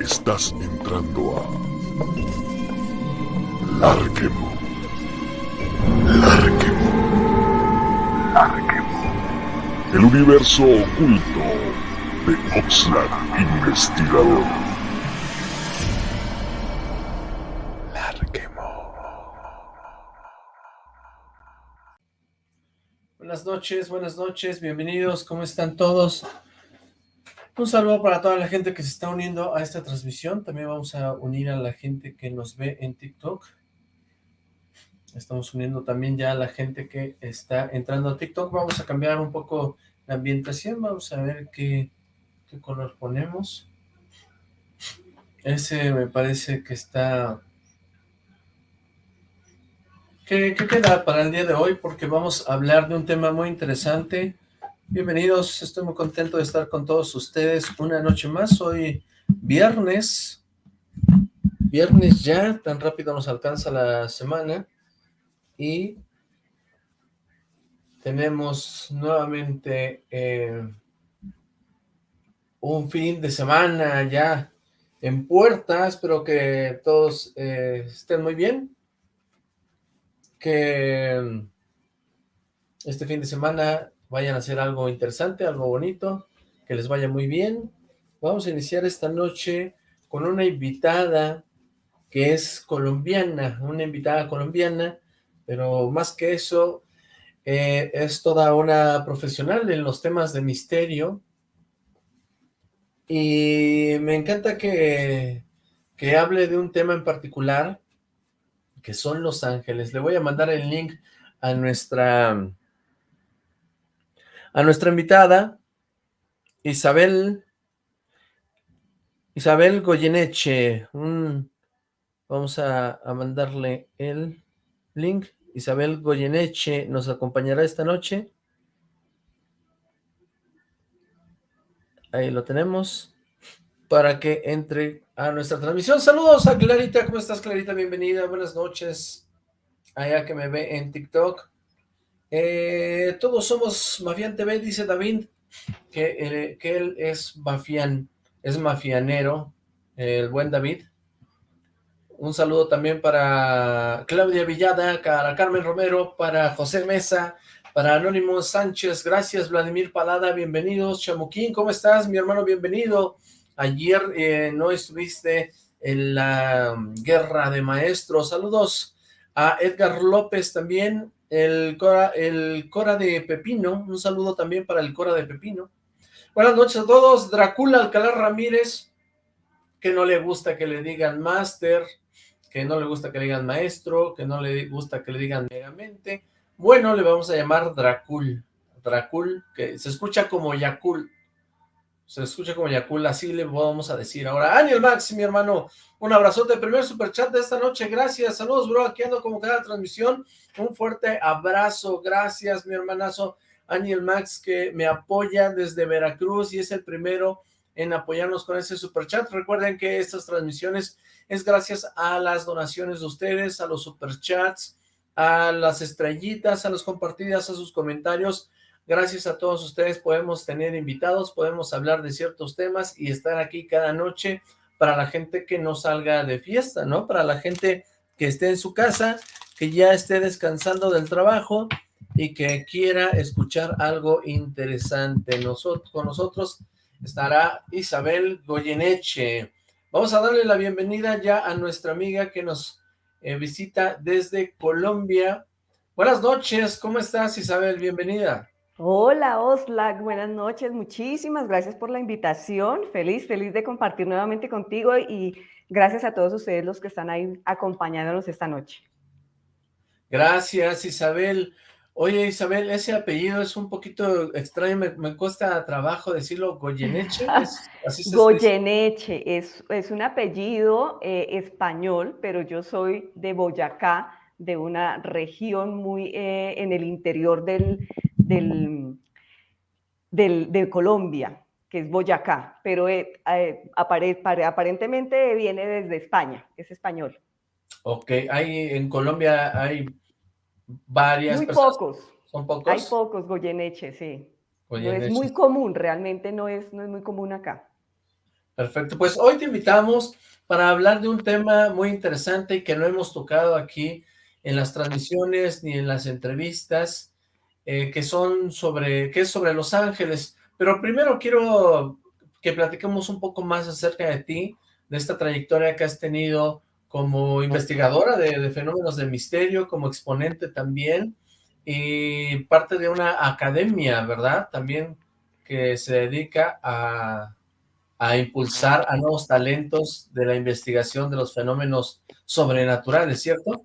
Estás entrando a Larquemo. Larquemo. Larquemo. El universo oculto de Oxlack Investigador. Larquemo. Buenas noches, buenas noches, bienvenidos, ¿cómo están todos? Un saludo para toda la gente que se está uniendo a esta transmisión. También vamos a unir a la gente que nos ve en TikTok. Estamos uniendo también ya a la gente que está entrando a TikTok. Vamos a cambiar un poco la ambientación. Vamos a ver qué, qué color ponemos. Ese me parece que está... ¿Qué, ¿Qué queda para el día de hoy? Porque vamos a hablar de un tema muy interesante Bienvenidos, estoy muy contento de estar con todos ustedes una noche más, hoy viernes, viernes ya, tan rápido nos alcanza la semana, y tenemos nuevamente eh, un fin de semana ya en puerta, espero que todos eh, estén muy bien, que este fin de semana vayan a hacer algo interesante, algo bonito, que les vaya muy bien. Vamos a iniciar esta noche con una invitada que es colombiana, una invitada colombiana, pero más que eso, eh, es toda una profesional en los temas de misterio, y me encanta que, que hable de un tema en particular, que son Los Ángeles. Le voy a mandar el link a nuestra a nuestra invitada, Isabel, Isabel Goyeneche, vamos a, mandarle el link, Isabel Goyeneche nos acompañará esta noche, ahí lo tenemos, para que entre a nuestra transmisión. Saludos a Clarita, ¿cómo estás Clarita? Bienvenida, buenas noches, allá que me ve en TikTok. Eh, todos somos Mafián TV, dice David, que, eh, que él es mafián, es mafianero, el buen David. Un saludo también para Claudia Villada, para Carmen Romero, para José Mesa, para Anónimo Sánchez, gracias Vladimir Palada, bienvenidos. Chamuquín, ¿cómo estás? Mi hermano, bienvenido. Ayer eh, no estuviste en la guerra de maestros. Saludos a Edgar López también, el Cora, el Cora de Pepino, un saludo también para el Cora de Pepino. Buenas noches a todos, Dracula Alcalá Ramírez, que no le gusta que le digan máster, que no le gusta que le digan maestro, que no le gusta que le digan megamente. Bueno, le vamos a llamar Dracul, Dracul, que se escucha como Yakul, se escucha como Yakul, así le vamos a decir ahora. Aniel Max, mi hermano, un abrazote, primer superchat de esta noche, gracias, saludos bro, aquí ando como cada transmisión, un fuerte abrazo, gracias mi hermanazo Aniel Max que me apoya desde Veracruz y es el primero en apoyarnos con ese superchat, recuerden que estas transmisiones es gracias a las donaciones de ustedes, a los superchats, a las estrellitas, a las compartidas, a sus comentarios, Gracias a todos ustedes podemos tener invitados, podemos hablar de ciertos temas y estar aquí cada noche para la gente que no salga de fiesta, ¿no? Para la gente que esté en su casa, que ya esté descansando del trabajo y que quiera escuchar algo interesante. Nosotros, con nosotros estará Isabel Goyeneche. Vamos a darle la bienvenida ya a nuestra amiga que nos eh, visita desde Colombia. Buenas noches, ¿cómo estás Isabel? Bienvenida. Hola Oslak, buenas noches, muchísimas gracias por la invitación, feliz, feliz de compartir nuevamente contigo y gracias a todos ustedes los que están ahí acompañándonos esta noche. Gracias Isabel. Oye Isabel, ese apellido es un poquito extraño, me, cuesta trabajo decirlo, Goyeneche. ¿Es, Goyeneche, es, es, un apellido eh, español, pero yo soy de Boyacá, de una región muy eh, en el interior del, del, de Colombia, que es Boyacá, pero eh, eh, aparentemente viene desde España, es español. Ok, hay, en Colombia hay varias Muy pocos. ¿Son pocos? Hay pocos Goyeneche, sí. No es muy común, realmente no es, no es muy común acá. Perfecto, pues hoy te invitamos para hablar de un tema muy interesante y que no hemos tocado aquí en las transmisiones ni en las entrevistas, eh, que son sobre, que es sobre Los Ángeles. Pero primero quiero que platiquemos un poco más acerca de ti, de esta trayectoria que has tenido como investigadora de, fenómenos de misterio, como exponente también, y parte de una academia, ¿verdad? También que se dedica a, a impulsar a nuevos talentos de la investigación de los fenómenos sobrenaturales, ¿cierto?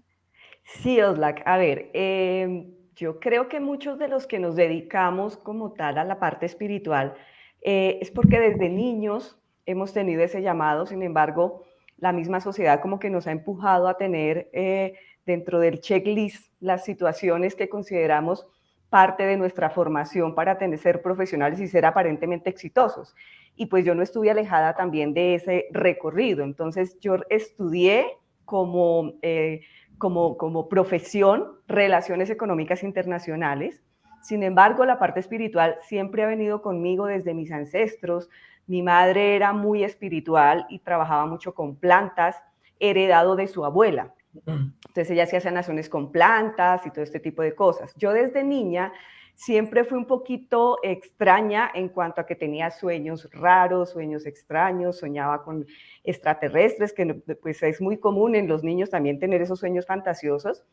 Sí, Oslak. A ver, em, yo creo que muchos de los que nos dedicamos como tal a la parte espiritual eh, es porque desde niños hemos tenido ese llamado, sin embargo, la misma sociedad como que nos ha empujado a tener eh, dentro del checklist las situaciones que consideramos parte de nuestra formación para tener, ser profesionales y ser aparentemente exitosos. Y pues yo no estuve alejada también de ese recorrido. Entonces yo estudié como, eh, como, como profesión relaciones económicas internacionales. Sin embargo, la parte espiritual siempre ha venido conmigo desde mis ancestros. Mi madre era muy espiritual y trabajaba mucho con plantas, heredado de su abuela. Entonces ella hacía sanaciones con plantas y todo este tipo de cosas. Yo desde niña siempre fui un poquito extraña en cuanto a que tenía sueños raros, sueños extraños, soñaba con extraterrestres, que pues es muy común en los niños también tener esos sueños fantasiosos.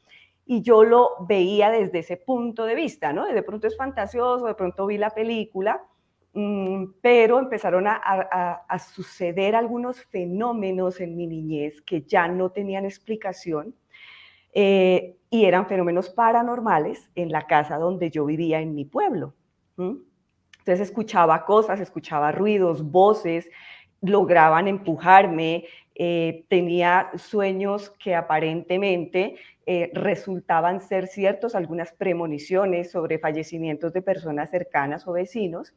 Y yo lo veía desde ese punto de vista, ¿no? De pronto es fantasioso, de pronto vi la película, Mm, pero empezaron a, suceder algunos fenómenos en mi niñez que ya no tenían explicación eh, y eran fenómenos paranormales en la casa donde yo vivía en mi pueblo. Entonces escuchaba cosas, escuchaba ruidos, voces, lograban empujarme, eh, tenía sueños que aparentemente eh, resultaban ser ciertos, algunas premoniciones sobre fallecimientos de personas cercanas o vecinos.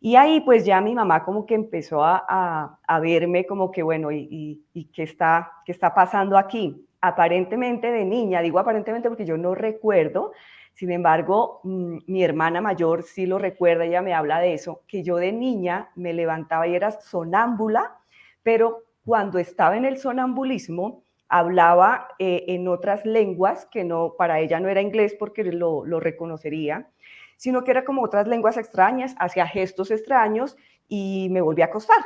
Y ahí pues ya mi mamá como que empezó a, a, verme como que, bueno, ¿y, y, qué, está, qué está pasando aquí? Aparentemente de niña, digo aparentemente porque yo no recuerdo, sin embargo, mm, mi hermana mayor sí lo recuerda, ella me habla de eso, que yo de niña me levantaba y era sonámbula, pero cuando estaba en el sonambulismo hablaba eh, en otras lenguas que no, para ella no era inglés porque lo, lo reconocería, sino que era como otras lenguas extrañas, hacía gestos extraños y me volví a acostar.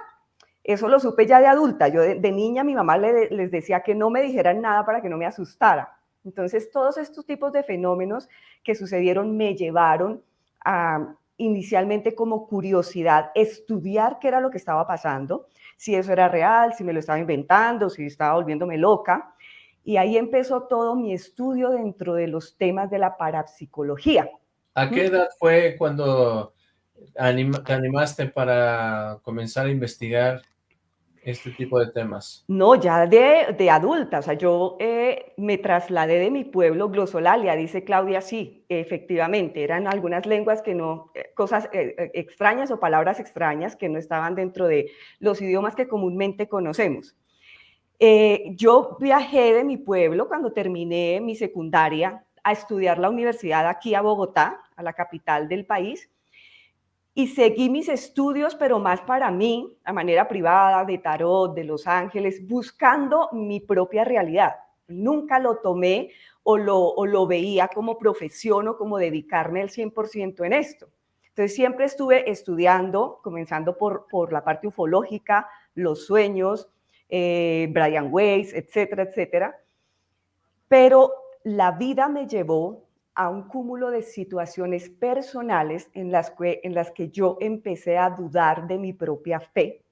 Eso lo supe ya de adulta. Yo de, niña mi mamá les decía que no me dijeran nada para que no me asustara. Entonces todos estos tipos de fenómenos que sucedieron me llevaron a inicialmente como curiosidad estudiar qué era lo que estaba pasando, si eso era real, si me lo estaba inventando, si estaba volviéndome loca. Y ahí empezó todo mi estudio dentro de los temas de la parapsicología. ¿A qué edad fue cuando te animaste para comenzar a investigar este tipo de temas? No, ya de, de adulta, o sea, yo eh, me trasladé de mi pueblo, glosolalia, dice Claudia, sí, efectivamente, eran algunas lenguas que no, eh, cosas eh, extrañas o palabras extrañas que no estaban dentro de los idiomas que comúnmente conocemos. yo viajé de mi pueblo cuando terminé mi secundaria a estudiar la universidad aquí a Bogotá, a la capital del país, y seguí mis estudios, pero más para mí, a manera privada, de tarot, de Los Ángeles, buscando mi propia realidad. Nunca lo tomé o lo, o lo veía como profesión o como dedicarme al 100% en esto. Entonces siempre estuve estudiando, comenzando por, la parte ufológica, los sueños, eh, Brian Weiss, etcétera, etcétera. Pero la vida me llevó a un cúmulo de situaciones personales en las que, en las que yo empecé a dudar de mi propia fe.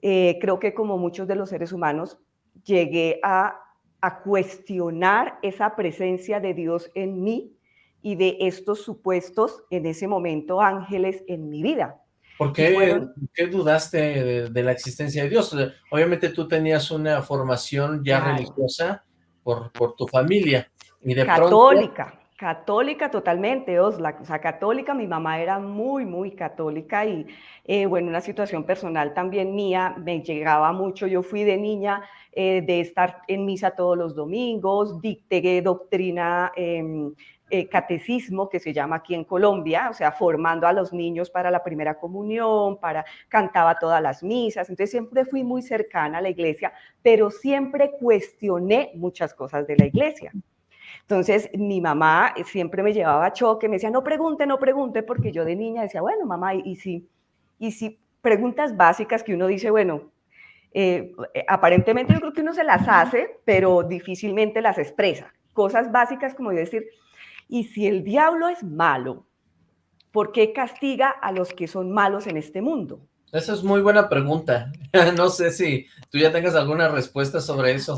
Eh, creo que como muchos de los seres humanos, llegué a, cuestionar esa presencia de Dios en mí y de estos supuestos, en ese momento, ángeles en mi vida. ¿Por qué, dudaste de, la existencia de Dios? Obviamente tú tenías una formación ya religiosa, por, tu familia. Y de católica, católica totalmente, Osla, o sea, católica, mi mamá era muy, muy católica y, eh, bueno, una situación personal también mía, me llegaba mucho, yo fui de niña eh, de estar en misa todos los domingos, dicté doctrina em, eh, catecismo que se llama aquí en Colombia, o sea, formando a los niños para la primera comunión, para cantaba todas las misas, entonces siempre fui muy cercana a la iglesia, pero siempre cuestioné muchas cosas de la iglesia. Entonces, mi mamá siempre me llevaba a choque, me decía, no pregunte, no pregunte, porque yo de niña decía, bueno, mamá, y, si, y si preguntas básicas que uno dice, bueno, eh, aparentemente yo creo que uno se las hace, pero difícilmente las expresa. Cosas básicas como decir, y si el diablo es malo, ¿por qué castiga a los que son malos en este mundo? Esa es muy buena pregunta. no sé si tú ya tengas alguna respuesta sobre eso.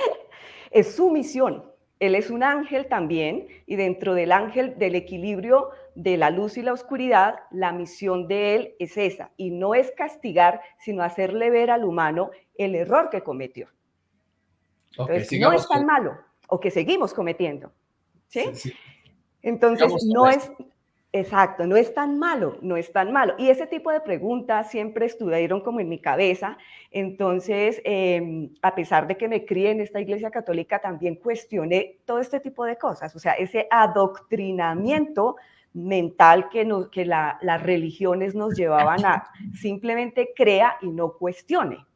es su misión. Él es un ángel también, y dentro del ángel del equilibrio de la luz y la oscuridad, la misión de él es esa, y no es castigar, sino hacerle ver al humano el error que cometió. Entonces, no es tan malo, o que seguimos cometiendo. ¿sí? Entonces, no es, Exacto, no es tan malo, no es tan malo. Y ese tipo de preguntas siempre estuvieron como en mi cabeza. Entonces, em, a pesar de que me crié en esta iglesia católica, también cuestioné todo este tipo de cosas. O sea, ese adoctrinamiento mental que, nos, que las religiones nos llevaban a simplemente crea y no cuestione.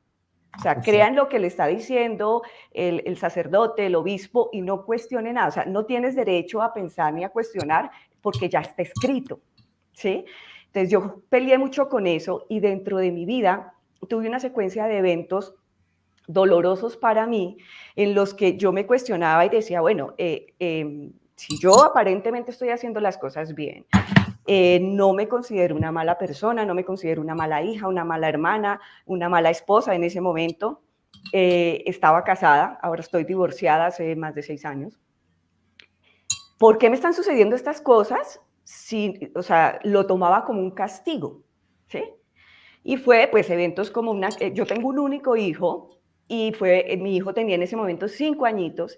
O sea, crean lo que le está diciendo el, el, sacerdote, el obispo, y no cuestione nada. O sea, no tienes derecho a pensar ni a cuestionar porque ya está escrito, ¿sí? Entonces yo peleé mucho con eso y dentro de mi vida tuve una secuencia de eventos dolorosos para mí en los que yo me cuestionaba y decía, bueno, eh, em, si yo aparentemente estoy haciendo las cosas bien, eh, no me considero una mala persona, no me considero una mala hija, una mala hermana, una mala esposa en ese momento. Eh, estaba casada, ahora estoy divorciada hace más de seis años. ¿Por qué me están sucediendo estas cosas? Si, o sea, lo tomaba como un castigo, ¿sí? Y fue, pues, eventos como una... Eh, yo tengo un único hijo y fue, eh, mi hijo tenía en ese momento cinco añitos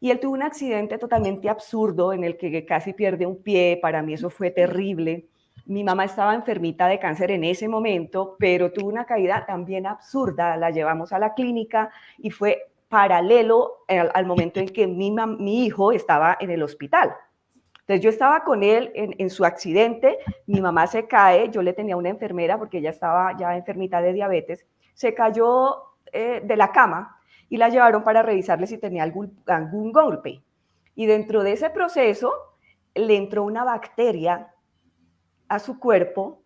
y él tuvo un accidente totalmente absurdo en el que casi pierde un pie, para mí eso fue terrible. Mi mamá estaba enfermita de cáncer en ese momento, pero tuvo una caída también absurda, la llevamos a la clínica y fue paralelo al, momento en que mi, mi, hijo estaba en el hospital. Entonces yo estaba con él en, su accidente, mi mamá se cae, yo le tenía una enfermera porque ella estaba ya enfermita de diabetes, se cayó eh, de la cama y la llevaron para revisarle si tenía algún, algún golpe. Y dentro de ese proceso le entró una bacteria a su cuerpo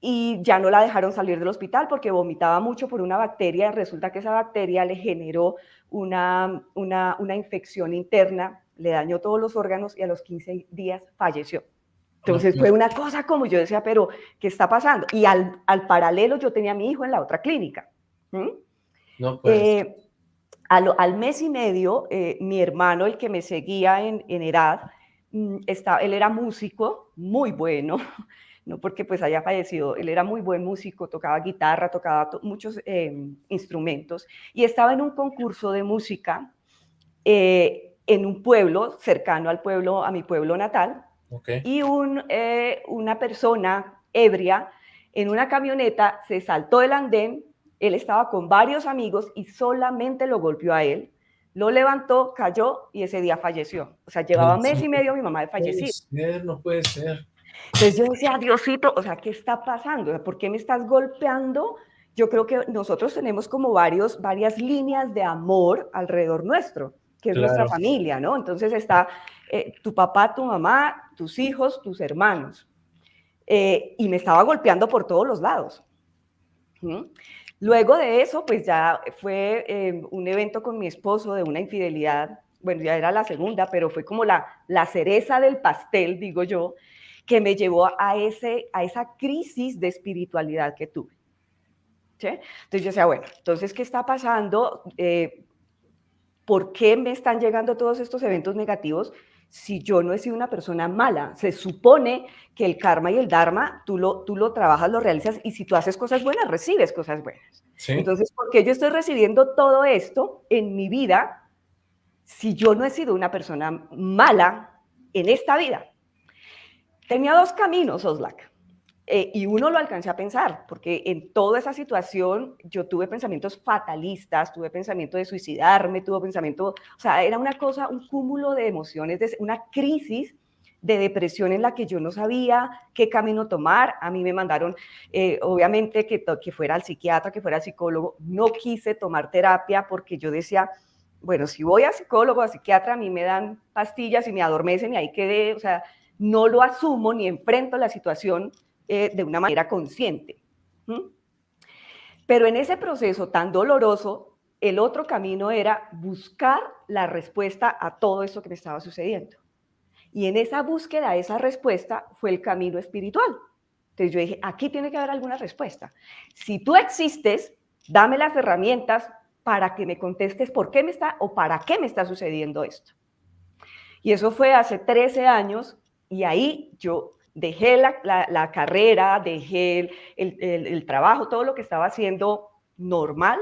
y ya no la dejaron salir del hospital porque vomitaba mucho por una bacteria. Resulta que esa bacteria le generó una, una, una infección interna, le dañó todos los órganos y a los 15 días falleció. Entonces fue una cosa como yo decía, pero ¿qué está pasando? Y al, al paralelo yo tenía a mi hijo en la otra clínica. No, pues. Eh, al, al, mes y medio, eh, mi hermano, el que me seguía en, en edad, mm, estaba, él era músico, muy bueno, no porque pues haya fallecido, él era muy buen músico, tocaba guitarra, tocaba muchos em, instrumentos y estaba en un concurso de música eh, en un pueblo cercano al pueblo, a mi pueblo natal, y un, eh, una persona ebria en una camioneta se saltó del andén, él estaba con varios amigos y solamente lo golpeó a él, lo levantó, cayó y ese día falleció. O sea, llevaba mes y medio mi mamá de fallecido. no puede ser. Entonces yo decía, Diosito, o sea, ¿qué está pasando? ¿Por qué me estás golpeando? Yo creo que nosotros tenemos como varios, varias líneas de amor alrededor nuestro, que es nuestra familia, ¿no? Entonces está eh, tu papá, tu mamá, tus hijos, tus hermanos. Eh, y me estaba golpeando por todos los lados. Luego de eso, pues ya fue eh, un evento con mi esposo de una infidelidad, bueno, ya era la segunda, pero fue como la, la cereza del pastel, digo yo, que me llevó a, ese, a esa crisis de espiritualidad que tuve. Entonces yo decía, bueno, entonces, ¿qué está pasando? Eh, ¿Por qué me están llegando todos estos eventos negativos si yo no he sido una persona mala? Se supone que el karma y el dharma, tú lo, tú lo trabajas, lo realizas, y si tú haces cosas buenas, recibes cosas buenas. Entonces, ¿por qué yo estoy recibiendo todo esto en mi vida si yo no he sido una persona mala en esta vida? Tenía dos caminos, Oslak. eh, y uno lo alcancé a pensar, porque en toda esa situación yo tuve pensamientos fatalistas, tuve pensamiento de suicidarme, tuve pensamiento, o sea, era una cosa, un cúmulo de emociones, de, una crisis de depresión en la que yo no sabía qué camino tomar. A mí me mandaron, eh, obviamente, que, que fuera al psiquiatra, que fuera al psicólogo. No quise tomar terapia porque yo decía, bueno, si voy a psicólogo, a psiquiatra, a mí me dan pastillas y me adormecen y ahí quedé, o sea, no lo asumo ni enfrento la situación eh, de una manera consciente. Pero en ese proceso tan doloroso, el otro camino era buscar la respuesta a todo eso que me estaba sucediendo. Y en esa búsqueda, esa respuesta fue el camino espiritual. Entonces yo dije, aquí tiene que haber alguna respuesta. Si tú existes, dame las herramientas para que me contestes por qué me está o para qué me está sucediendo esto. Y eso fue hace 13 años y ahí yo dejé la, carrera, dejé el, trabajo, todo lo que estaba haciendo normal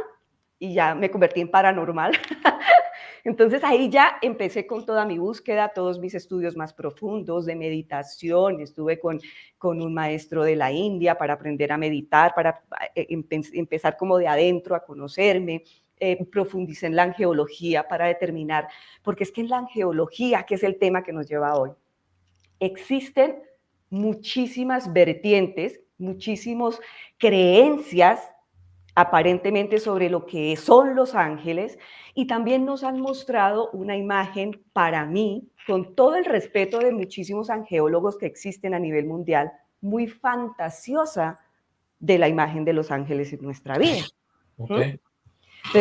y ya me convertí en paranormal. Entonces ahí ya empecé con toda mi búsqueda, todos mis estudios más profundos de meditación. Estuve con, con un maestro de la India para aprender a meditar, para eh, empezar como de adentro a conocerme. Eh, profundicé en la angeología para determinar, porque es que en la angeología, que es el tema que nos lleva hoy, existen muchísimas vertientes, muchísimas creencias aparentemente sobre lo que son los ángeles y también nos han mostrado una imagen para mí, con todo el respeto de muchísimos angeólogos que existen a nivel mundial, muy fantasiosa de la imagen de los ángeles en nuestra vida. Entonces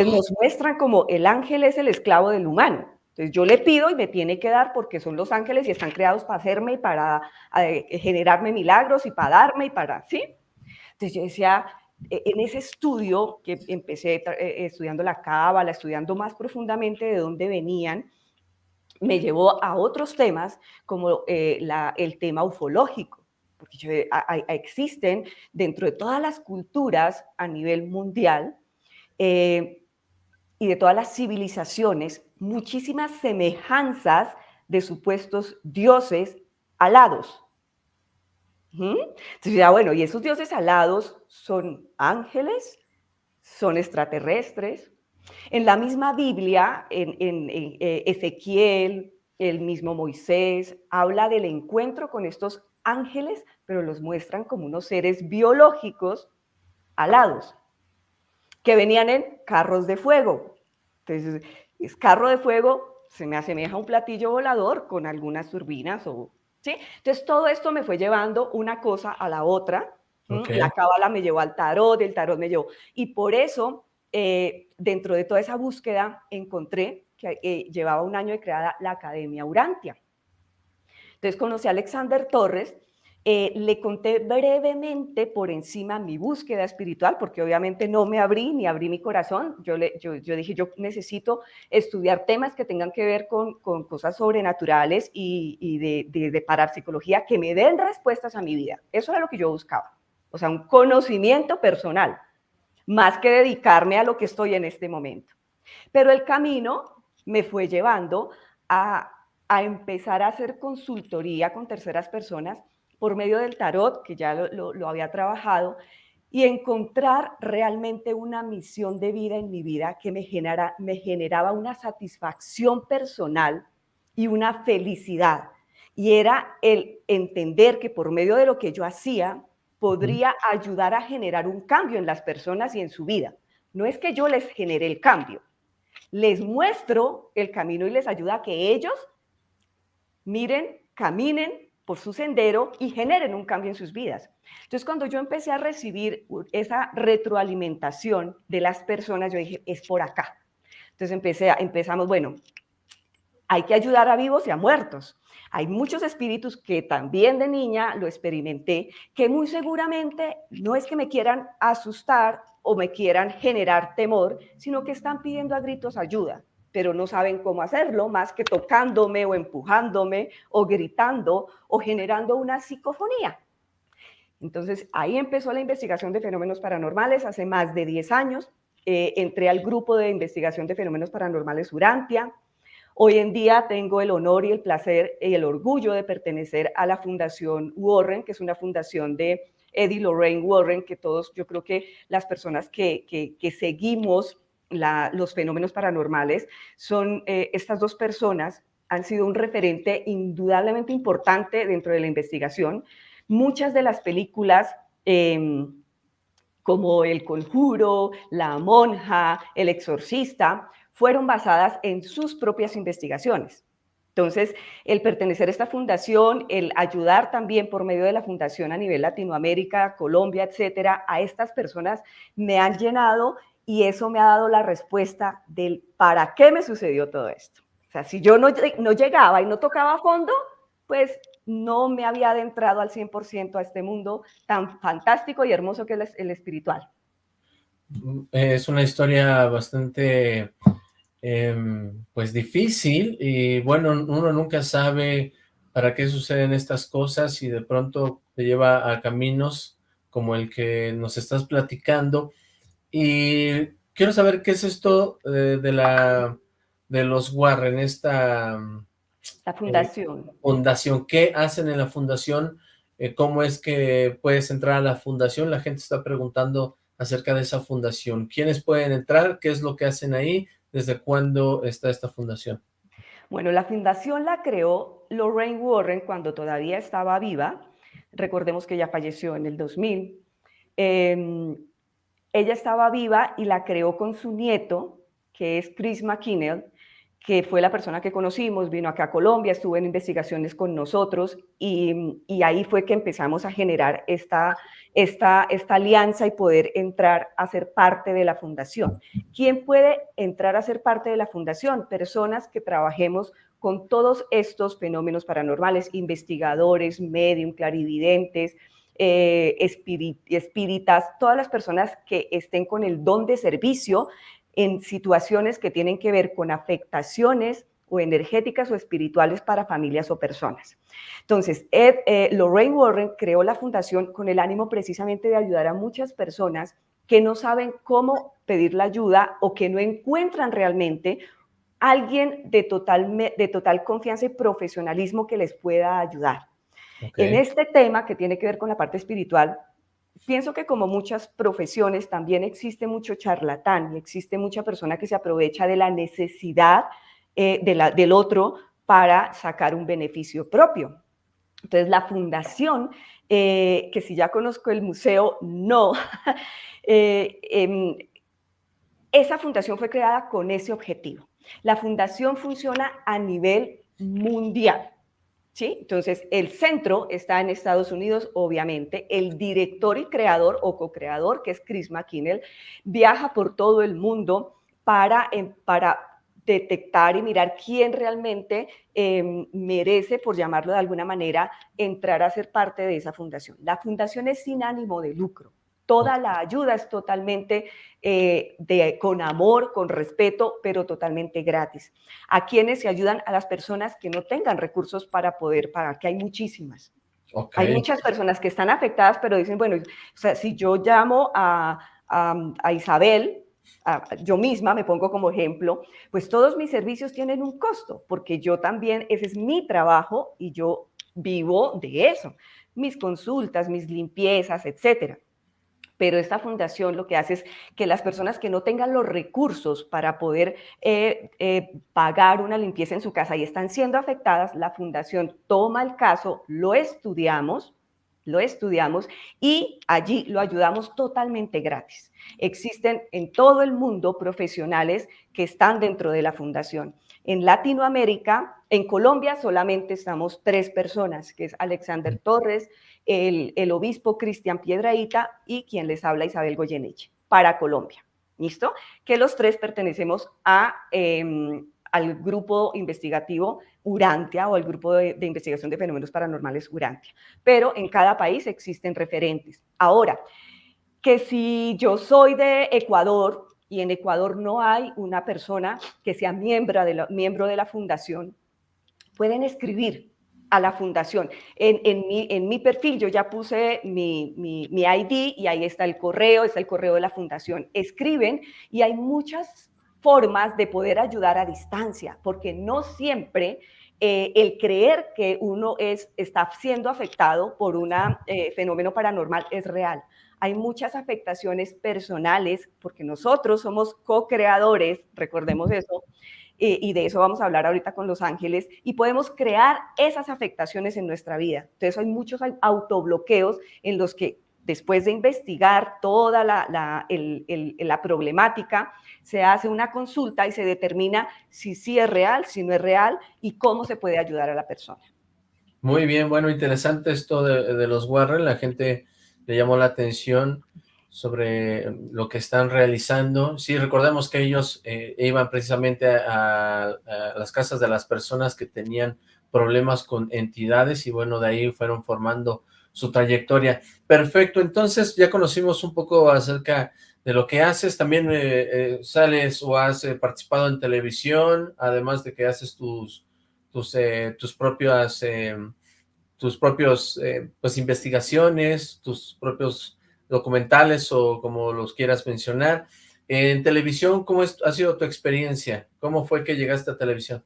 nos muestran como el ángel es el esclavo del humano. Entonces yo le pido y me tiene que dar porque son los ángeles y están creados para hacerme y para eh, generarme milagros y para darme y para, ¿sí? Entonces yo decía, e, en ese estudio que empecé eh, estudiando la cábala, estudiando más profundamente de dónde venían, me llevó a otros temas como eh, el tema ufológico, porque existen dentro de todas las culturas a nivel mundial y de todas las civilizaciones muchísimas semejanzas de supuestos dioses alados. Entonces, ya bueno, ¿y esos dioses alados son ángeles? ¿Son extraterrestres? En la misma Biblia, en, eh, Ezequiel, el mismo Moisés, habla del encuentro con estos ángeles, pero los muestran como unos seres biológicos alados, que venían en carros de fuego. Entonces, es carro de fuego, se me asemeja a un platillo volador con algunas turbinas o... ¿sí? Entonces todo esto me fue llevando una cosa a la otra. La cábala me llevó al tarot, el tarot me llevó. Y por eso, eh, dentro de toda esa búsqueda, encontré que eh, llevaba un año de creada la Academia Urantia. Entonces conocí a Alexander Torres, eh, le conté brevemente por encima mi búsqueda espiritual, porque obviamente no me abrí ni abrí mi corazón. Yo, le, yo, dije, yo necesito estudiar temas que tengan que ver con, con cosas sobrenaturales y, y de, de, parapsicología que me den respuestas a mi vida. Eso era lo que yo buscaba. O sea, un conocimiento personal, más que dedicarme a lo que estoy en este momento. Pero el camino me fue llevando a, a empezar a hacer consultoría con terceras personas por medio del tarot, que ya lo, había trabajado, y encontrar realmente una misión de vida en mi vida que me, genera, me generaba una satisfacción personal y una felicidad. Y era el entender que por medio de lo que yo hacía, podría ayudar a generar un cambio en las personas y en su vida. No es que yo les genere el cambio, les muestro el camino y les ayuda a que ellos miren, caminen por su sendero y generen un cambio en sus vidas. Entonces, cuando yo empecé a recibir esa retroalimentación de las personas, yo dije, es por acá. Entonces empecé a, empezamos, bueno, hay que ayudar a vivos y a muertos. Hay muchos espíritus que también de niña lo experimenté, que muy seguramente no es que me quieran asustar o me quieran generar temor, sino que están pidiendo a gritos ayuda pero no saben cómo hacerlo más que tocándome o empujándome o gritando o generando una psicofonía. Entonces ahí empezó la investigación de fenómenos paranormales hace más de 10 años. Eh, entré al grupo de investigación de fenómenos paranormales Urantia. Hoy en día tengo el honor y el placer y el orgullo de pertenecer a la Fundación Warren, que es una fundación de Eddie Lorraine Warren, que todos, yo creo que las personas que, que, seguimos los fenómenos paranormales, son eh, estas dos personas, han sido un referente indudablemente importante dentro de la investigación. Muchas de las películas... Em, como El Conjuro, La Monja, El Exorcista, fueron basadas en sus propias investigaciones. Entonces, el pertenecer a esta fundación, el ayudar también por medio de la fundación a nivel Latinoamérica, Colombia, etcétera, a estas personas me han llenado y eso me ha dado la respuesta del para qué me sucedió todo esto. O sea, si yo no, no llegaba y no tocaba a fondo, pues no me había adentrado al 100% a este mundo tan fantástico y hermoso que es el espiritual. Es una historia bastante, em, pues difícil y bueno, uno nunca sabe para qué suceden estas cosas y de pronto te lleva a caminos como el que nos estás platicando y quiero saber qué es esto eh, de la de los Warren, esta la fundación. fundación. ¿Qué hacen en la fundación? Eh, ¿Cómo es que puedes entrar a la fundación? La gente está preguntando acerca de esa fundación. ¿Quiénes pueden entrar? ¿Qué es lo que hacen ahí? ¿Desde cuándo está esta fundación? Bueno, la fundación la creó Lorraine Warren cuando todavía estaba viva. Recordemos que ella falleció en el 2000. Em, ella estaba viva y la creó con su nieto, que es Chris McKinnell, que fue la persona que conocimos, vino acá a Colombia, estuvo en investigaciones con nosotros y, ahí fue que empezamos a generar esta, esta, esta alianza y poder entrar a ser parte de la fundación. ¿Quién puede entrar a ser parte de la fundación? Personas que trabajemos con todos estos fenómenos paranormales, investigadores, medium, clarividentes, eh, todas las personas que estén con el don de servicio en situaciones que tienen que ver con afectaciones o energéticas o espirituales para familias o personas. Entonces, eh, Lorraine Warren creó la fundación con el ánimo precisamente de ayudar a muchas personas que no saben cómo pedir la ayuda o que no encuentran realmente alguien de total, de total confianza y profesionalismo que les pueda ayudar. En este tema que tiene que ver con la parte espiritual, pienso que como muchas profesiones también existe mucho charlatán y existe mucha persona que se aprovecha de la necesidad eh, de la, del otro para sacar un beneficio propio. Entonces la fundación, eh, que si ya conozco el museo, no. Eh, em, esa fundación fue creada con ese objetivo. La fundación funciona a nivel mundial. Entonces, el centro está en Estados Unidos, obviamente. El director y creador o co-creador, que es Chris McKinnell, viaja por todo el mundo para, em, para detectar y mirar quién realmente em, merece, por llamarlo de alguna manera, entrar a ser parte de esa fundación. La fundación es sin ánimo de lucro. Toda la ayuda es totalmente eh, de, con amor, con respeto, pero totalmente gratis. A quienes se ayudan a las personas que no tengan recursos para poder pagar, que hay muchísimas. Hay muchas personas que están afectadas, pero dicen, bueno, o sea, si yo llamo a, a, Isabel, yo misma me pongo como ejemplo, pues todos mis servicios tienen un costo, porque yo también, ese es mi trabajo y yo vivo de eso, mis consultas, mis limpiezas, etcétera pero esta fundación lo que hace es que las personas que no tengan los recursos para poder eh, eh, pagar una limpieza en su casa y están siendo afectadas, la fundación toma el caso, lo estudiamos, lo estudiamos y allí lo ayudamos totalmente gratis. Existen en todo el mundo profesionales que están dentro de la fundación. En Latinoamérica, en Colombia solamente estamos tres personas, que es Alexander Torres, el, obispo Cristian Piedraíta y quien les habla Isabel Goyeneche, para Colombia. ¿Listo? Que los tres pertenecemos a, em, al grupo investigativo Urantia o al grupo de, investigación de fenómenos paranormales Urantia. Pero en cada país existen referentes. Ahora, que si yo soy de Ecuador y en Ecuador no hay una persona que sea miembro de la, miembro de la fundación, pueden escribir a la fundación. En, en, mi, perfil yo ya puse mi, mi, mi, ID y ahí está el correo, está el correo de la fundación. Escriben y hay muchas formas de poder ayudar a distancia, porque no siempre eh, el creer que uno es, está siendo afectado por un eh, fenómeno paranormal es real. Hay muchas afectaciones personales porque nosotros somos co-creadores, recordemos eso, eh, y de eso vamos a hablar ahorita con los ángeles, y podemos crear esas afectaciones en nuestra vida. Entonces hay muchos autobloqueos en los que después de investigar toda la, problemática, se hace una consulta y se determina si sí es real, si no es real y cómo se puede ayudar a la persona. Muy bien, bueno, interesante esto de, los Warren, la gente le llamó la atención sobre lo que están realizando. Sí, recordemos que ellos eh, iban precisamente a, las casas de las personas que tenían problemas con entidades y bueno, de ahí fueron formando su trayectoria. Perfecto, entonces ya conocimos un poco acerca de lo que haces, también eh, eh, sales o has participado en televisión, además de que haces tus, tus, tus propias, tus propios, pues investigaciones, tus propios documentales o como los quieras mencionar. En televisión, ¿cómo ha sido tu experiencia? ¿Cómo fue que llegaste a televisión?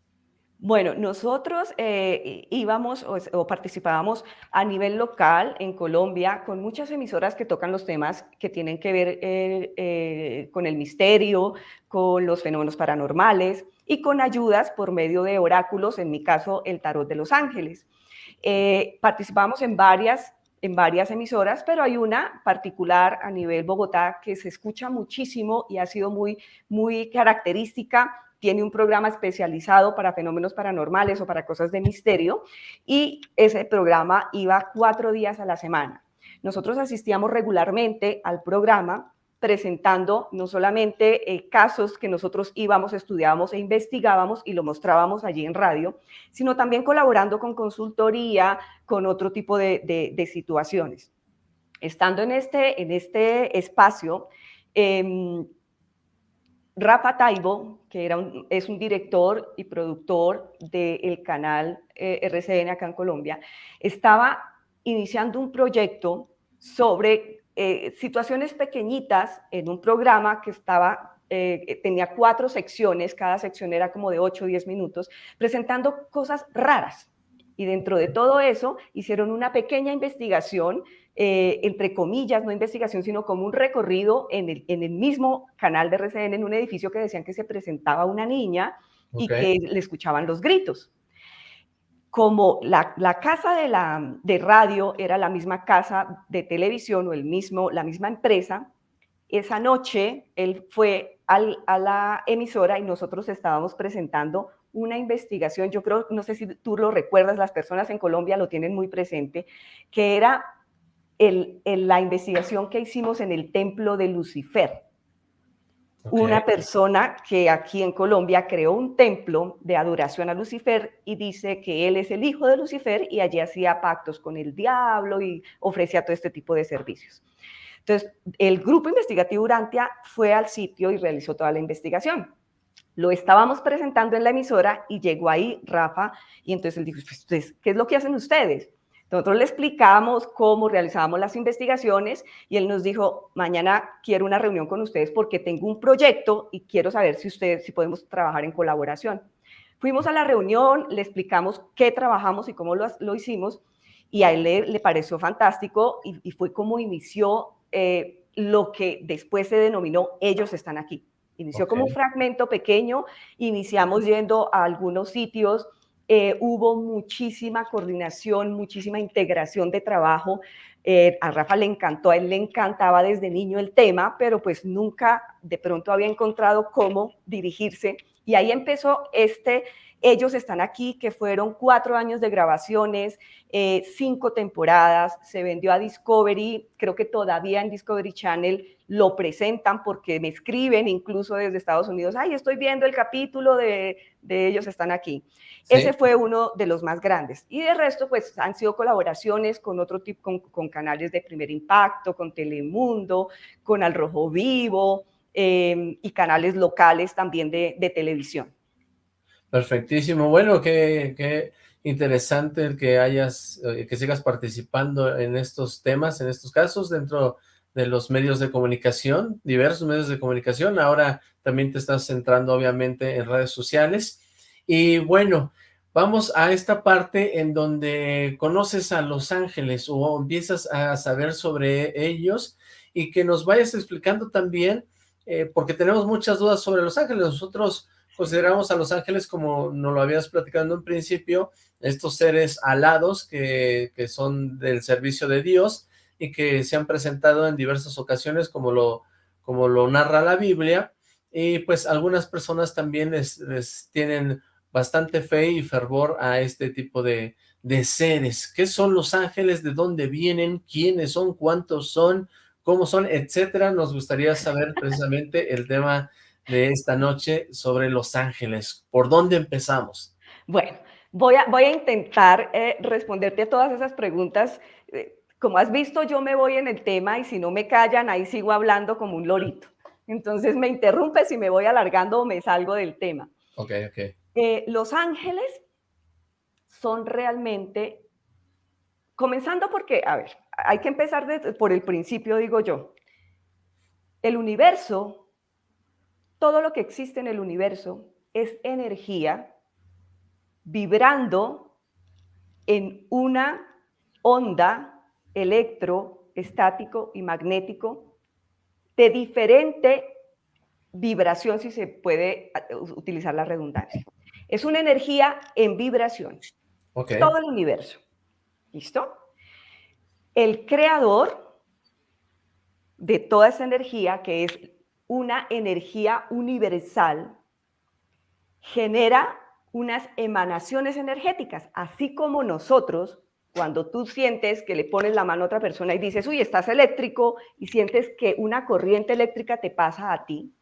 Bueno, nosotros eh, íbamos o, participábamos a nivel local en Colombia con muchas emisoras que tocan los temas que tienen que ver eh, eh, con el misterio, con los fenómenos paranormales y con ayudas por medio de oráculos, en mi caso el tarot de los ángeles. Participamos en varias en varias emisoras, pero hay una particular a nivel Bogotá que se escucha muchísimo y ha sido muy, muy característica tiene un programa especializado para fenómenos paranormales o para cosas de misterio y ese programa iba cuatro días a la semana. Nosotros asistíamos regularmente al programa presentando no solamente eh, casos que nosotros íbamos, estudiábamos e investigábamos y lo mostrábamos allí en radio, sino también colaborando con consultoría, con otro tipo de, situaciones. Estando en este, en este espacio, em, Rafa Taibo, que era es un director y productor del canal eh, RCN acá en Colombia, estaba iniciando un proyecto sobre eh, situaciones pequeñitas en un programa que estaba, eh, tenía cuatro secciones, cada sección era como de 8 o 10 minutos, presentando cosas raras. Y dentro de todo eso hicieron una pequeña investigación eh, entre comillas, no investigación, sino como un recorrido en el, en el, mismo canal de RCN, en un edificio que decían que se presentaba una niña y que le escuchaban los gritos. Como la, casa de, la, de radio era la misma casa de televisión o el mismo, la misma empresa, esa noche él fue a la emisora y nosotros estábamos presentando una investigación, yo creo, no sé si tú lo recuerdas, las personas en Colombia lo tienen muy presente, que era la investigación que hicimos en el templo de Lucifer. Una persona que aquí en Colombia creó un templo de adoración a Lucifer y dice que él es el hijo de Lucifer y allí hacía pactos con el diablo y ofrecía todo este tipo de servicios. Entonces, el grupo investigativo Urantia fue al sitio y realizó toda la investigación. Lo estábamos presentando en la emisora y llegó ahí Rafa y entonces él dijo, pues, ¿qué es lo que hacen ustedes? Nosotros le explicamos cómo realizábamos las investigaciones y él nos dijo, mañana quiero una reunión con ustedes porque tengo un proyecto y quiero saber si ustedes, si podemos trabajar en colaboración. Fuimos a la reunión, le explicamos qué trabajamos y cómo lo, hicimos y a él le, pareció fantástico y, fue como inició eh, lo que después se denominó Ellos están aquí. Inició como un fragmento pequeño, iniciamos yendo a algunos sitios, eh, hubo muchísima coordinación, muchísima integración de trabajo. Eh, a Rafa le encantó, a él le encantaba desde niño el tema, pero pues nunca de pronto había encontrado cómo dirigirse. Y ahí empezó este, ellos están aquí, que fueron cuatro años de grabaciones, eh, cinco temporadas, se vendió a Discovery, creo que todavía en Discovery Channel lo presentan porque me escriben incluso desde Estados Unidos, ay, estoy viendo el capítulo de, ellos están aquí. Ese fue uno de los más grandes. Y de resto, pues han sido colaboraciones con otro tipo, con, canales de primer impacto, con Telemundo, con Al Rojo Vivo em, y canales locales también de, televisión. Perfectísimo. Bueno, qué, qué interesante que hayas, eh, que sigas participando en estos temas, en estos casos, dentro de los medios de comunicación, diversos medios de comunicación, ahora también te estás centrando obviamente en redes sociales, y bueno, vamos a esta parte en donde conoces a los ángeles o empiezas a saber sobre ellos y que nos vayas explicando también, eh, porque tenemos muchas dudas sobre los ángeles. Nosotros consideramos a los ángeles como nos lo habías platicado en principio, estos seres alados que, que son del servicio de Dios y que se han presentado en diversas ocasiones como lo, como lo narra la Biblia, y pues algunas personas también les, tienen bastante fe y fervor a este tipo de, de seres. ¿Qué son los ángeles? ¿De dónde vienen? ¿Quiénes son? ¿Cuántos son? ¿Cómo son? Etcétera. Nos gustaría saber precisamente el tema de esta noche sobre los ángeles. ¿Por dónde empezamos? Bueno, voy a, voy a intentar eh, responderte a todas esas preguntas. Eh, como has visto, yo me voy en el tema y si no me callan, ahí sigo hablando como un lorito. Entonces me interrumpe si me voy alargando o me salgo del tema. Ok, ok. Eh, los ángeles son realmente, comenzando porque, a ver, hay que empezar por el principio, digo yo. El universo, todo lo que existe en el universo es energía vibrando en una onda electroestático y magnético de diferente vibración, si se puede utilizar la redundancia. Es una energía en vibración. Todo el universo. ¿Listo? El creador de toda esa energía, que es una energía universal, genera unas emanaciones energéticas, así como nosotros cuando tú sientes que le pones la mano a otra persona y dices, uy, estás eléctrico, y sientes que una corriente eléctrica te pasa a ti,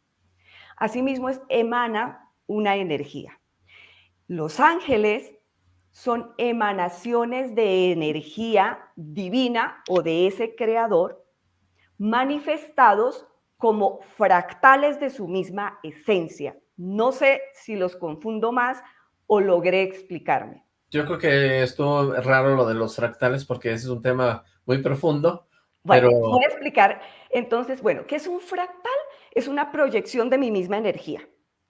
asimismo es, emana una energía. Los ángeles son emanaciones de energía divina o de ese creador manifestados como fractales de su misma esencia. No sé si los confundo más o logré explicarme. Yo creo que estuvo raro lo de los fractales porque ese es un tema muy profundo. Bueno, voy a explicar. Entonces, bueno, ¿qué es un fractal? Es una proyección de mi misma energía.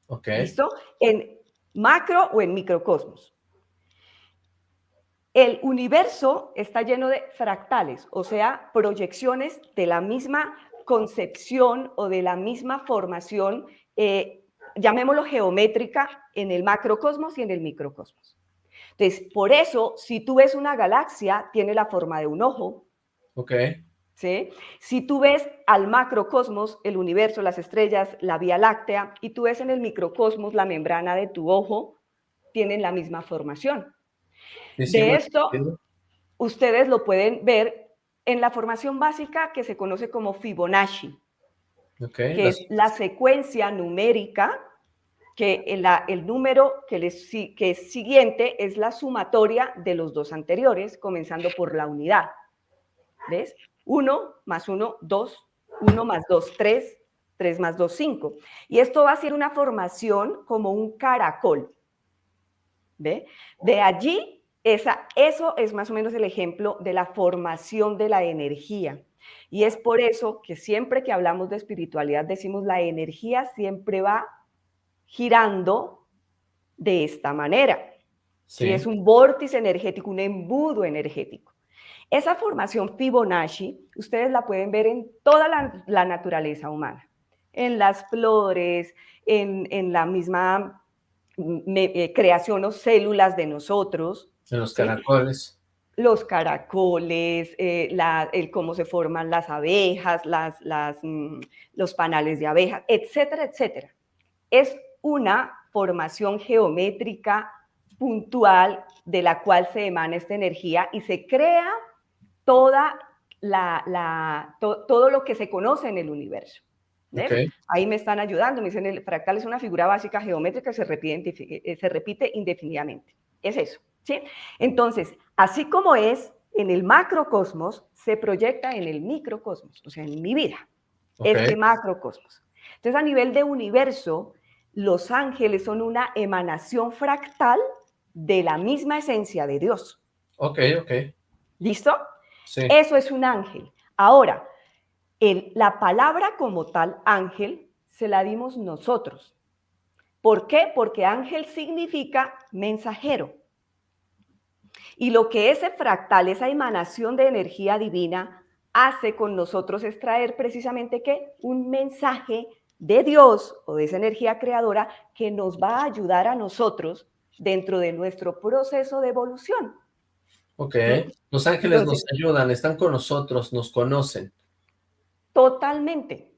Ok. ¿Listo? En macro o en microcosmos. El universo está lleno de fractales, o sea, proyecciones de la misma concepción o de la misma formación, eh, llamémoslo geométrica, en el macrocosmos y en el microcosmos. Entonces, por eso, si tú ves una galaxia, tiene la forma de un ojo. Ok. ¿Sí? Si tú ves al macrocosmos, el universo, las estrellas, la Vía Láctea, y tú ves en el microcosmos la membrana de tu ojo, tienen la misma formación. de esto, ustedes lo pueden ver en la formación básica que se conoce como Fibonacci, que es la secuencia numérica que el, número que, les, que es siguiente es la sumatoria de los dos anteriores, comenzando por la unidad. ¿Ves? 1 más 1, 2, 1 más 2, 3, 3 más 2, 5. Y esto va a ser una formación como un caracol. ¿Ve? De allí, esa, eso es más o menos el ejemplo de la formación de la energía. Y es por eso que siempre que hablamos de espiritualidad decimos la energía siempre va girando de esta manera. Sí. es un vórtice energético, un embudo energético. Esa formación Fibonacci, ustedes la pueden ver en toda la, naturaleza humana, en las flores, en, la misma eh, creación o células de nosotros. Los caracoles. Los caracoles, eh, el cómo se forman las abejas, las, las, mm, los panales de abejas, etcétera, etcétera. Es una formación geométrica puntual de la cual se emana esta energía y se crea toda la, todo lo que se conoce en el universo. Ahí me están ayudando, me dicen el fractal es una figura básica geométrica que se repite, eh, se repite indefinidamente. Es eso. ¿Sí? Entonces, así como es en el macrocosmos, se proyecta en el microcosmos, o sea, en mi vida, este macrocosmos. Entonces, a nivel de universo, los ángeles son una emanación fractal de la misma esencia de Dios. Ok, ok. ¿Listo? Sí. Eso es un ángel. Ahora, la palabra como tal, ángel, se la dimos nosotros. ¿Por qué? Porque ángel significa mensajero. Y lo que ese fractal, esa emanación de energía divina, hace con nosotros es traer precisamente que un mensaje de Dios o de esa energía creadora que nos va a ayudar a nosotros dentro de nuestro proceso de evolución. Ok, los ángeles nos ayudan, están con nosotros, nos conocen. Totalmente,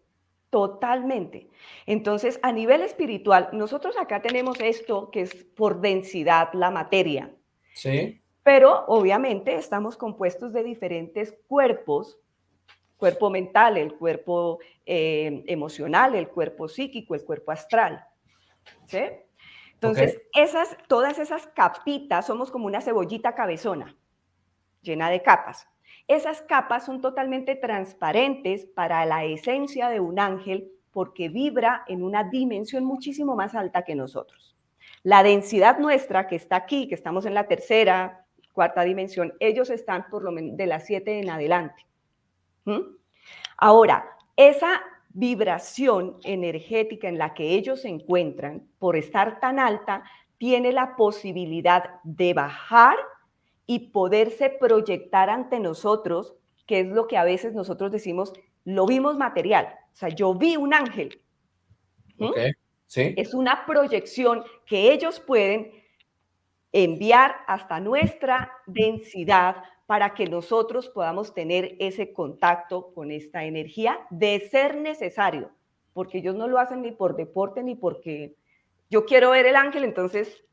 totalmente. Entonces, a nivel espiritual, nosotros acá tenemos esto que es por densidad la materia. Sí. Pero obviamente estamos compuestos de diferentes cuerpos, cuerpo mental, el cuerpo eh, emocional, el cuerpo psíquico, el cuerpo astral. ¿Sí? Entonces, esas, todas esas capitas somos como una cebollita cabezona, llena de capas. Esas capas son totalmente transparentes para la esencia de un ángel porque vibra en una dimensión muchísimo más alta que nosotros. La densidad nuestra que está aquí, que estamos en la tercera, cuarta dimensión, ellos están por lo menos de las siete en adelante. ¿Mm? Ahora, esa vibración energética en la que ellos se encuentran, por estar tan alta, tiene la posibilidad de bajar y poderse proyectar ante nosotros, que es lo que a veces nosotros decimos, lo vimos material. O sea, yo vi un ángel. ¿Mm? ¿Sí? Es una proyección que ellos pueden enviar hasta nuestra densidad para que nosotros podamos tener ese contacto con esta energía de ser necesario, porque ellos no lo hacen ni por deporte ni porque yo quiero ver el ángel, entonces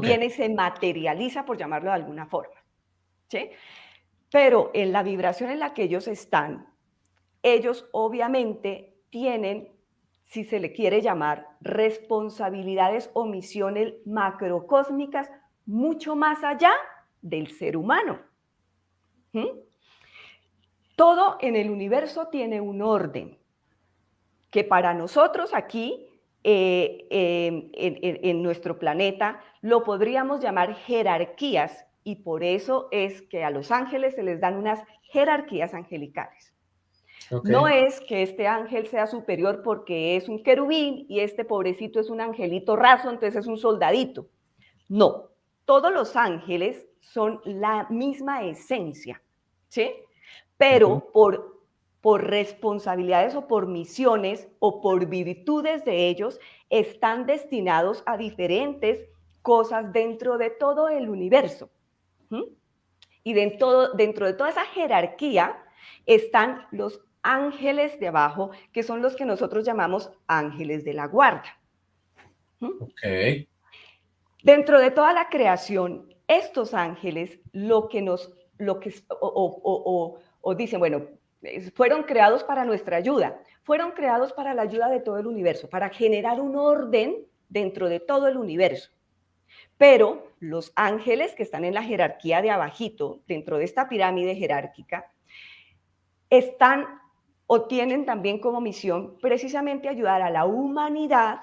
viene y se materializa, por llamarlo de alguna forma. ¿sí? Pero en la vibración en la que ellos están, ellos obviamente tienen, si se le quiere llamar, responsabilidades o misiones macrocósmicas mucho más allá del ser humano. ¿Mm? Todo en el universo tiene un orden que para nosotros aquí eh, em, en, nuestro planeta lo podríamos llamar jerarquías y por eso es que a los ángeles se les dan unas jerarquías angelicales. No es que este ángel sea superior porque es un querubín y este pobrecito es un angelito raso, entonces es un soldadito. No, todos los ángeles son la misma esencia, ¿sí? Pero por, por responsabilidades o por misiones o por virtudes de ellos, están destinados a diferentes cosas dentro de todo el universo. Y dentro, dentro de toda esa jerarquía están los ángeles de abajo, que son los que nosotros llamamos ángeles de la guarda. Ok. Dentro de toda la creación, estos ángeles lo que nos, lo que, o, o, dicen, bueno, fueron creados para nuestra ayuda, fueron creados para la ayuda de todo el universo, para generar un orden dentro de todo el universo. Pero los ángeles que están en la jerarquía de abajito, dentro de esta pirámide jerárquica, están o tienen también como misión precisamente ayudar a la humanidad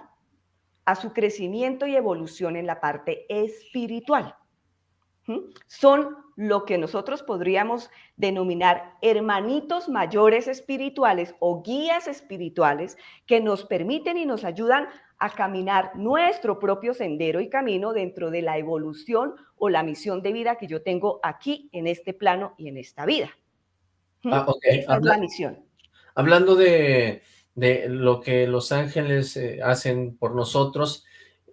a su crecimiento y evolución en la parte espiritual. Son lo que nosotros podríamos denominar hermanitos mayores espirituales o guías espirituales que nos permiten y nos ayudan a caminar nuestro propio sendero y camino dentro de la evolución o la misión de vida que yo tengo aquí en este plano y en esta vida. Ah, Esa es la misión. Hablando de, de lo que los ángeles eh, hacen por nosotros,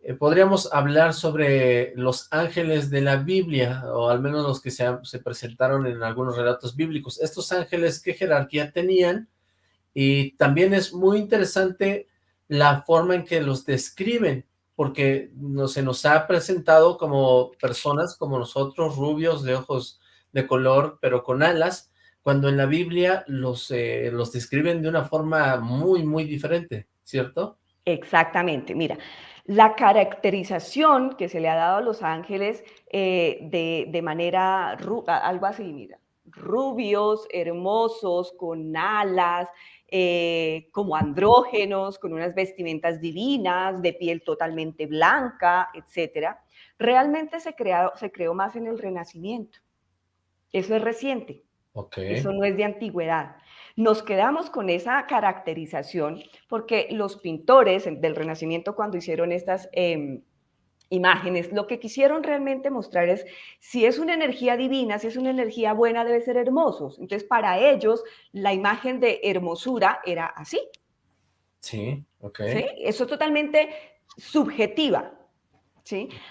eh, podríamos hablar sobre los ángeles de la Biblia, o al menos los que se, se, presentaron en algunos relatos bíblicos. Estos ángeles, ¿qué jerarquía tenían? Y también es muy interesante la forma en que los describen, porque no, se nos ha presentado como personas como nosotros, rubios, de ojos de color, pero con alas, cuando en la Biblia los, eh, los describen de una forma muy, muy diferente, ¿cierto? Exactamente, mira, la caracterización que se le ha dado a los ángeles eh, de, manera, algo así, mira, rubios, hermosos, con alas, eh, como andrógenos, con unas vestimentas divinas, de piel totalmente blanca, etcétera, realmente se, se creó más en el Renacimiento. Eso es reciente. Eso no es de antigüedad. Nos quedamos con esa caracterización porque los pintores del Renacimiento cuando hicieron estas, em, imágenes. Lo que quisieron realmente mostrar es si es una energía divina, si es una energía buena, debe ser hermosos. Entonces, para ellos, la imagen de hermosura era así. Sí, ok. ¿sí? Eso es totalmente subjetiva.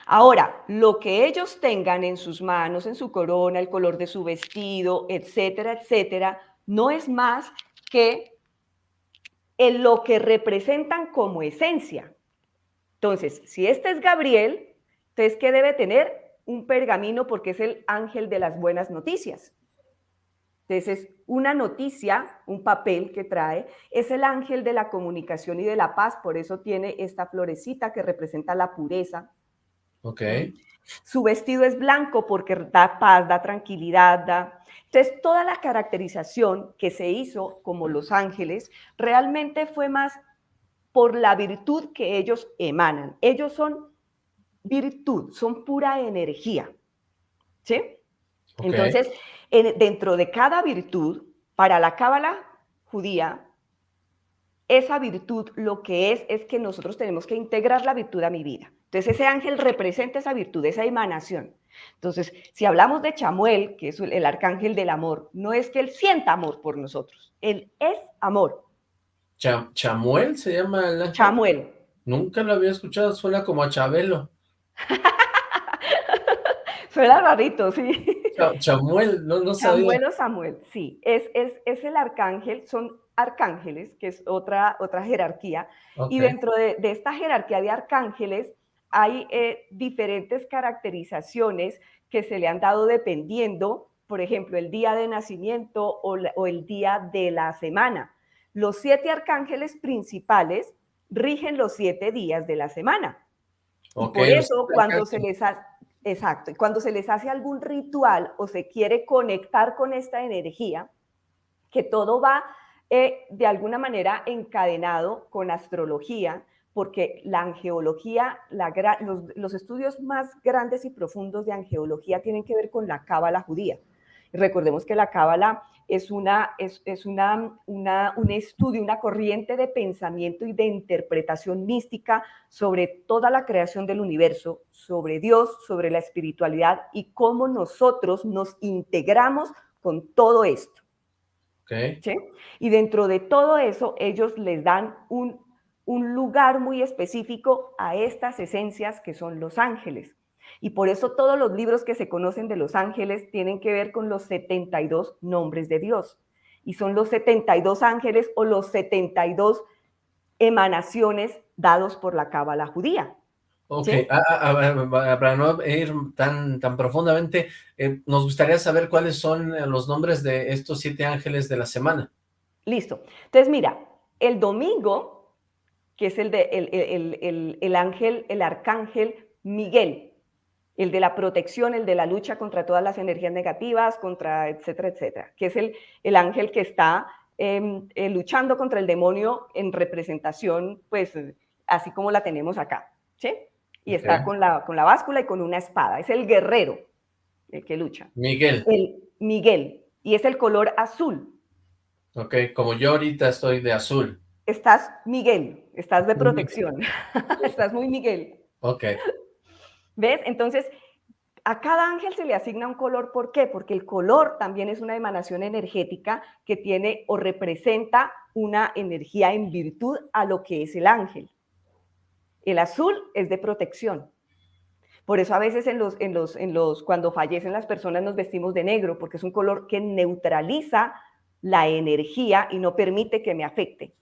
Ahora, lo que ellos tengan en sus manos, en su corona, el color de su vestido, etcétera, etcétera, no es más que en lo que representan como esencia. Entonces, si este es Gabriel, entonces, ¿qué debe tener? Un pergamino porque es el ángel de las buenas noticias. Entonces, es una noticia, un papel que trae, es el ángel de la comunicación y de la paz, por eso tiene esta florecita que representa la pureza. Ok. Su vestido es blanco porque da paz, da tranquilidad, da... Entonces, toda la caracterización que se hizo como los ángeles realmente fue más por la virtud que ellos emanan. Ellos son virtud, son pura energía. ¿Sí? Entonces, dentro de cada virtud, para la cábala judía, esa virtud lo que es es que nosotros tenemos que integrar la virtud a mi vida. Entonces, ese ángel representa esa virtud, esa emanación. Entonces, si hablamos de Chamuel, que es el arcángel del amor, no es que él sienta amor por nosotros, él es amor. ¿Chamuel se llama el Chamuel. Nunca lo había escuchado, suena como a Chabelo. suena rarito, sí. Chamuel, no, no sabía. Chamuel o Samuel, sí. Es, es, es, el arcángel, son arcángeles, que es otra, otra jerarquía. Y dentro de, de, esta jerarquía de arcángeles hay eh, diferentes caracterizaciones que se le han dado dependiendo, por ejemplo, el día de nacimiento o, o el día de la semana. Los siete arcángeles principales rigen los siete días de la semana. por eso, cuando se les hace, exacto, y cuando se les hace algún ritual o se quiere conectar con esta energía, que todo va eh, de alguna manera encadenado con astrología, porque la angeología, los, los, estudios más grandes y profundos de angeología tienen que ver con la cábala judía. Recordemos que la cábala es, una, es, es una, una, un estudio, una corriente de pensamiento y de interpretación mística sobre toda la creación del universo, sobre Dios, sobre la espiritualidad y cómo nosotros nos integramos con todo esto. Okay. ¿Sí? Y dentro de todo eso, ellos les dan un, un lugar muy específico a estas esencias que son los ángeles. Y por eso todos los libros que se conocen de los ángeles tienen que ver con los 72 nombres de Dios. Y son los 72 ángeles o los 72 emanaciones dados por la cábala judía. Ok, ah, ah, ah, para no ir tan, tan profundamente, eh, nos gustaría saber cuáles son los nombres de estos siete ángeles de la semana. Listo. Entonces, mira, el domingo, que es el, de, el, el ángel, el arcángel Miguel, el de la protección, el de la lucha contra todas las energías negativas, contra etcétera, etcétera, que es el, el ángel que está em, eh, luchando contra el demonio en representación, pues así como la tenemos acá, ¿sí? Y está con la, con la báscula y con una espada, es el guerrero el que lucha. Miguel. El Miguel, y es el color azul. Ok, como yo ahorita estoy de azul. Estás Miguel, estás de protección, estás muy Miguel. Ok. ¿Ves? Entonces, a cada ángel se le asigna un color. ¿Por qué? Porque el color también es una emanación energética que tiene o representa una energía en virtud a lo que es el ángel. El azul es de protección. Por eso a veces en los, en los, en los, cuando fallecen las personas nos vestimos de negro, porque es un color que neutraliza la energía y no permite que me afecte.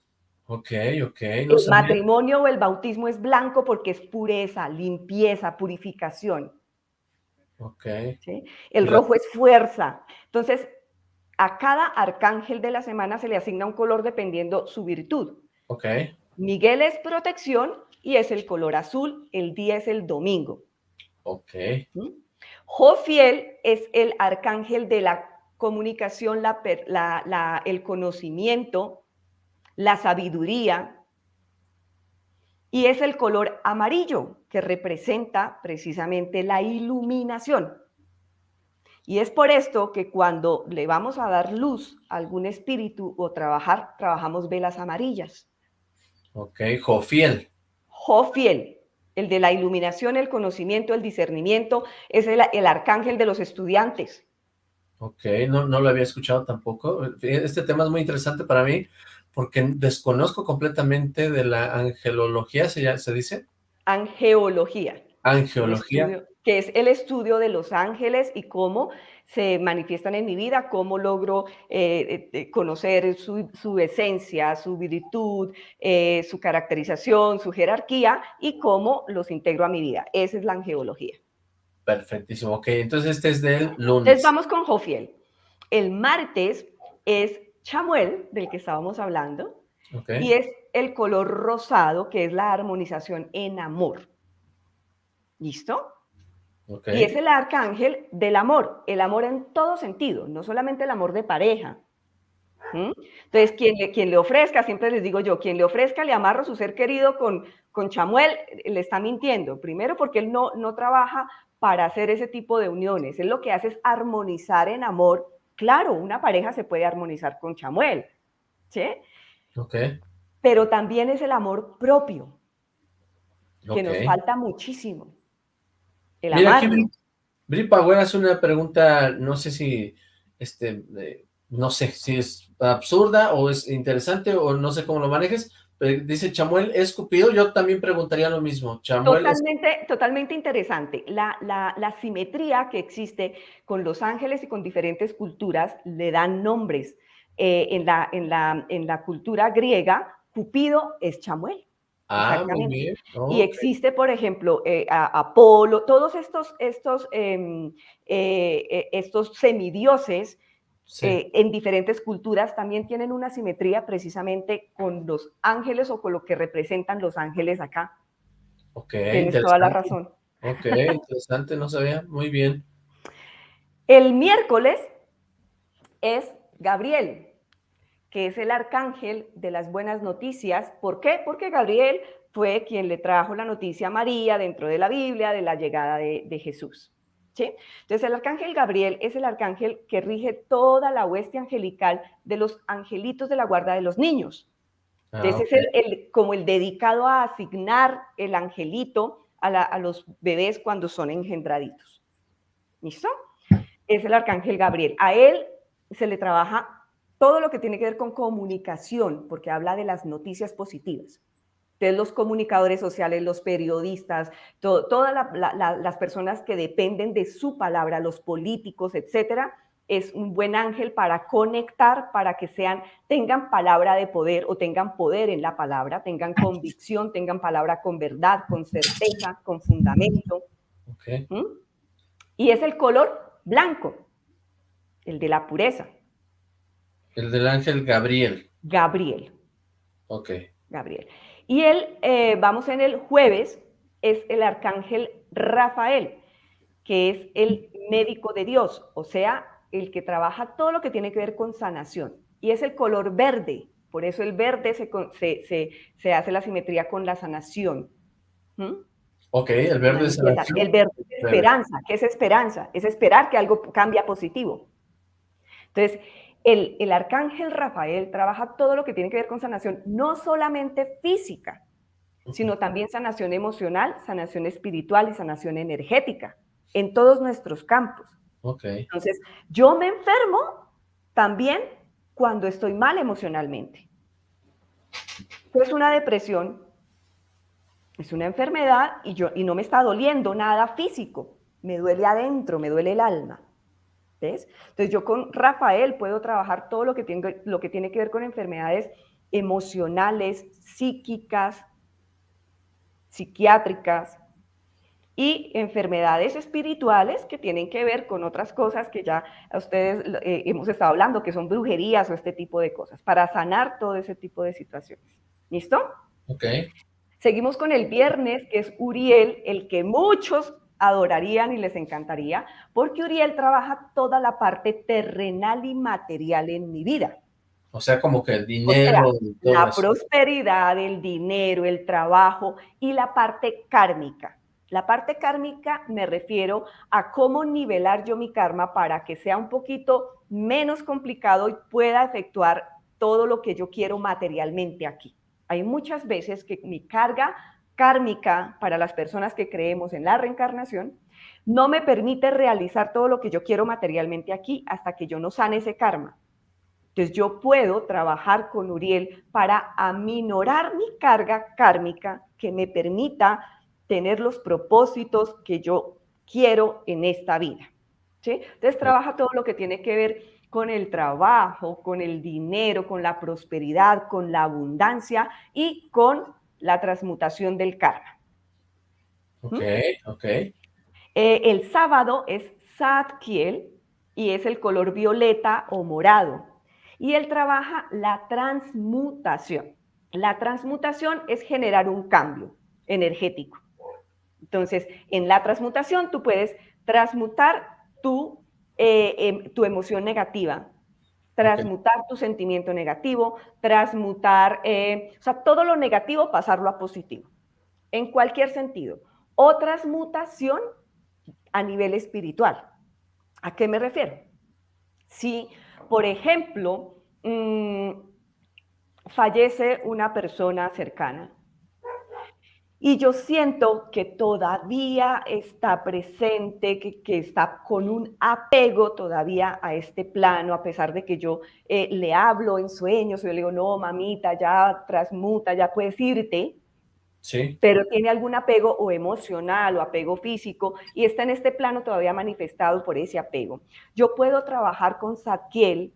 Ok, ok. el matrimonio o el bautismo es blanco porque es pureza, limpieza, purificación. Ok. El rojo es fuerza. Entonces, a cada arcángel de la semana se le asigna un color dependiendo su virtud. Ok. Miguel es protección y es el color azul. El día es el domingo. Ok. Jofiel es el arcángel de la comunicación, la, el conocimiento, la sabiduría, y es el color amarillo que representa precisamente la iluminación. Y es por esto que cuando le vamos a dar luz a algún espíritu o trabajar, trabajamos velas amarillas. Ok, Jofiel. Jofiel. El de la iluminación, el conocimiento, el discernimiento, es el, el arcángel de los estudiantes. Ok, no, no lo había escuchado tampoco. Este tema es muy interesante para mí porque desconozco completamente de la angelología, ¿se, se dice? Angeología. Angeología. que es el estudio de los ángeles y cómo se manifiestan en mi vida, cómo logro eh, eh, conocer su, esencia, su virtud, eh, su caracterización, su jerarquía y cómo los integro a mi vida. Esa es la angeología. Perfectísimo. Ok, entonces este es del lunes. Entonces vamos con Jofiel. El martes es Chamuel, del que estábamos hablando, y es el color rosado, que es la armonización en amor. ¿Listo? Y es el arcángel del amor, el amor en todo sentido, no solamente el amor de pareja. Entonces, quien le, quien le ofrezca, siempre les digo yo, quien le ofrezca, le amarro su ser querido con, con Chamuel, le está mintiendo. Primero porque él no, no trabaja para hacer ese tipo de uniones. Él lo que hace es armonizar en amor. Claro, una pareja se puede armonizar con Chamuel, ¿sí? Ok. Pero también es el amor propio, que nos falta muchísimo. Mira, aquí Bri, hace una pregunta, no sé si, este, eh, no sé si es absurda o es interesante o no sé cómo lo manejes, dice Chamuel es Cupido, yo también preguntaría lo mismo. totalmente, totalmente interesante. La, la, simetría que existe con los ángeles y con diferentes culturas le dan nombres. Eh, en, la, en, la, en la cultura griega, Cupido es Chamuel. Ah, y existe, por ejemplo, eh, Apolo, todos estos, estos, em, eh, eh, estos semidioses en diferentes culturas también tienen una simetría precisamente con los ángeles o con lo que representan los ángeles acá. Ok, Tienes toda la razón. Ok, interesante, no sabía. Muy bien. El miércoles es Gabriel que es el arcángel de las buenas noticias. ¿Por qué? Porque Gabriel fue quien le trajo la noticia a María dentro de la Biblia de la llegada de, Jesús. ¿Sí? Entonces el arcángel Gabriel es el arcángel que rige toda la hueste angelical de los angelitos de la guarda de los niños. Ah, Entonces es el, como el dedicado a asignar el angelito a, a los bebés cuando son engendraditos. ¿Listo? Es el arcángel Gabriel. A él se le trabaja todo lo que tiene que ver con comunicación, porque habla de las noticias positivas. Entonces, los comunicadores sociales, los periodistas, todas las personas que dependen de su palabra, los políticos, etcétera, es un buen ángel para conectar, para que sean, tengan palabra de poder o tengan poder en la palabra, tengan convicción, tengan palabra con verdad, con certeza, con fundamento. ¿Mm? Y es el color blanco, el de la pureza. El del ángel Gabriel. Gabriel. Ok. Gabriel. Y él, eh, vamos en el jueves, es el arcángel Rafael, que es el médico de Dios, o sea, el que trabaja todo lo que tiene que ver con sanación. Y es el color verde, por eso el verde se, se, hace la simetría con la sanación. ¿Mm? Ok, el verde es sanación. El verde es esperanza. ¿Qué es esperanza? Es esperar que algo cambie positivo. Entonces, el, arcángel Rafael trabaja todo lo que tiene que ver con sanación, no solamente física, sino también sanación emocional, sanación espiritual y sanación energética, en todos nuestros campos. Entonces, yo me enfermo también cuando estoy mal emocionalmente. Es una depresión, es una enfermedad y, yo, y no me está doliendo nada físico, me duele adentro, me duele el alma. Entonces yo con Rafael puedo trabajar todo lo que, tiene, lo que tiene que ver con enfermedades emocionales, psíquicas, psiquiátricas y enfermedades espirituales que tienen que ver con otras cosas que ya ustedes eh, hemos estado hablando, que son brujerías o este tipo de cosas, para sanar todo ese tipo de situaciones. ¿Listo? Ok. Seguimos con el viernes, que es Uriel, el que muchos adorarían y les encantaría, porque Uriel trabaja toda la parte terrenal y material en mi vida. O sea, como que el dinero. la prosperidad, el dinero, el trabajo y la parte kármica. La parte kármica me refiero a cómo nivelar yo mi karma para que sea un poquito menos complicado y pueda efectuar todo lo que yo quiero materialmente aquí. Hay muchas veces que mi carga kármica para las personas que creemos en la reencarnación, no me permite realizar todo lo que yo quiero materialmente aquí hasta que yo no sane ese karma. Entonces yo puedo trabajar con Uriel para aminorar mi carga kármica que me permita tener los propósitos que yo quiero en esta vida. ¿sí? Entonces trabaja todo lo que tiene que ver con el trabajo, con el dinero, con la prosperidad, con la abundancia y con la transmutación del karma. Ok, ok. Eh, el sábado es Satkiel y es el color violeta o morado. Y él trabaja la transmutación. La transmutación es generar un cambio energético. Entonces, en la transmutación tú puedes transmutar tu, eh, em, tu emoción negativa, transmutar tu sentimiento negativo, transmutar, eh, o sea, todo lo negativo pasarlo a positivo, en cualquier sentido. O transmutación a nivel espiritual. ¿A qué me refiero? Si, por ejemplo, mm, fallece una persona cercana y yo siento que todavía está presente, que, está con un apego todavía a este plano, a pesar de que yo eh, le hablo en sueños, yo le digo, no, mamita, ya transmuta, ya puedes irte, pero tiene algún apego o emocional o apego físico y está en este plano todavía manifestado por ese apego. Yo puedo trabajar con Saquiel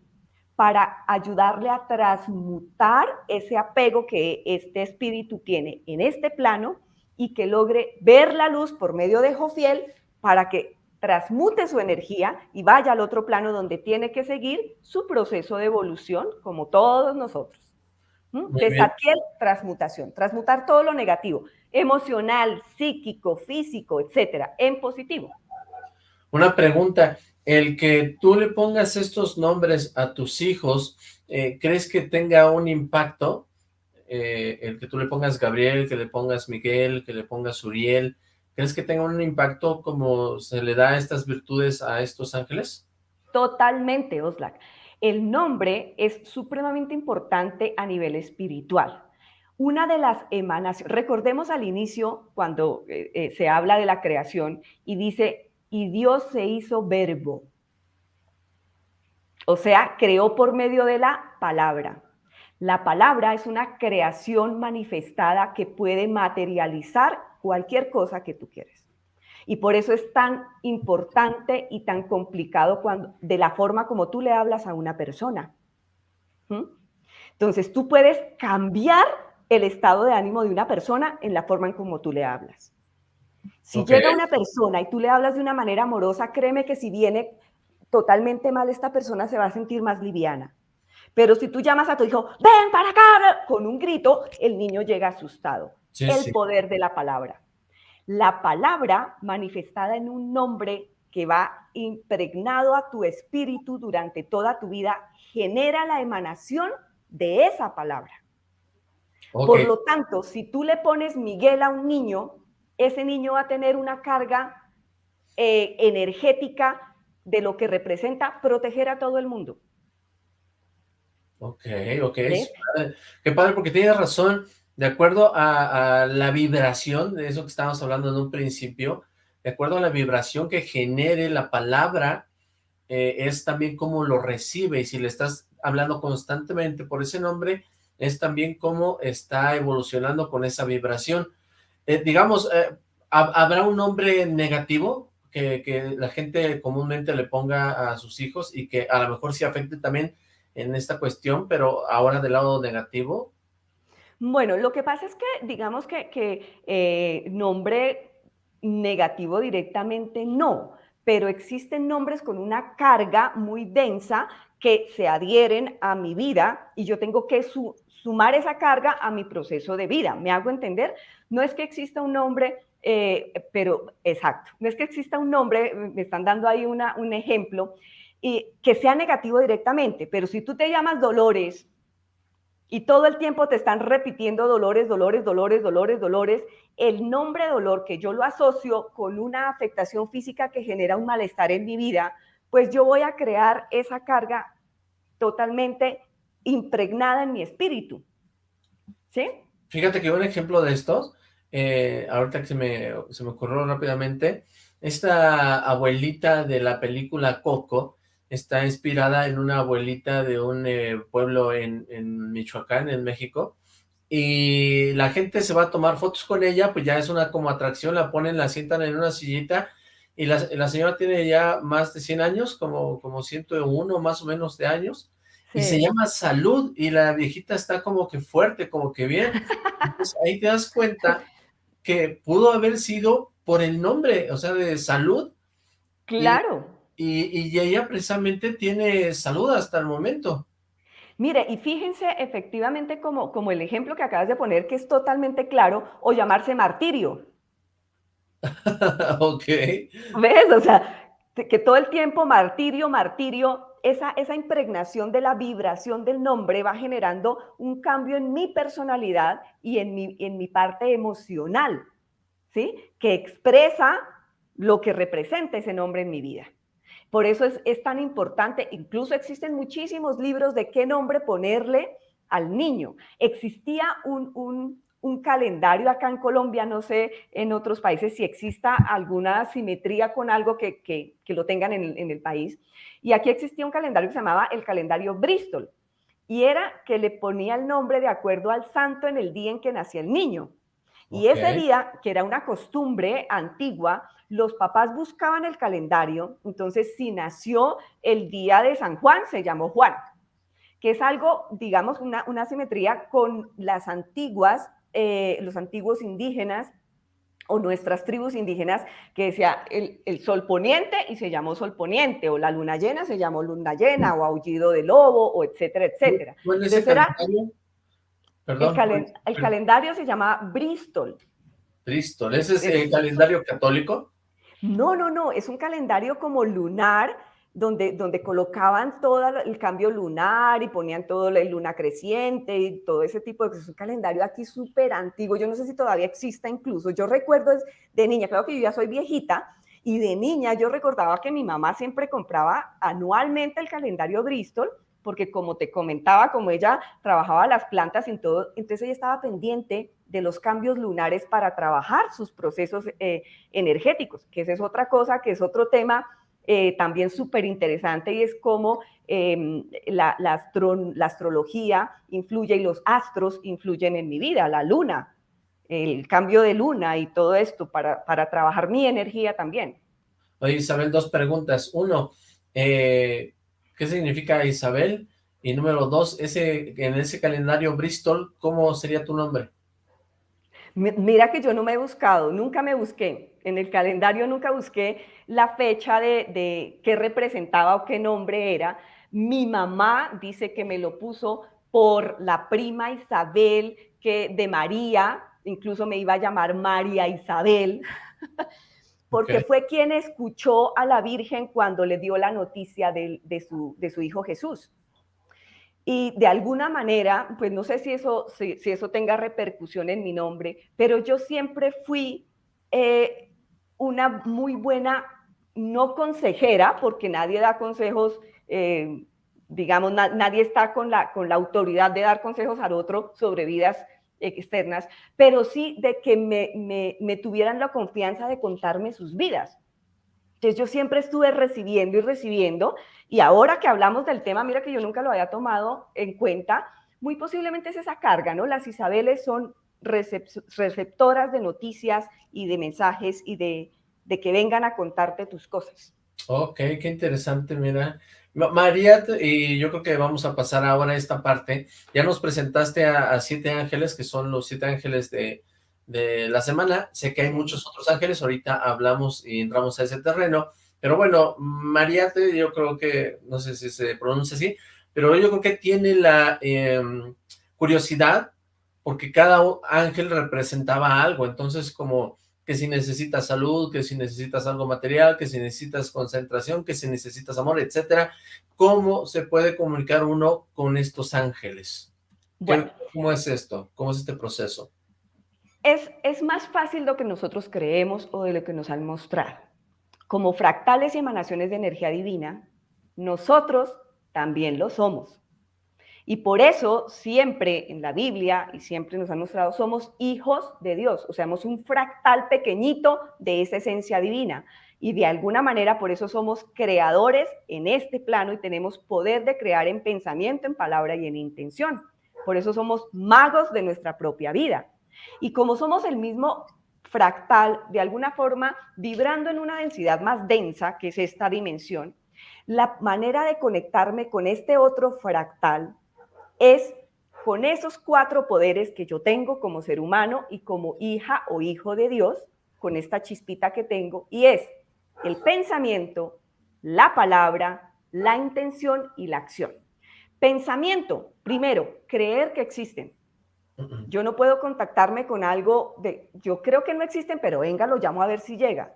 para ayudarle a transmutar ese apego que este espíritu tiene en este plano y que logre ver la luz por medio de Jofiel para que transmute su energía y vaya al otro plano donde tiene que seguir su proceso de evolución como todos nosotros. Desaquiel, transmutación, transmutar todo lo negativo, emocional, psíquico, físico, etcétera, en positivo. Una pregunta, el que tú le pongas estos nombres a tus hijos, eh, ¿crees que tenga un impacto? Eh, el que tú le pongas Gabriel, que le pongas Miguel, que le pongas Uriel, ¿crees que tenga un impacto como se le da estas virtudes a estos ángeles? Totalmente, Oslak. El nombre es supremamente importante a nivel espiritual. Una de las emanaciones, recordemos al inicio cuando eh, se habla de la creación y dice, y Dios se hizo verbo. O sea, creó por medio de la palabra. La palabra es una creación manifestada que puede materializar cualquier cosa que tú quieres. Y por eso es tan importante y tan complicado cuando, de la forma como tú le hablas a una persona. ¿Mm? Entonces, tú puedes cambiar el estado de ánimo de una persona en la forma en como tú le hablas. Si llega una persona y tú le hablas de una manera amorosa, créeme que si viene totalmente mal, esta persona se va a sentir más liviana. Pero si tú llamas a tu hijo, ven para acá, con un grito, el niño llega asustado. el poder de la palabra la palabra manifestada en un nombre que va impregnado a tu espíritu durante toda tu vida, genera la emanación de esa palabra. Por lo tanto, si tú le pones Miguel a un niño, ese niño va a tener una carga eh, energética de lo que representa proteger a todo el mundo. Ok, ok. Qué padre, porque tienes razón de acuerdo a, la vibración, de eso que estábamos hablando en un principio, de acuerdo a la vibración que genere la palabra, eh, es también cómo lo recibe, y si le estás hablando constantemente por ese nombre, es también cómo está evolucionando con esa vibración. Eh, digamos, eh, ¿habrá un nombre negativo que, que, la gente comúnmente le ponga a sus hijos y que a lo mejor sí afecte también en esta cuestión, pero ahora del lado negativo? Bueno, lo que pasa es que, digamos que, eh, nombre negativo directamente no, pero existen nombres con una carga muy densa que se adhieren a mi vida y yo tengo que sumar esa carga a mi proceso de vida. ¿Me hago entender? No es que exista un nombre, eh, pero exacto, no es que exista un nombre, me están dando ahí una, un ejemplo, y que sea negativo directamente, pero si tú te llamas Dolores, y todo el tiempo te están repitiendo dolores, dolores, dolores, dolores, dolores, el nombre dolor que yo lo asocio con una afectación física que genera un malestar en mi vida, pues yo voy a crear esa carga totalmente impregnada en mi espíritu. ¿Sí? Fíjate que un ejemplo de estos eh, ahorita que se me, se me ocurrió rápidamente, esta abuelita de la película Coco está inspirada en una abuelita de un eh, pueblo en, en Michoacán, en México, y la gente se va a tomar fotos con ella, pues ya es una como atracción, la ponen, la sientan en una sillita, y la, la señora tiene ya más de 100 años, como, como 101 más o menos de años, y se llama Salud, y la viejita está como que fuerte, como que bien. Entonces ahí te das cuenta que pudo haber sido por el nombre, o sea, de Salud. Claro. Y, y, ella precisamente tiene salud hasta el momento. Mire, y fíjense efectivamente como, como el ejemplo que acabas de poner, que es totalmente claro, o llamarse martirio. ok. ¿Ves? O sea, que todo el tiempo martirio, martirio, esa, esa impregnación de la vibración del nombre va generando un cambio en mi personalidad y en mi, en mi parte emocional, ¿sí? Que expresa lo que representa ese nombre en mi vida. Por eso es, es tan importante, incluso existen muchísimos libros de qué nombre ponerle al niño. Existía un, un, un calendario acá en Colombia, no sé en otros países si exista alguna simetría con algo que, que, que lo tengan en el, en el, país. Y aquí existía un calendario que se llamaba el calendario Bristol. Y era que le ponía el nombre de acuerdo al santo en el día en que nacía el niño. Y okay. ese día, que era una costumbre antigua, los papás buscaban el calendario. Entonces, si nació el día de San Juan, se llamó Juan, que es algo, digamos, una, una simetría con las antiguas eh, los antiguos indígenas o nuestras tribus indígenas que decía el, el, sol poniente y se llamó sol poniente, o la luna llena se llamó luna llena, o aullido de lobo, o etcétera, etcétera. ¿Cuál es Entonces, era, Perdón, el, calen el, calendario se llama Bristol. Bristol, ¿ese es el calendario católico? No, no, no, es un calendario como lunar donde, donde colocaban todo el cambio lunar y ponían todo la luna creciente y todo ese tipo de cosas. Es un calendario aquí súper antiguo. Yo no sé si todavía exista incluso. Yo recuerdo de niña, claro que yo ya soy viejita, y de niña yo recordaba que mi mamá siempre compraba anualmente el calendario Bristol, porque como te comentaba, como ella trabajaba las plantas y todo, entonces ella estaba pendiente de los cambios lunares para trabajar sus procesos eh, energéticos, que esa es otra cosa, que es otro tema eh, también súper interesante y es cómo eh, la, la, astro, la, astrología influye y los astros influyen en mi vida, la luna, el cambio de luna y todo esto para, para trabajar mi energía también. Oye Isabel, dos preguntas. Uno, eh, ¿qué significa Isabel? Y número dos, ese, en ese calendario Bristol, ¿cómo sería tu nombre? Mira que yo no me he buscado, nunca me busqué. En el calendario nunca busqué la fecha de, de qué representaba o qué nombre era. Mi mamá dice que me lo puso por la prima Isabel que de María, incluso me iba a llamar María Isabel, porque okay. fue quien escuchó a la Virgen cuando le dio la noticia de, de, su, de su hijo Jesús. Y de alguna manera, pues no sé si eso, si, si eso tenga repercusión en mi nombre, pero yo siempre fui eh, una muy buena, no consejera, porque nadie da consejos, eh, digamos, na, nadie está con la, con la autoridad de dar consejos al otro sobre vidas externas, pero sí de que me, me, me tuvieran la confianza de contarme sus vidas. Entonces yo siempre estuve recibiendo y recibiendo, y ahora que hablamos del tema, mira que yo nunca lo había tomado en cuenta, muy posiblemente es esa carga, ¿no? Las Isabeles son receptoras de noticias y de mensajes y de, de que vengan a contarte tus cosas. Ok, qué interesante, mira. María, y yo creo que vamos a pasar ahora a esta parte. Ya nos presentaste a, siete ángeles, que son los siete ángeles de, de la semana. Sé que hay muchos otros ángeles, ahorita hablamos y entramos a ese terreno, pero bueno, Mariate yo creo que, no sé si se pronuncia así, pero yo creo que tiene la eh, curiosidad, porque cada ángel representaba algo, entonces como que si necesitas salud, que si necesitas algo material, que si necesitas concentración, que si necesitas amor, etcétera, ¿cómo se puede comunicar uno con estos ángeles? Bueno. ¿Cómo es esto? ¿Cómo es este proceso? Es, es, más fácil lo que nosotros creemos o de lo que nos han mostrado. Como fractales y emanaciones de energía divina, nosotros también lo somos. Y por eso siempre en la Biblia y siempre nos han mostrado, somos hijos de Dios, o sea, somos un fractal pequeñito de esa esencia divina. Y de alguna manera por eso somos creadores en este plano y tenemos poder de crear en pensamiento, en palabra y en intención. Por eso somos magos de nuestra propia vida. Y como somos el mismo fractal, de alguna forma vibrando en una densidad más densa, que es esta dimensión, la manera de conectarme con este otro fractal es con esos cuatro poderes que yo tengo como ser humano y como hija o hijo de Dios, con esta chispita que tengo, y es el pensamiento, la palabra, la intención y la acción. Pensamiento, primero, creer que existen. Yo no puedo contactarme con algo de, yo creo que no existen, pero venga, lo llamo a ver si llega.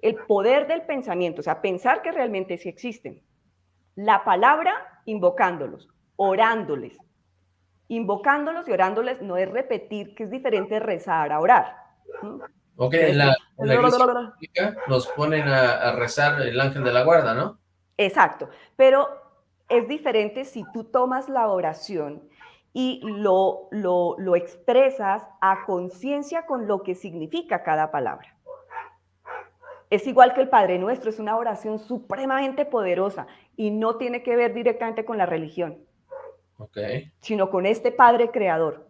El poder del pensamiento, o sea, pensar que realmente sí existen. La palabra, invocándolos, orándoles. Invocándolos y orándoles no es repetir, que es diferente rezar a orar. Ok, en la, iglesia nos ponen a, rezar el ángel de la guarda, ¿no? Exacto, pero es diferente si tú tomas la oración y lo, lo, lo expresas a conciencia con lo que significa cada palabra. Es igual que el Padre Nuestro, es una oración supremamente poderosa y no tiene que ver directamente con la religión, sino con este Padre Creador.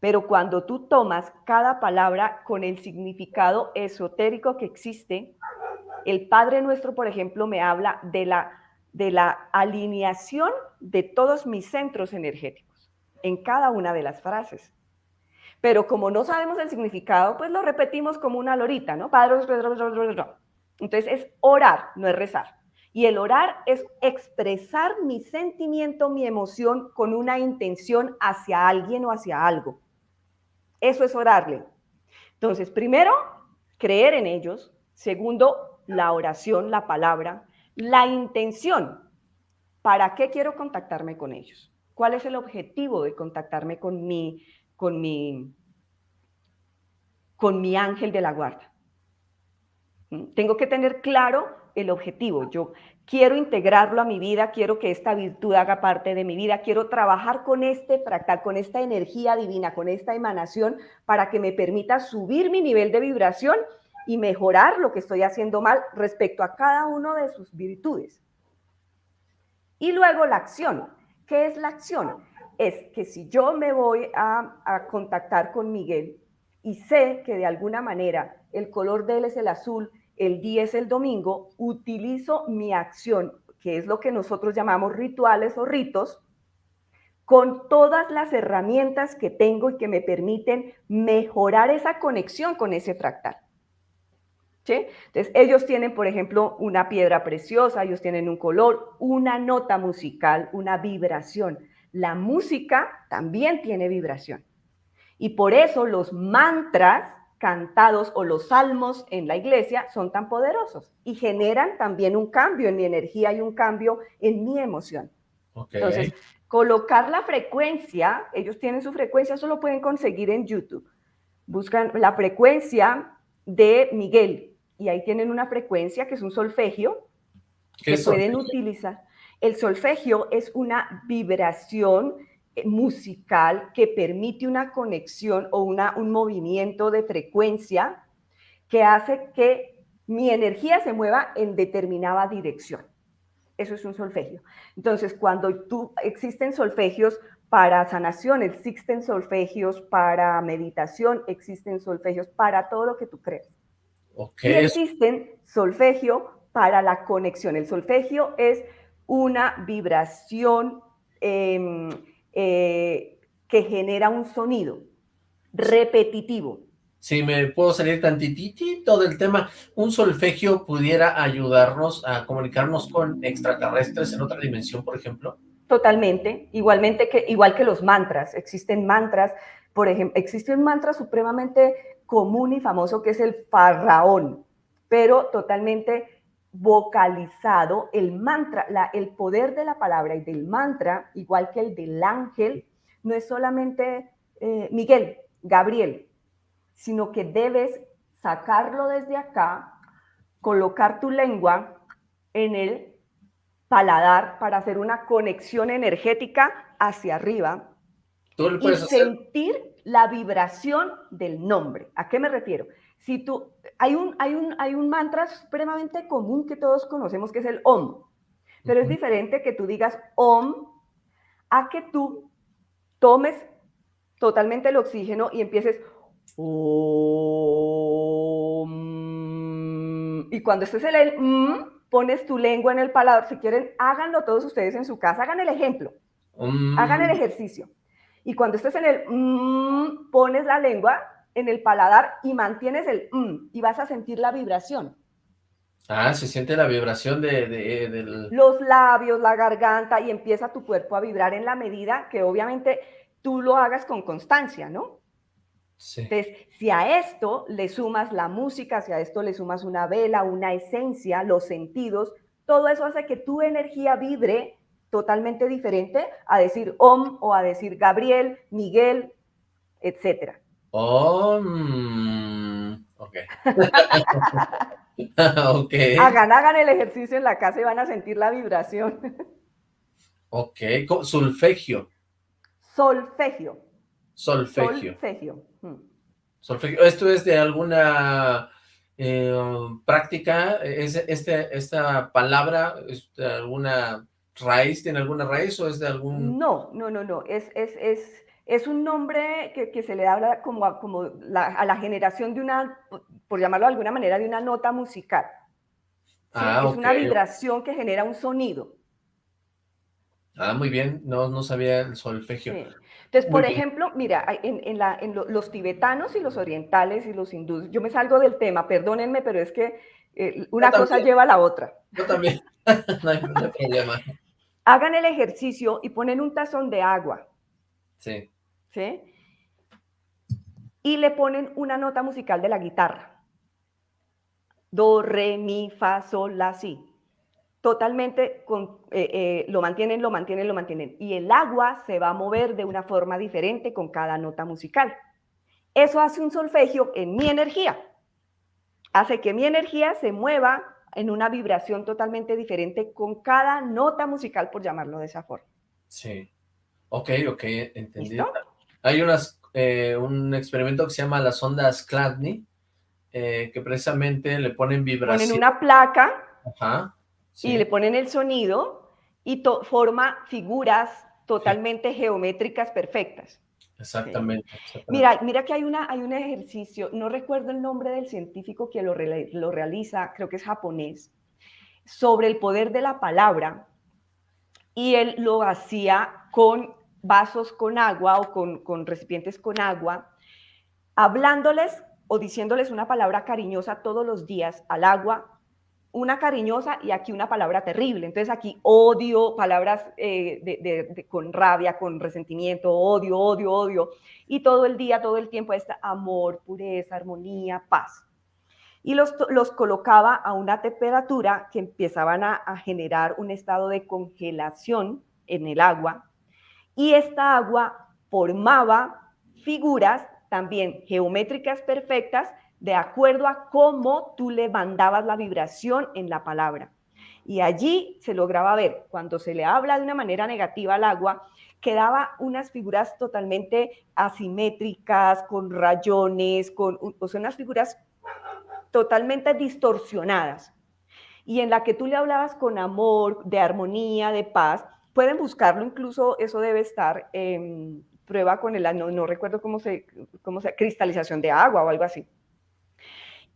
Pero cuando tú tomas cada palabra con el significado esotérico que existe, el Padre Nuestro, por ejemplo, me habla de la, de la alineación de todos mis centros energéticos en cada una de las frases. Pero como no sabemos el significado, pues lo repetimos como una lorita, ¿no? Padre, entonces es orar, no es rezar. Y el orar es expresar mi sentimiento, mi emoción con una intención hacia alguien o hacia algo. Eso es orarle. Entonces, primero, creer en ellos. Segundo, la oración, la palabra. La intención. ¿Para qué quiero contactarme con ellos? ¿Cuál es el objetivo de contactarme con mi, con mi, con mi ángel de la guarda? ¿Mm? Tengo que tener claro el objetivo. Yo quiero integrarlo a mi vida, quiero que esta virtud haga parte de mi vida, quiero trabajar con este fractal, con esta energía divina, con esta emanación para que me permita subir mi nivel de vibración y mejorar lo que estoy haciendo mal respecto a cada uno de sus virtudes. Y luego la acción. ¿Qué es la acción? Es que si yo me voy a, contactar con Miguel y sé que de alguna manera el color de él es el azul, el día es el domingo, utilizo mi acción, que es lo que nosotros llamamos rituales o ritos, con todas las herramientas que tengo y que me permiten mejorar esa conexión con ese fractal. Entonces, ellos tienen, por ejemplo, una piedra preciosa, ellos tienen un color, una nota musical, una vibración. La música también tiene vibración. Y por eso los mantras cantados o los salmos en la iglesia son tan poderosos y generan también un cambio en mi energía y un cambio en mi emoción. Entonces, colocar la frecuencia, ellos tienen su frecuencia, eso lo pueden conseguir en YouTube. Buscan la frecuencia de Miguel, y ahí tienen una frecuencia que es un solfegio que pueden utilizar. El solfegio es una vibración musical que permite una conexión o una, un movimiento de frecuencia que hace que mi energía se mueva en determinada dirección. Eso es un solfegio. Entonces, cuando tú existen solfegios para sanación, existen solfegios para meditación, existen solfegios para todo lo que tú crees. Y existen solfegio para la conexión. El solfegio es una vibración em, eh, que genera un sonido repetitivo. Si me puedo salir tantitito del tema, ¿un solfegio pudiera ayudarnos a comunicarnos con extraterrestres en otra dimensión, por ejemplo? Totalmente, igualmente que, igual que los mantras, existen mantras, por ejemplo, existe un mantra supremamente común y famoso que es el farraón, pero totalmente vocalizado, el mantra, la, el poder de la palabra y del mantra, igual que el del ángel, no es solamente eh, Miguel, Gabriel, sino que debes sacarlo desde acá, colocar tu lengua en el paladar para hacer una conexión energética hacia arriba y sentir la vibración del nombre. ¿A qué me refiero? Si tú, hay un, hay, un, hay un mantra supremamente común que todos conocemos que es el OM, pero es diferente que tú digas OM a que tú tomes totalmente el oxígeno y empieces OM. Y cuando estés en el M, pones tu lengua en el paladar. Si quieren, háganlo todos ustedes en su casa, hagan el ejemplo, hagan el ejercicio. Y cuando estés en el pones la lengua en el paladar y mantienes el mm, y vas a sentir la vibración. Ah, se siente la vibración de, de, Los labios, la garganta y empieza tu cuerpo a vibrar en la medida que obviamente tú lo hagas con constancia, ¿no? Sí. Entonces, si a esto le sumas la música, si a esto le sumas una vela, una esencia, los sentidos, todo eso hace que tu energía vibre totalmente diferente a decir Om o a decir Gabriel, Miguel, etcétera. Om. Ok. okay. Hagan, hagan el ejercicio en la casa y van a sentir la vibración. ok. Solfegio. Solfegio. Solfegio. Solfegio. Hmm. Solfegio. ¿Esto es de alguna eh, práctica? ¿Es este, esta palabra es de alguna raíz? ¿Tiene alguna raíz o es de algún...? No, no, no, no. Es, es, es, es un nombre que, se le habla como, a, como a la generación de una, por llamarlo de alguna manera, de una nota musical. Ah, es una vibración que genera un sonido. Ah, muy bien. No, no sabía el solfegio. Entonces, por ejemplo, mira, en, la, en los tibetanos y los orientales y los hindúes, yo me salgo del tema, perdónenme, pero es que eh, una cosa lleva a la otra. Yo también, no hay problema hagan el ejercicio y ponen un tazón de agua. Sí. ¿Sí? Y le ponen una nota musical de la guitarra. Do, re, mi, fa, sol, la, si. Totalmente con, eh, eh, lo mantienen, lo mantienen, lo mantienen. Y el agua se va a mover de una forma diferente con cada nota musical. Eso hace un solfegio en mi energía. Hace que mi energía se mueva en una vibración totalmente diferente con cada nota musical, por llamarlo de esa forma. Sí. Ok, ok, entendido. Hay unas, eh, un experimento que se llama las ondas Cladni, eh, que precisamente le ponen vibración. Ponen una placa y le ponen el sonido y forma figuras totalmente geométricas perfectas. Exactamente, Mira, mira que hay, una, hay un ejercicio, no recuerdo el nombre del científico que lo, lo realiza, creo que es japonés, sobre el poder de la palabra, y él lo hacía con vasos con agua o con, con recipientes con agua, hablándoles o diciéndoles una palabra cariñosa todos los días al agua una cariñosa y aquí una palabra terrible. Entonces aquí odio, palabras eh, con rabia, con resentimiento, odio, odio, odio. Y todo el día, todo el tiempo está amor, pureza, armonía, paz. Y los, los colocaba a una temperatura que empezaban a generar un estado de congelación en el agua. Y esta agua formaba figuras también geométricas perfectas de acuerdo a cómo tú le mandabas la vibración en la palabra. Y allí se lograba ver, cuando se le habla de una manera negativa al agua, quedaba unas figuras totalmente asimétricas, con rayones, con o sea, unas figuras totalmente distorsionadas. Y en la que tú le hablabas con amor, de armonía, de paz, pueden buscarlo, incluso eso debe estar en prueba con el, no, no recuerdo cómo se, cómo se, cristalización de agua o algo así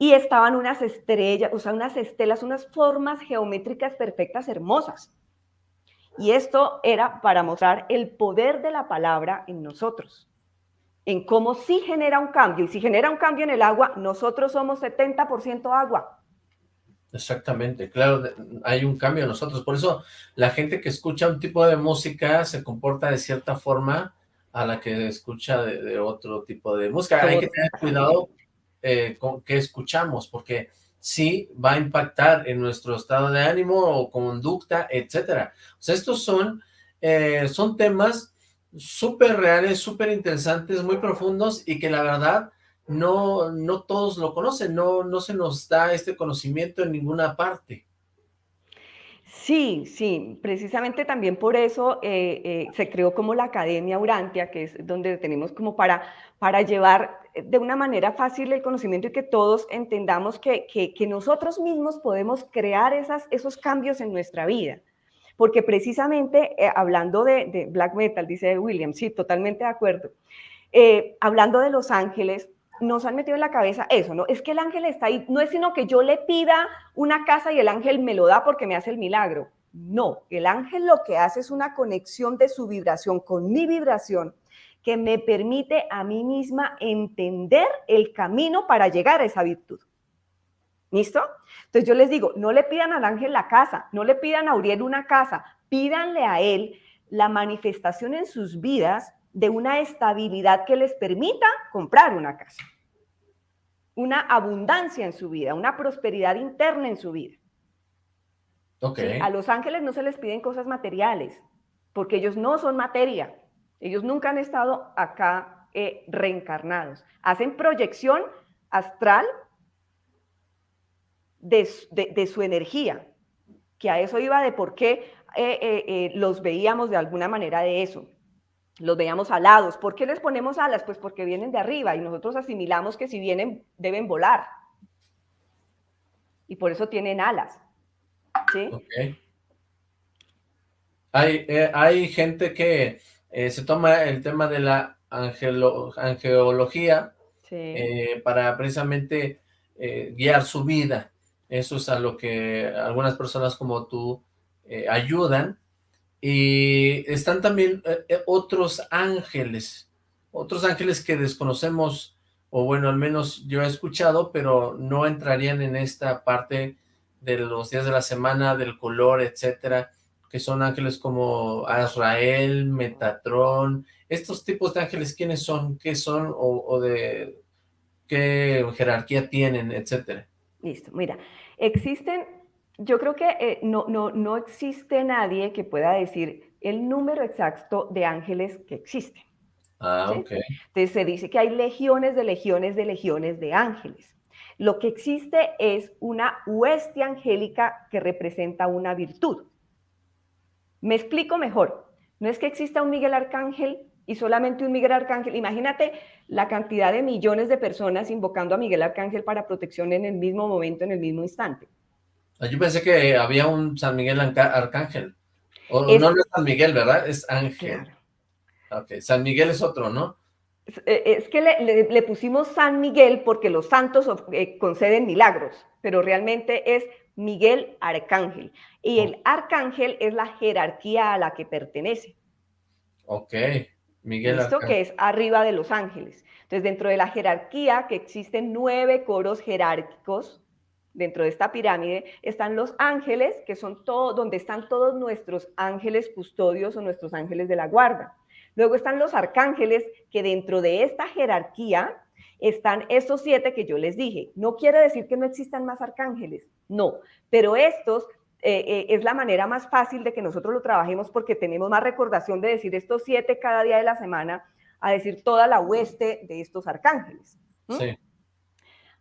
y estaban unas estrellas, o sea, unas estelas, unas formas geométricas perfectas, hermosas. Y esto era para mostrar el poder de la palabra en nosotros, en cómo sí genera un cambio. Y si genera un cambio en el agua, nosotros somos 70% agua. Exactamente, claro, hay un cambio en nosotros. Por eso la gente que escucha un tipo de música se comporta de cierta forma a la que escucha de, otro tipo de música. Hay que tener cuidado eh, que escuchamos, porque sí va a impactar en nuestro estado de ánimo o conducta, etcétera. O sea, estos son, eh, son temas súper reales, súper interesantes, muy profundos y que la verdad no, no todos lo conocen, no, no se nos da este conocimiento en ninguna parte. Sí, sí, precisamente también por eso eh, eh, se creó como la Academia Urantia, que es donde tenemos como para, para llevar de una manera fácil el conocimiento y que todos entendamos que, que, nosotros mismos podemos crear esos cambios en nuestra vida. Porque precisamente, eh, hablando de, black metal, dice William, sí, totalmente de acuerdo, hablando de los ángeles, nos han metido en la cabeza eso, ¿no? Es que el ángel está ahí, no es sino que yo le pida una casa y el ángel me lo da porque me hace el milagro. No, el ángel lo que hace es una conexión de su vibración con mi vibración que me permite a mí misma entender el camino para llegar a esa virtud. ¿Listo? Entonces yo les digo, no le pidan al ángel la casa, no le pidan a Uriel una casa, pídanle a él la manifestación en sus vidas de una estabilidad que les permita comprar una casa, una abundancia en su vida, una prosperidad interna en su vida. Okay. A los ángeles no se les piden cosas materiales, porque ellos no son materia. Ellos nunca han estado acá eh, reencarnados. Hacen proyección astral de, su energía, que a eso iba de por qué eh, eh, los veíamos de alguna manera de eso los veíamos alados. ¿Por qué les ponemos alas? Pues porque vienen de arriba y nosotros asimilamos que si vienen deben volar. Y por eso tienen alas. ¿sí? Hay, eh, hay gente que eh, se toma el tema de la angeología eh, para precisamente guiar su vida. Eso es a lo que algunas personas como tú ayudan y están también eh, eh, otros ángeles, otros ángeles que desconocemos, o bueno, al menos yo he escuchado, pero no entrarían en esta parte de los días de la semana, del color, etcétera, que son ángeles como Azrael, Metatrón, estos tipos de ángeles, ¿quiénes son? ¿Qué son? O, o de qué jerarquía tienen, etcétera. Listo, mira, existen yo creo que eh, no, no, no existe nadie que pueda decir el número exacto de ángeles que existen. Ah, ok. Entonces se dice que hay legiones de legiones de legiones de ángeles. Lo que existe es una hueste angélica que representa una virtud. Me explico mejor. No es que exista un Miguel Arcángel y solamente un Miguel Arcángel. Imagínate la cantidad de millones de personas invocando a Miguel Arcángel para protección en el mismo momento, en el mismo instante. Ah, yo pensé que había un San Miguel Arcángel. O, no, es San Miguel, ¿verdad? Es Ángel. Ok, San Miguel es otro, ¿no? Es, eh, que le, pusimos San Miguel porque los santos eh, conceden milagros, pero realmente es Miguel Arcángel. Y el Arcángel es la jerarquía a la que pertenece. Ok, Miguel Arcángel. que es arriba de los ángeles. Entonces, dentro de la jerarquía, que existen nueve coros jerárquicos, dentro de esta pirámide están los ángeles, que son todo, donde están todos nuestros ángeles custodios o nuestros ángeles de la guarda. Luego están los arcángeles, que dentro de esta jerarquía están estos siete que yo les dije. No quiere decir que no existan más arcángeles, no, pero estos eh, eh, es la manera más fácil de que nosotros lo trabajemos porque tenemos más recordación de decir estos siete cada día de la semana a decir toda la hueste de estos arcángeles. Sí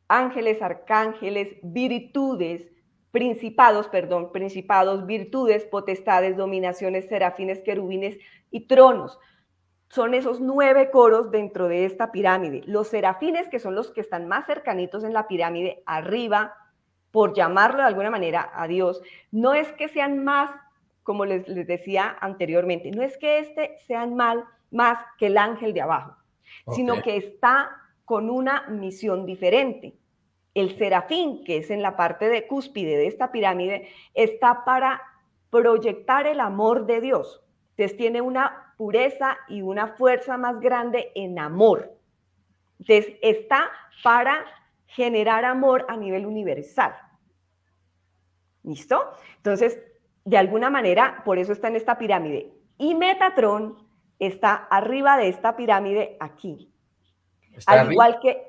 ángeles, arcángeles, virtudes, principados, perdón, principados, virtudes, potestades, dominaciones, serafines, querubines y tronos. Son esos nueve coros dentro de esta pirámide. Los serafines, que son los que están más cercanitos en la pirámide, arriba, por llamarlo de alguna manera a Dios, no es que sean más, como les, decía anteriormente, no es que este sean mal, más que el ángel de abajo, sino que está con una misión diferente. El serafín, que es en la parte de cúspide de esta pirámide, está para proyectar el amor de Dios. Entonces tiene una pureza y una fuerza más grande en amor. Entonces está para generar amor a nivel universal. ¿Listo? Entonces, de alguna manera, por eso está en esta pirámide. Y Metatron está arriba de esta pirámide aquí. al igual que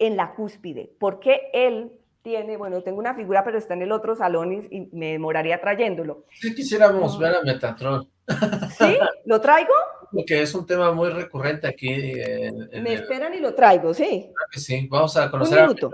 en la cúspide, porque él tiene, bueno, tengo una figura, pero está en el otro salón y, me demoraría trayéndolo. Si quisiéramos ver a Metatron. ¿Sí? ¿Lo traigo? Porque es un tema muy recurrente aquí. me esperan y lo traigo, sí. sí, vamos a conocer un minuto.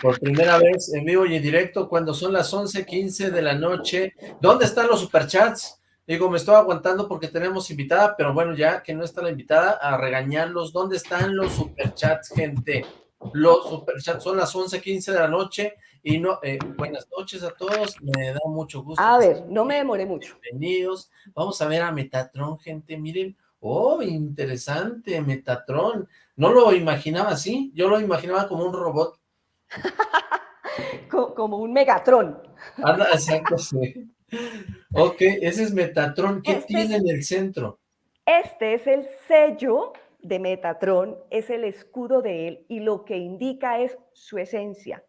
por primera vez en vivo y en directo cuando son las 11.15 de la noche. ¿Dónde están los superchats? Digo, me estoy aguantando porque tenemos invitada, pero bueno, ya que no está la invitada, a regañarlos. ¿Dónde están los superchats, gente? Los superchats son las 11.15 de la noche y no, eh, buenas noches a todos, me da mucho gusto. A ver, no me demoré mucho. Bienvenidos. Vamos a ver a Metatron, gente, miren. Oh, interesante, Metatron. No lo imaginaba así, yo lo imaginaba como un robot. como un Megatron. Anda, exacto, sí. Ok, ese es Metatron. ¿Qué este tiene en el centro? Este es el sello de Metatron, es el escudo de él y lo que indica es su esencia.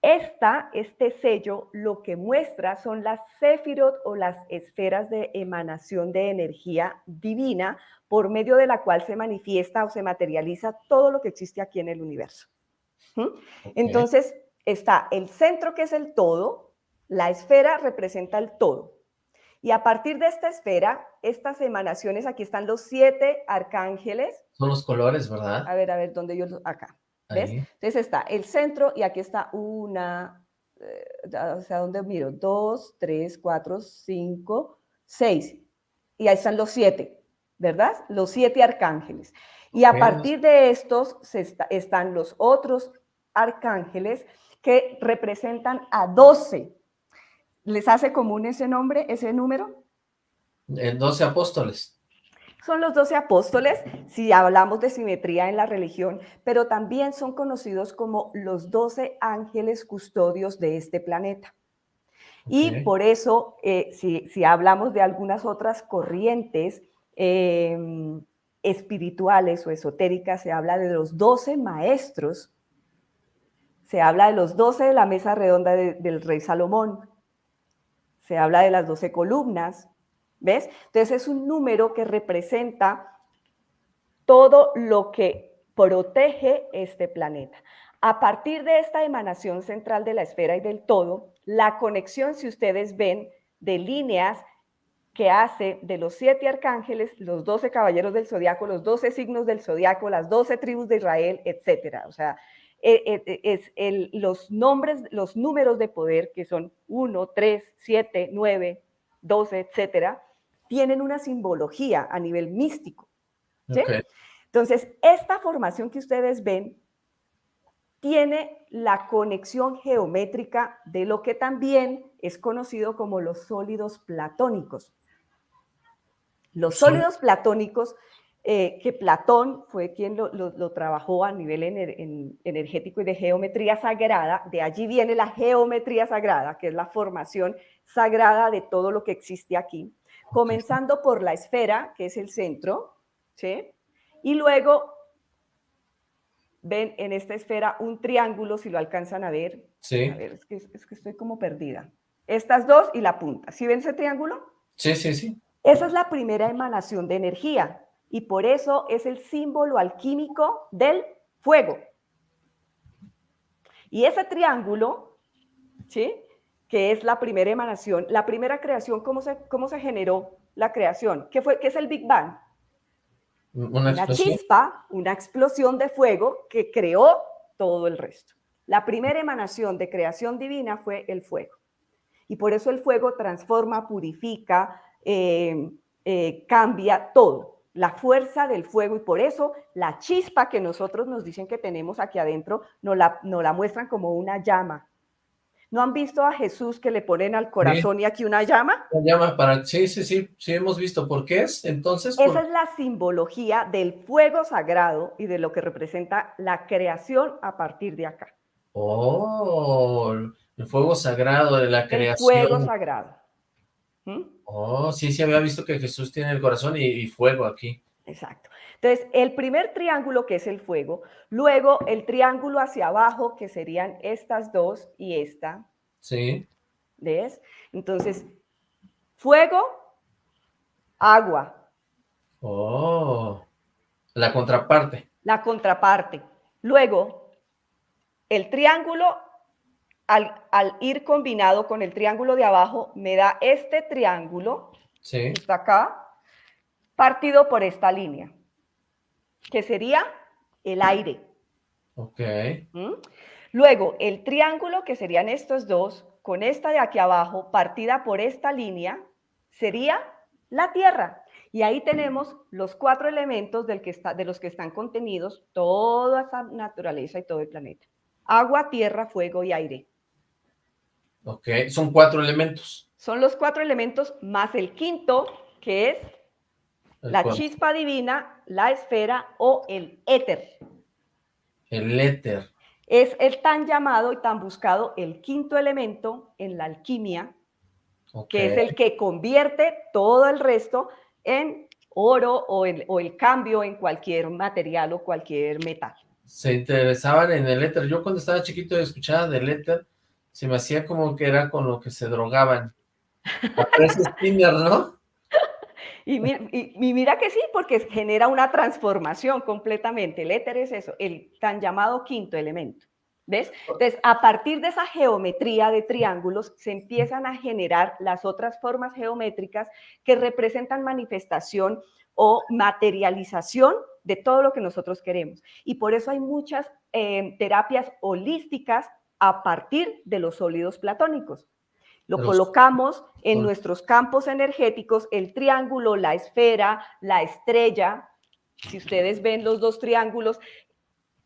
Esta, este sello lo que muestra son las sefirot o las esferas de emanación de energía divina por medio de la cual se manifiesta o se materializa todo lo que existe aquí en el universo. Entonces, está el centro que es el todo, la esfera representa el todo. Y a partir de esta esfera, estas emanaciones, aquí están los siete arcángeles. Son los colores, ¿verdad? A ver, a ver, ¿dónde yo? Acá. ¿Ves? Entonces está el centro y aquí está una, eh, o sea, ¿dónde miro? Dos, tres, cuatro, cinco, seis. Y ahí están los siete, ¿verdad? Los siete arcángeles. Y a partir de estos se están los otros arcángeles que representan a doce. ¿Les hace común ese nombre, ese número? En doce apóstoles son los doce apóstoles, si hablamos de simetría en la religión, pero también son conocidos como los doce ángeles custodios de este planeta. Y por eso, eh, si, hablamos de algunas otras corrientes em, espirituales o esotéricas, se habla de los doce maestros, se habla de los doce de la mesa redonda del rey Salomón, se habla de las doce columnas, ¿Ves? Entonces es un número que representa todo lo que protege este planeta. A partir de esta emanación central de la esfera y del todo, la conexión, si ustedes ven, de líneas que hace de los siete arcángeles, los doce caballeros del zodiaco, los doce signos del zodiaco, las doce tribus de Israel, etcétera. O sea, e, e, es los nombres, los números de poder que son 1, 3, 7, 9, 12, etcétera, tienen una simbología a nivel místico. Entonces, esta formación que ustedes ven tiene la conexión geométrica de lo que también es conocido como los sólidos platónicos. Los sólidos platónicos, eh, que Platón fue quien lo, trabajó a nivel energético y de geometría sagrada, de allí viene la geometría sagrada, que es la formación sagrada de todo lo que existe aquí comenzando por la esfera, que es el centro, ¿sí? Y luego ven en esta esfera un triángulo, si lo alcanzan a ver. Sí. A ver, es que, es que estoy como perdida. Estas dos y la punta. ¿Sí ven ese triángulo? Sí, sí, sí. Esa es la primera emanación de energía y por eso es el símbolo alquímico del fuego. Y ese triángulo, ¿sí? que es la primera emanación, la primera creación, ¿cómo se, cómo se generó la creación? ¿Qué, fue, qué es el Big Bang? Una, chispa, una explosión de fuego que creó todo el resto. La primera emanación de creación divina fue el fuego. Y por eso el fuego transforma, purifica, eh, eh, cambia todo. La fuerza del fuego y por eso la chispa que nosotros nos dicen que tenemos aquí adentro nos la, nos la muestran como una llama, ¿No han visto a Jesús que le ponen al corazón y aquí una llama? Una llama para... Sí, sí, sí, sí hemos visto. ¿Por qué es? Entonces... Esa es la simbología del fuego sagrado y de lo que representa la creación a partir de acá. Oh, el fuego sagrado de la creación. El fuego sagrado. ¿Mm? Oh, sí, sí había visto que Jesús tiene el corazón y fuego aquí. Exacto. Entonces, el primer triángulo, que es el fuego, luego el triángulo hacia abajo, que serían estas dos y esta. Sí. ¿Ves? Entonces, fuego, agua. Oh, la contraparte. La contraparte. Luego, el triángulo, al, al ir combinado con el triángulo de abajo, me da este triángulo, sí. está acá, partido por esta línea que sería el aire. Ok. ¿Mm? Luego, el triángulo, que serían estos dos, con esta de aquí abajo, partida por esta línea, sería la Tierra. Y ahí tenemos los cuatro elementos del que está, de los que están contenidos toda esa naturaleza y todo el planeta. Agua, tierra, fuego y aire. Ok, son cuatro elementos. Son los cuatro elementos más el quinto, que es El la chispa divina, la esfera o el éter. El éter. Es el tan llamado y tan buscado el quinto elemento en la alquimia, que es el que convierte todo el resto en oro o el, o el cambio en cualquier material o cualquier metal. Se interesaban en el éter. Yo cuando estaba chiquito escuchaba del éter, se me hacía como que era con lo que se drogaban. Parece spinner, ¿no? Y mira que sí, porque genera una transformación completamente. El éter es eso, el tan llamado quinto elemento. ¿Ves? Entonces, a partir de esa geometría de triángulos, se empiezan a generar las otras formas geométricas que representan manifestación o materialización de todo lo que nosotros queremos. Y por eso hay muchas eh, terapias holísticas a partir de los sólidos platónicos. Lo Los- colocamos en nuestros campos energéticos, el triángulo, la esfera, la estrella. Si ustedes ven los dos triángulos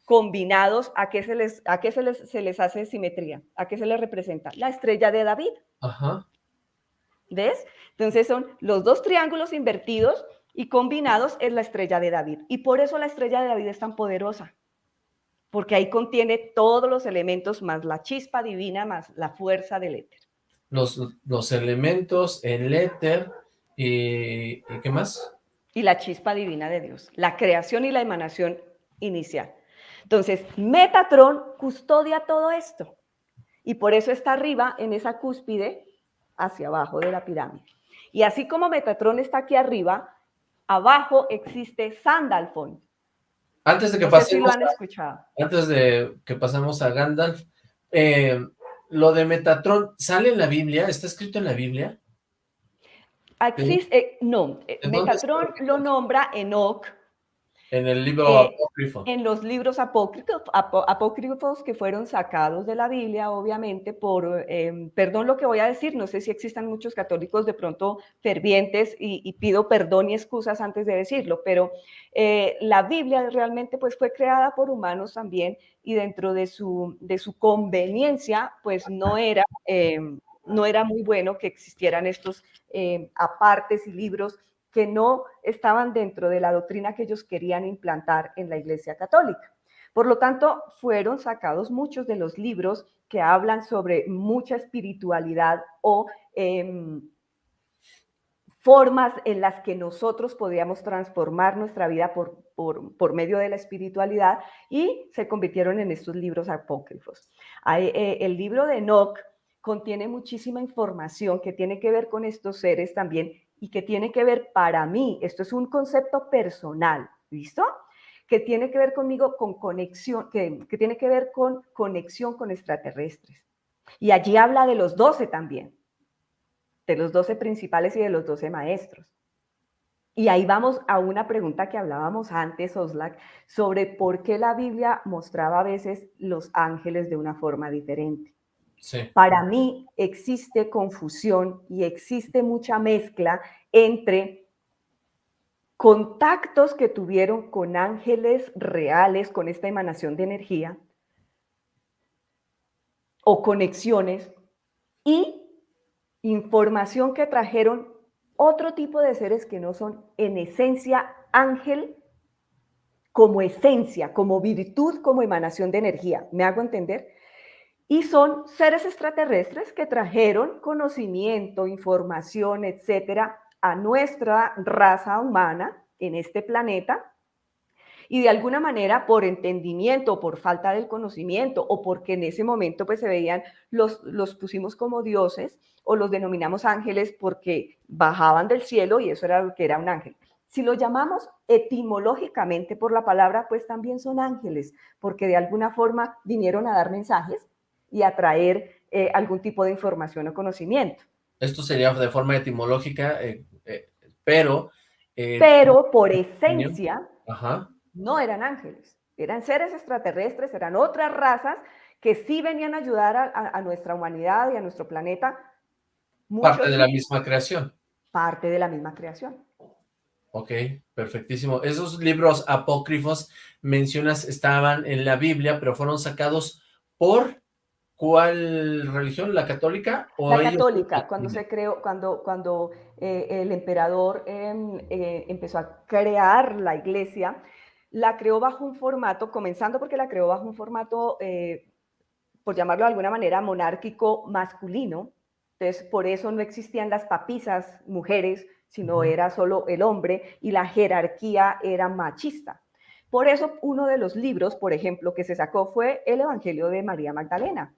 combinados, ¿a qué se les, a qué se les, se les hace simetría? ¿A qué se les representa? La estrella de David. Ajá. ¿Ves? Entonces son los dos triángulos invertidos y combinados es la estrella de David. Y por eso la estrella de David es tan poderosa, porque ahí contiene todos los elementos más la chispa divina, más la fuerza del éter. Los, los elementos, el éter y, ¿y qué más? y la chispa divina de Dios, la creación y la emanación inicial. Entonces, Metatron custodia todo esto y por eso está arriba en esa cúspide hacia abajo de la pirámide. Y así como Metatron está aquí arriba, abajo existe Sandalfon. Antes de que No si pasemos, han escuchado. antes de que pasemos a Gandalf, eh, lo de Metatron, ¿sale en la Biblia? ¿Está escrito en la Biblia? Existe, eh, no, eh, ¿En dónde Metatron lo nombra Enoch En el libro Eh, apócrifo. en los libros apócrifos, que fueron sacados de la Biblia, obviamente, por, eh, perdón lo que voy a decir, no sé si existan muchos católicos de pronto fervientes y, y pido perdón y excusas antes de decirlo, pero eh, la Biblia realmente pues fue creada por humanos también y dentro de su, de su conveniencia pues no era, eh, no era muy bueno que existieran estos eh, apartes y libros que no estaban dentro de la doctrina que ellos querían implantar en la Iglesia Católica. Por lo tanto, fueron sacados muchos de los libros que hablan sobre mucha espiritualidad o em, formas en las que nosotros podíamos transformar nuestra vida por, por, medio de la espiritualidad y se convirtieron en estos libros apócrifos. Eh, el libro de Enoch contiene muchísima información que tiene que ver con estos seres también y que tiene que ver para mí, esto es un concepto personal, ¿listo? Que tiene que ver conmigo con conexión, que, que tiene que ver con conexión con extraterrestres. Y allí habla de los doce también, de los doce principales y de los doce maestros. Y ahí vamos a una pregunta que hablábamos antes, Oslac, sobre por qué la Biblia mostraba a veces los ángeles de una forma diferente. Para mí existe confusión y existe mucha mezcla entre contactos que tuvieron con ángeles reales, con esta emanación de energía, o conexiones, y información que trajeron otro tipo de seres que no son en esencia ángel como esencia, como virtud, como emanación de energía. ¿Me hago entender? Y son seres extraterrestres que trajeron conocimiento, información, etcétera, a nuestra raza humana en este planeta. Y de alguna manera, por entendimiento, por falta del conocimiento, o porque en ese momento pues se veían, los, los pusimos como dioses, o los denominamos ángeles porque bajaban del cielo y eso era lo que era un ángel. Si lo llamamos etimológicamente por la palabra, pues también son ángeles, porque de alguna forma vinieron a dar mensajes y a traer eh, algún tipo de información o conocimiento. Esto sería de forma etimológica, eh, eh, pero... Pero por esencia Ajá. no eran ángeles, Eran seres extraterrestres, eran otras razas que sí venían a ayudar a, nuestra humanidad y a nuestro planeta. parte de la misma creación. Parte de la misma creación. Ok, perfectísimo. Esos libros apócrifos mencionas estaban en la Biblia, pero fueron sacados por ¿cuál religión? ¿La católica? ¿o la católica, cuando se creó, cuando, cuando eh, el emperador em, eh, empezó a crear la iglesia, la creó bajo un formato, comenzando porque la creó bajo un formato, eh, por llamarlo de alguna manera, monárquico masculino. Entonces, por eso no existían las papisas mujeres, sino era solo el hombre y la jerarquía era machista. Por eso uno de los libros, por ejemplo, que se sacó fue el Evangelio de María Magdalena.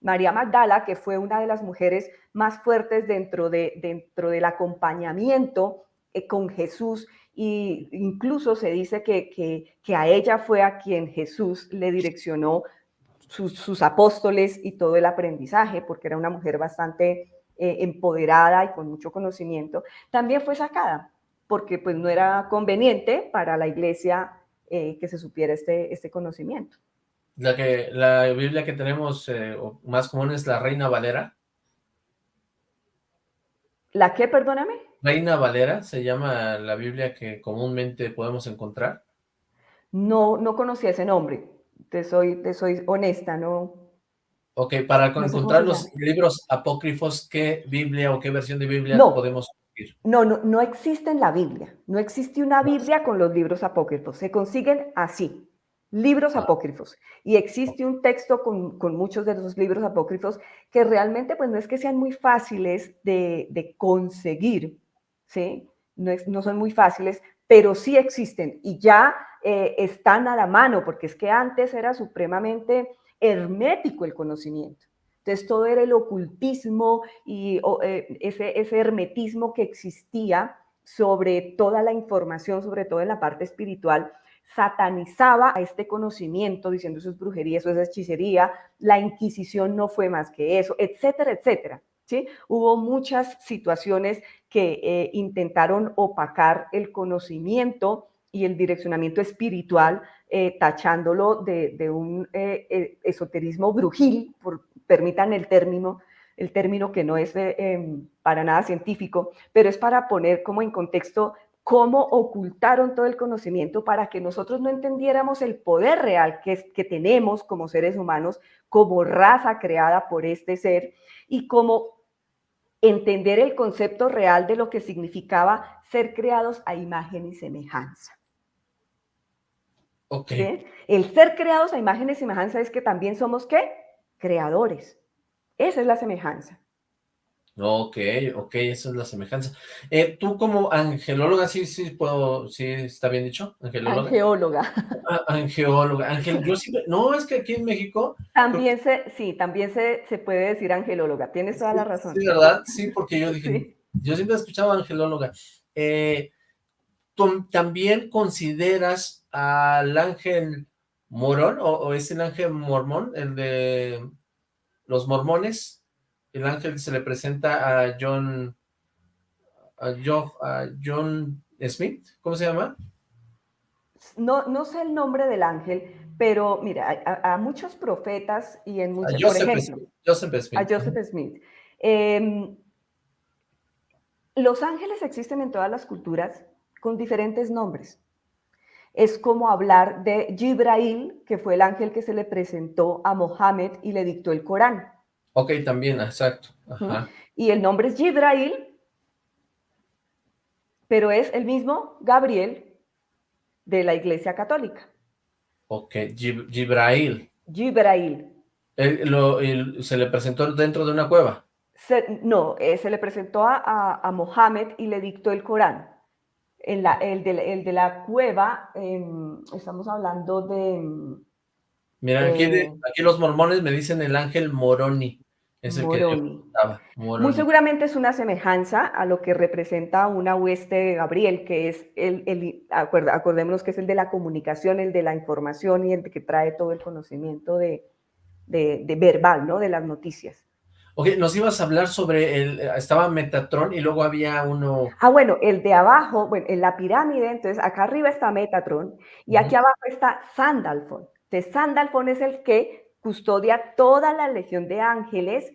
María Magdala, que fue una de las mujeres más fuertes dentro, de, dentro del acompañamiento eh, con Jesús, e incluso se dice que, que, a ella fue a quien Jesús le direccionó sus, sus apóstoles y todo el aprendizaje, porque era una mujer bastante eh, empoderada y con mucho conocimiento, también fue sacada, porque pues no era conveniente para la iglesia eh, que se supiera este, este conocimiento. La, que, la Biblia que tenemos eh, más común es la Reina Valera. ¿La qué, perdóname? Reina Valera, se llama la Biblia que comúnmente podemos encontrar. No, no conocía ese nombre, te soy, te soy honesta, no, Ok, para encontrar los libros apócrifos, ¿qué Biblia o qué versión de Biblia podemos conseguir? No, no, no existe en la Biblia. No existe una Biblia con los libros apócrifos. Se consiguen así, libros apócrifos. Y existe un texto con, muchos de esos libros apócrifos que realmente pues no es que sean muy fáciles de, conseguir, ¿sí? No, no, son muy fáciles, pero sí existen y ya eh, están a la mano, porque es que antes era supremamente hermético el conocimiento. Entonces todo era el ocultismo y eh, ese, ese hermetismo que existía sobre toda la información, sobre todo en la parte espiritual, satanizaba a este conocimiento diciendo eso es brujería, eso es hechicería, la Inquisición no fue más que eso, etcétera, etcétera. ¿sí? Hubo muchas situaciones que eh, intentaron opacar el conocimiento y el direccionamiento espiritual, eh, tachándolo de, un eh, eh, esoterismo brujil, por, permitan el término, el término que no es em, para nada científico, pero es para poner como en contexto cómo ocultaron todo el conocimiento para que nosotros no entendiéramos el poder real que, que tenemos como seres humanos, como raza creada por este ser y como entender el concepto real de lo que significaba ser creados a imagen y semejanza. El ser creados a imagen y semejanza es que también somos, ¿qué? Creadores. Esa es la semejanza. Ok, ok, esa es la semejanza. Eh, tú como angelóloga, sí, sí, puedo, sí, está bien dicho, angelóloga. Angeóloga. Ah, angeóloga, angel, yo sí, no, es que aquí en México. También se, sí, también se, se puede decir angelóloga, tienes toda la razón. Sí, ¿verdad? Sí, porque yo dije, yo siempre he escuchado angelóloga. Eh, ¿tú también consideras al ángel morón, o, es el ángel mormón, el de los mormones, el ángel se le presenta a John, a John, Smith, ¿cómo se llama? No, no sé el nombre del ángel, pero mira, a, muchos profetas y en muchos, por ejemplo, Joseph Smith. a Joseph Smith. Em, los ángeles existen en todas las culturas con diferentes nombres es como hablar de Jibrail, que fue el ángel que se le presentó a Mohammed y le dictó el Corán. Ok, también, exacto. Y el nombre es Jibrail, pero es el mismo Gabriel de la Iglesia Católica. Ok, Jibrail. Jibrail. ¿Se le presentó dentro de una cueva? no, eh, se le presentó a, a Mohammed y le dictó el Corán el, de, la cueva, em, estamos hablando de... Mira, eh, aquí, los mormones me dicen el ángel Moroni. Es el Que Muy seguramente es una semejanza a lo que representa una hueste de Gabriel, que es el, el acordémonos que es el de la comunicación, el de la información y el que trae todo el conocimiento de, de, verbal, ¿no? De las noticias. Ok, nos ibas a hablar sobre el, estaba Metatron y luego había uno... Ah, bueno, el de abajo, bueno, en la pirámide, entonces acá arriba está Metatron y aquí abajo está Sandalfon. Entonces Sandalfon es el que custodia toda la legión de ángeles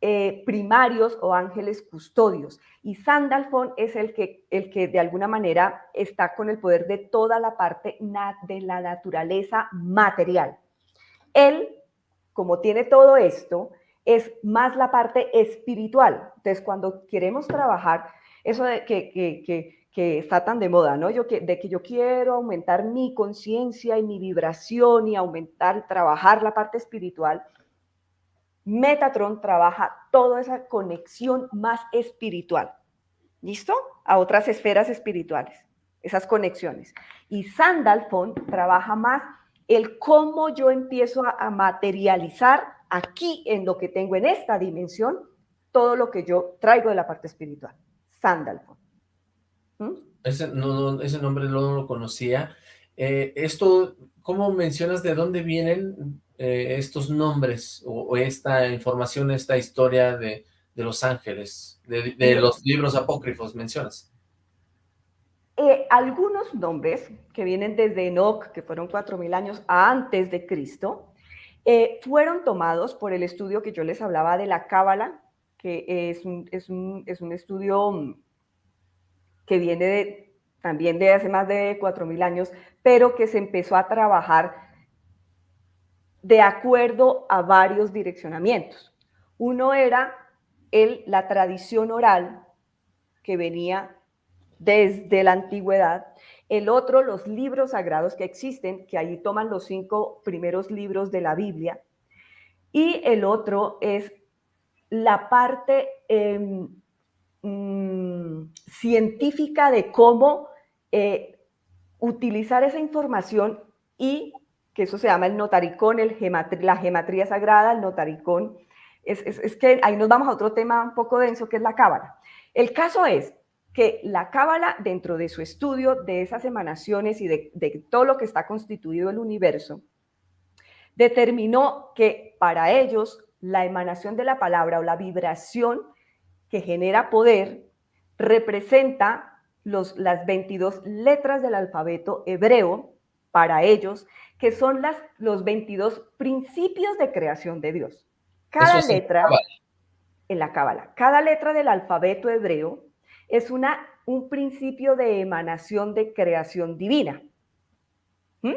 eh, primarios o ángeles custodios. Y Sandalfon es el que, el que de alguna manera está con el poder de toda la parte de la naturaleza material. Él, como tiene todo esto, es más la parte espiritual. Entonces, cuando queremos trabajar, eso de que, está tan de moda, ¿no? Yo, de que yo quiero aumentar mi conciencia y mi vibración y aumentar, trabajar la parte espiritual, Metatron trabaja toda esa conexión más espiritual. ¿Listo? A otras esferas espirituales, esas conexiones. Y Sandalfon trabaja más el cómo yo empiezo a, materializar aquí en lo que tengo en esta dimensión todo lo que yo traigo de la parte espiritual. Sandalfon. ¿Mm? Ese, nombre no lo conocía. Eh, esto, ¿cómo mencionas de dónde vienen eh, estos nombres o, esta información, esta historia de, los ángeles, de, los libros apócrifos mencionas? Eh, algunos nombres que vienen desde Enoch, que fueron 4.000 años antes de Cristo, eh, fueron tomados por el estudio que yo les hablaba de la Cábala, que es un, es un, es un estudio mm, que viene también de hace más de 4.000 años, pero que se empezó a trabajar de acuerdo a varios direccionamientos. Uno era el, la tradición oral que venía desde la antigüedad, el otro los libros sagrados que existen, que ahí toman los cinco primeros libros de la Biblia, y el otro es la parte em, mm, científica de cómo eh, utilizar esa información y que eso se llama el notaricón, la gematría sagrada, el notaricón. Es, es, que ahí nos vamos a otro tema un poco denso, que es la cábala. El caso es que la cábala, dentro de su estudio de esas emanaciones y de, de todo lo que está constituido el universo, determinó que para ellos la emanación de la palabra o la vibración que genera poder representa los, las 22 letras del alfabeto hebreo para ellos que son las, los 22 principios de creación de Dios. Cada letra, en la Cábala, cada letra del alfabeto hebreo es una, un principio de emanación de creación divina. ¿Mm?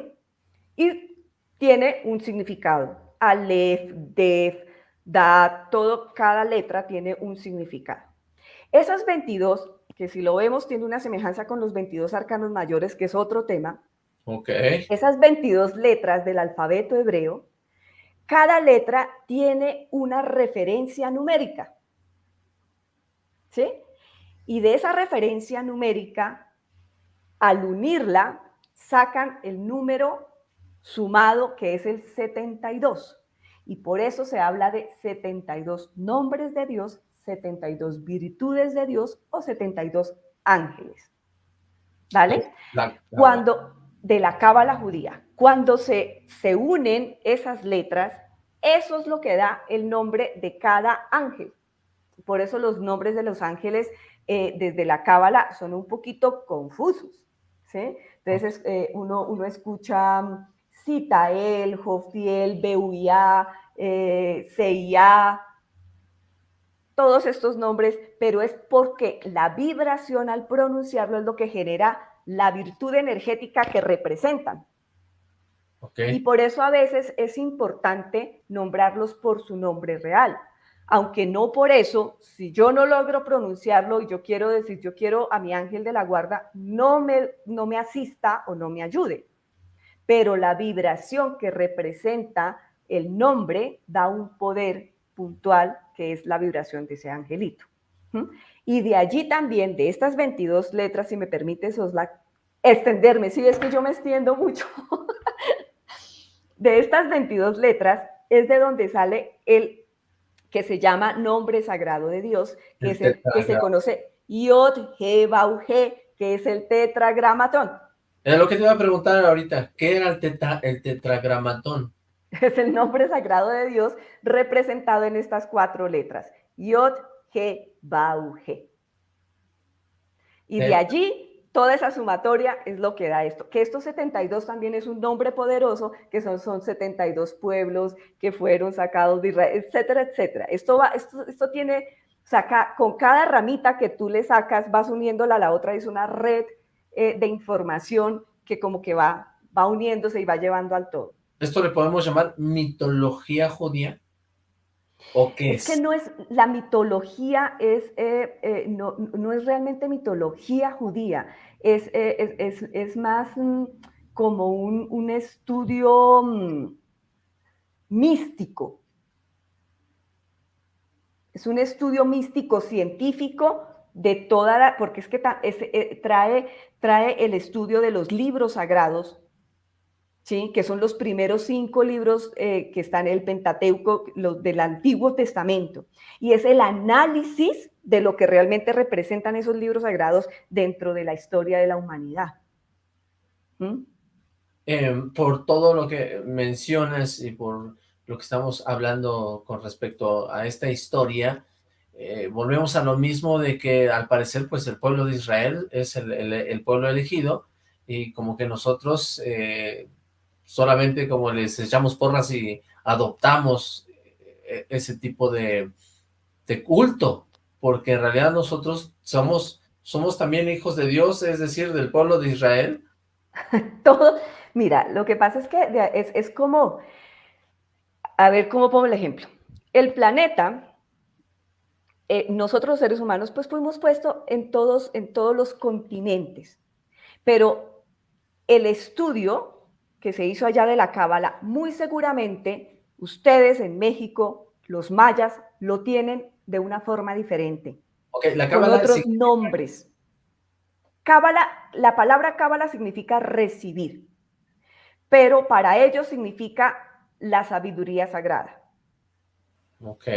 Y tiene un significado. Aleph, Def, Da, todo, cada letra tiene un significado. Esas 22, que si lo vemos tiene una semejanza con los 22 arcanos mayores, que es otro tema, esas 22 letras del alfabeto hebreo, cada letra tiene una referencia numérica. ¿Sí? Y de esa referencia numérica, al unirla, sacan el número sumado que es el 72. Y por eso se habla de 72 nombres de Dios, 72 virtudes de Dios o 72 ángeles. ¿Vale? Cuando, de la cábala judía. Cuando se, se unen esas letras, eso es lo que da el nombre de cada ángel. Por eso los nombres de los ángeles eh, desde la cábala son un poquito confusos. ¿sí? Entonces eh, uno, uno escucha Citael, Jofiel, Beuía, eh, Seia, todos estos nombres, pero es porque la vibración al pronunciarlo es lo que genera la virtud energética que representan. Y por eso a veces es importante nombrarlos por su nombre real. Aunque no por eso, si yo no logro pronunciarlo y yo quiero decir, yo quiero a mi ángel de la guarda, no me, no me asista o no me ayude. Pero la vibración que representa el nombre da un poder puntual que es la vibración de ese angelito. Y de allí también, de estas 22 letras, si me permite, Soslac, extenderme, si es que yo me extiendo mucho, de estas 22 letras es de donde sale el que se llama nombre sagrado de Dios, que, es el, que se conoce Yod, He, Bau, He, que es el tetragramatón. Era lo que te iba a preguntar ahorita, ¿qué era el, tetra, el tetragramatón? Es el nombre sagrado de Dios representado en estas cuatro letras. Yod, He, Bau, He. Y de allí, toda esa sumatoria es lo que da esto. Que estos 72 también es un nombre poderoso, que son, son 72 pueblos que fueron sacados de Israel, etcétera, etcétera. Esto, va, esto, esto tiene, saca, con cada ramita que tú le sacas, vas uniéndola a la otra, es una red eh, de información que como que va, va uniéndose y va llevando al todo. ¿Esto le podemos llamar mitología judía? ¿O qué es? Es que no es, la mitología es, eh, eh, no, no, es realmente mitología judía, es, eh, es, es más mm, como un, un estudio mm, místico. Es un estudio místico científico de toda la, porque es que trae, trae el estudio de los libros sagrados, ¿sí? que son los primeros cinco libros eh, que están en el Pentateuco, los del Antiguo Testamento, y es el análisis de lo que realmente representan esos libros sagrados dentro de la historia de la humanidad. ¿Mm? Em, por todo lo que mencionas y por lo que estamos hablando con respecto a esta historia, eh, volvemos a lo mismo de que al parecer pues el pueblo de Israel es el, el, pueblo elegido y como que nosotros eh, solamente como les echamos porras y adoptamos eh, ese tipo de, culto, porque en realidad nosotros somos, somos también hijos de Dios, es decir, del pueblo de Israel. Todo, mira, lo que pasa es que es, como, a ver cómo pongo el ejemplo. El planeta, eh, nosotros los seres humanos, pues fuimos puestos en todos, en todos los continentes, pero el estudio que se hizo allá de la Cábala, muy seguramente ustedes en México, los mayas, lo tienen de una forma diferente. la con otros nombres. Cábala, la palabra Cábala significa recibir, pero para ellos significa la sabiduría sagrada. Ok.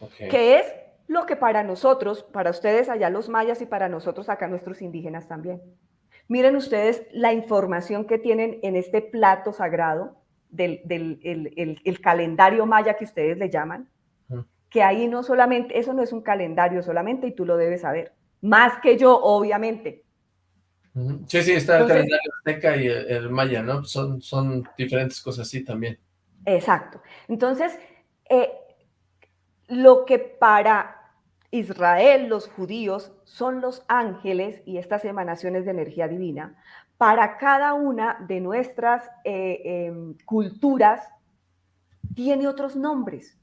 Okay. Que es lo que para nosotros, para ustedes allá los mayas y para nosotros acá nuestros indígenas también. Miren ustedes la información que tienen en este plato sagrado del, el, calendario maya que ustedes le llaman, que ahí no solamente, eso no es un calendario solamente y tú lo debes saber, más que yo, obviamente. Sí, sí, está el calendario azteca y el, maya, ¿no? Son, son diferentes cosas así también. Exacto. Entonces, eh, lo que para Israel, los judíos, son los ángeles y estas emanaciones de energía divina. Para cada una de nuestras eh, em, culturas tiene otros nombres,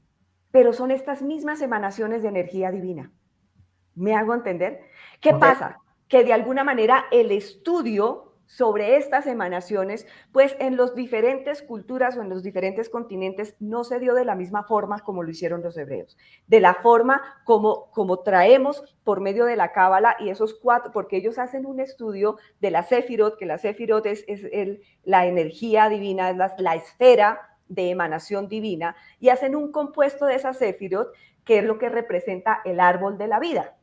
pero son estas mismas emanaciones de energía divina. ¿Me hago entender? ¿Qué pasa? Que de alguna manera el estudio sobre estas emanaciones, pues en las diferentes culturas o en los diferentes continentes no se dio de la misma forma como lo hicieron los hebreos, de la forma como, como traemos por medio de la cábala y esos cuatro, porque ellos hacen un estudio de la Sefirot, que la Sefirot es, el, la energía divina, es la, la esfera de emanación divina, y hacen un compuesto de esa Sefirot, que es lo que representa el árbol de la vida.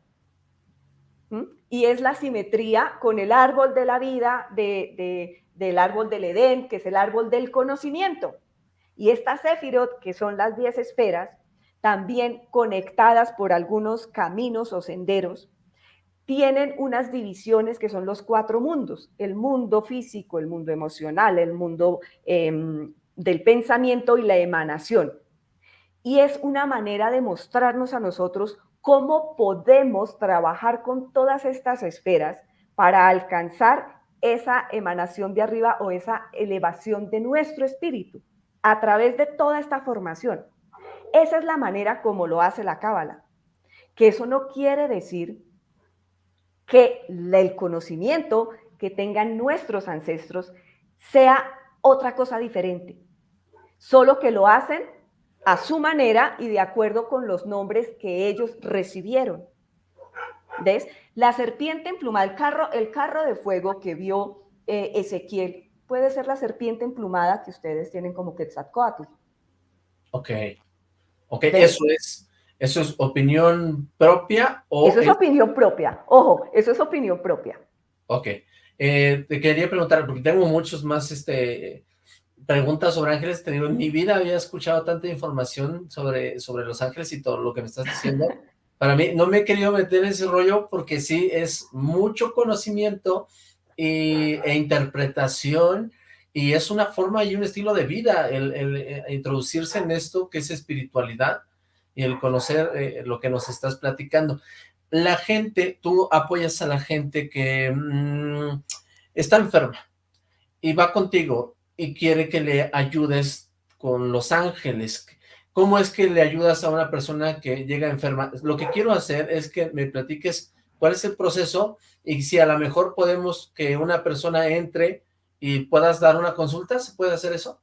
Y es la simetría con el árbol de la vida, del árbol del Edén, que es el árbol del conocimiento. Y estas Sefirot, que son las diez esferas, también conectadas por algunos caminos o senderos, tienen unas divisiones que son los cuatro mundos, el mundo físico, el mundo emocional, el mundo em, del pensamiento y la emanación. Y es una manera de mostrarnos a nosotros cómo podemos trabajar con todas estas esferas para alcanzar esa emanación de arriba o esa elevación de nuestro espíritu a través de toda esta formación. Esa es la manera como lo hace la Cábala. Que eso no quiere decir que el conocimiento que tengan nuestros ancestros sea otra cosa diferente, solo que lo hacen a su manera y de acuerdo con los nombres que ellos recibieron. ¿Ves? La serpiente emplumada, el carro, el carro de fuego que vio eh, Ezequiel, puede ser la serpiente emplumada que ustedes tienen como Quetzalcoatl. Ok. Ok, eso es, eso es opinión propia o... Eso es, opinión propia. Ojo, eso es opinión propia. Ok. Eh, te quería preguntar, porque tengo muchos más este, preguntas sobre ángeles, te digo, en mi vida había escuchado tanta información sobre, sobre los ángeles y todo lo que me estás diciendo. Para mí, no me he querido meter en ese rollo porque sí, es mucho conocimiento y, e interpretación y es una forma y un estilo de vida el, el, eh, introducirse en esto que es espiritualidad y el conocer eh, lo que nos estás platicando. La gente, tú apoyas a la gente que mmm, está enferma y va contigo y quiere que le ayudes con los ángeles. ¿Cómo es que le ayudas a una persona que llega enferma? Lo que quiero hacer es que me platiques cuál es el proceso y si a lo mejor podemos que una persona entre y puedas dar una consulta, ¿se puede hacer eso?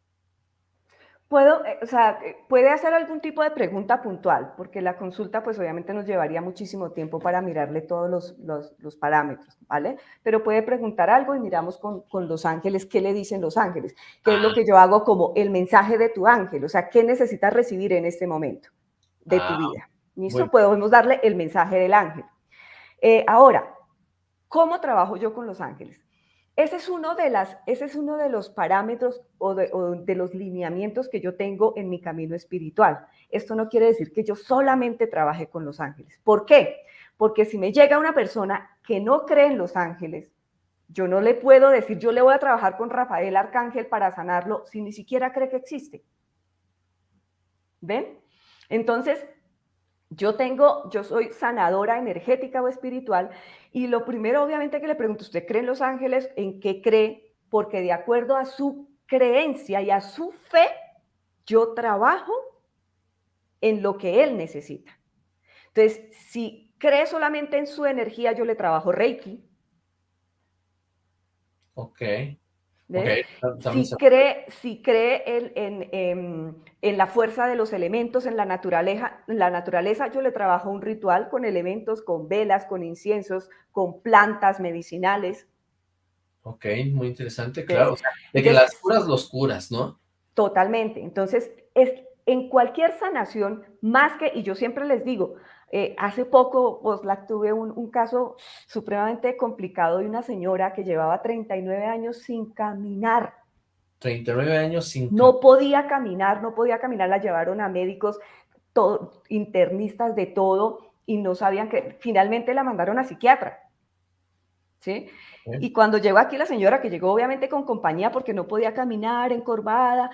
Puedo, eh, o sea, eh, puede hacer algún tipo de pregunta puntual, porque la consulta pues obviamente nos llevaría muchísimo tiempo para mirarle todos los, los, los parámetros, ¿vale? Pero puede preguntar algo y miramos con, con, los ángeles qué le dicen los ángeles, qué es lo ah. que yo hago como el mensaje de tu ángel, o sea, qué necesitas recibir en este momento de tu ah, vida. ¿Listo? Bueno. Podemos darle el mensaje del ángel. Eh, ahora, ¿cómo trabajo yo con los ángeles? Ese es uno de, las, ese es uno de los parámetros o de, o de, los lineamientos que yo tengo en mi camino espiritual. Esto no quiere decir que yo solamente trabaje con los ángeles. ¿Por qué? Porque si me llega una persona que no cree en los ángeles, yo no le puedo decir, yo le voy a trabajar con Rafael Arcángel para sanarlo si ni siquiera cree que existe. ¿Ven? Entonces, yo tengo, yo soy sanadora energética o espiritual y lo primero obviamente que le pregunto, ¿usted cree en los ángeles? ¿En qué cree? Porque de acuerdo a su creencia y a su fe, yo trabajo en lo que él necesita. Entonces, si cree solamente en su energía, yo le trabajo Reiki. Ok. Okay, si, cree, si cree en, en, en, en, la fuerza de los elementos, en la, naturaleza, en la naturaleza, yo le trabajo un ritual con elementos, con velas, con inciensos, con plantas medicinales. Ok, muy interesante, claro. O sea, de que Entonces, las curas los curas, ¿no? Totalmente. Entonces, es, en cualquier sanación, más que, y yo siempre les digo, eh, hace poco, pues, la, tuve un, un, caso supremamente complicado de una señora que llevaba 39 años sin caminar. 39 años sin No podía caminar, no podía caminar, la llevaron a médicos, todo, internistas de todo, y no sabían que, finalmente la mandaron a psiquiatra. ¿Sí? Y cuando llegó aquí la señora, que llegó obviamente con compañía porque no podía caminar, encorvada,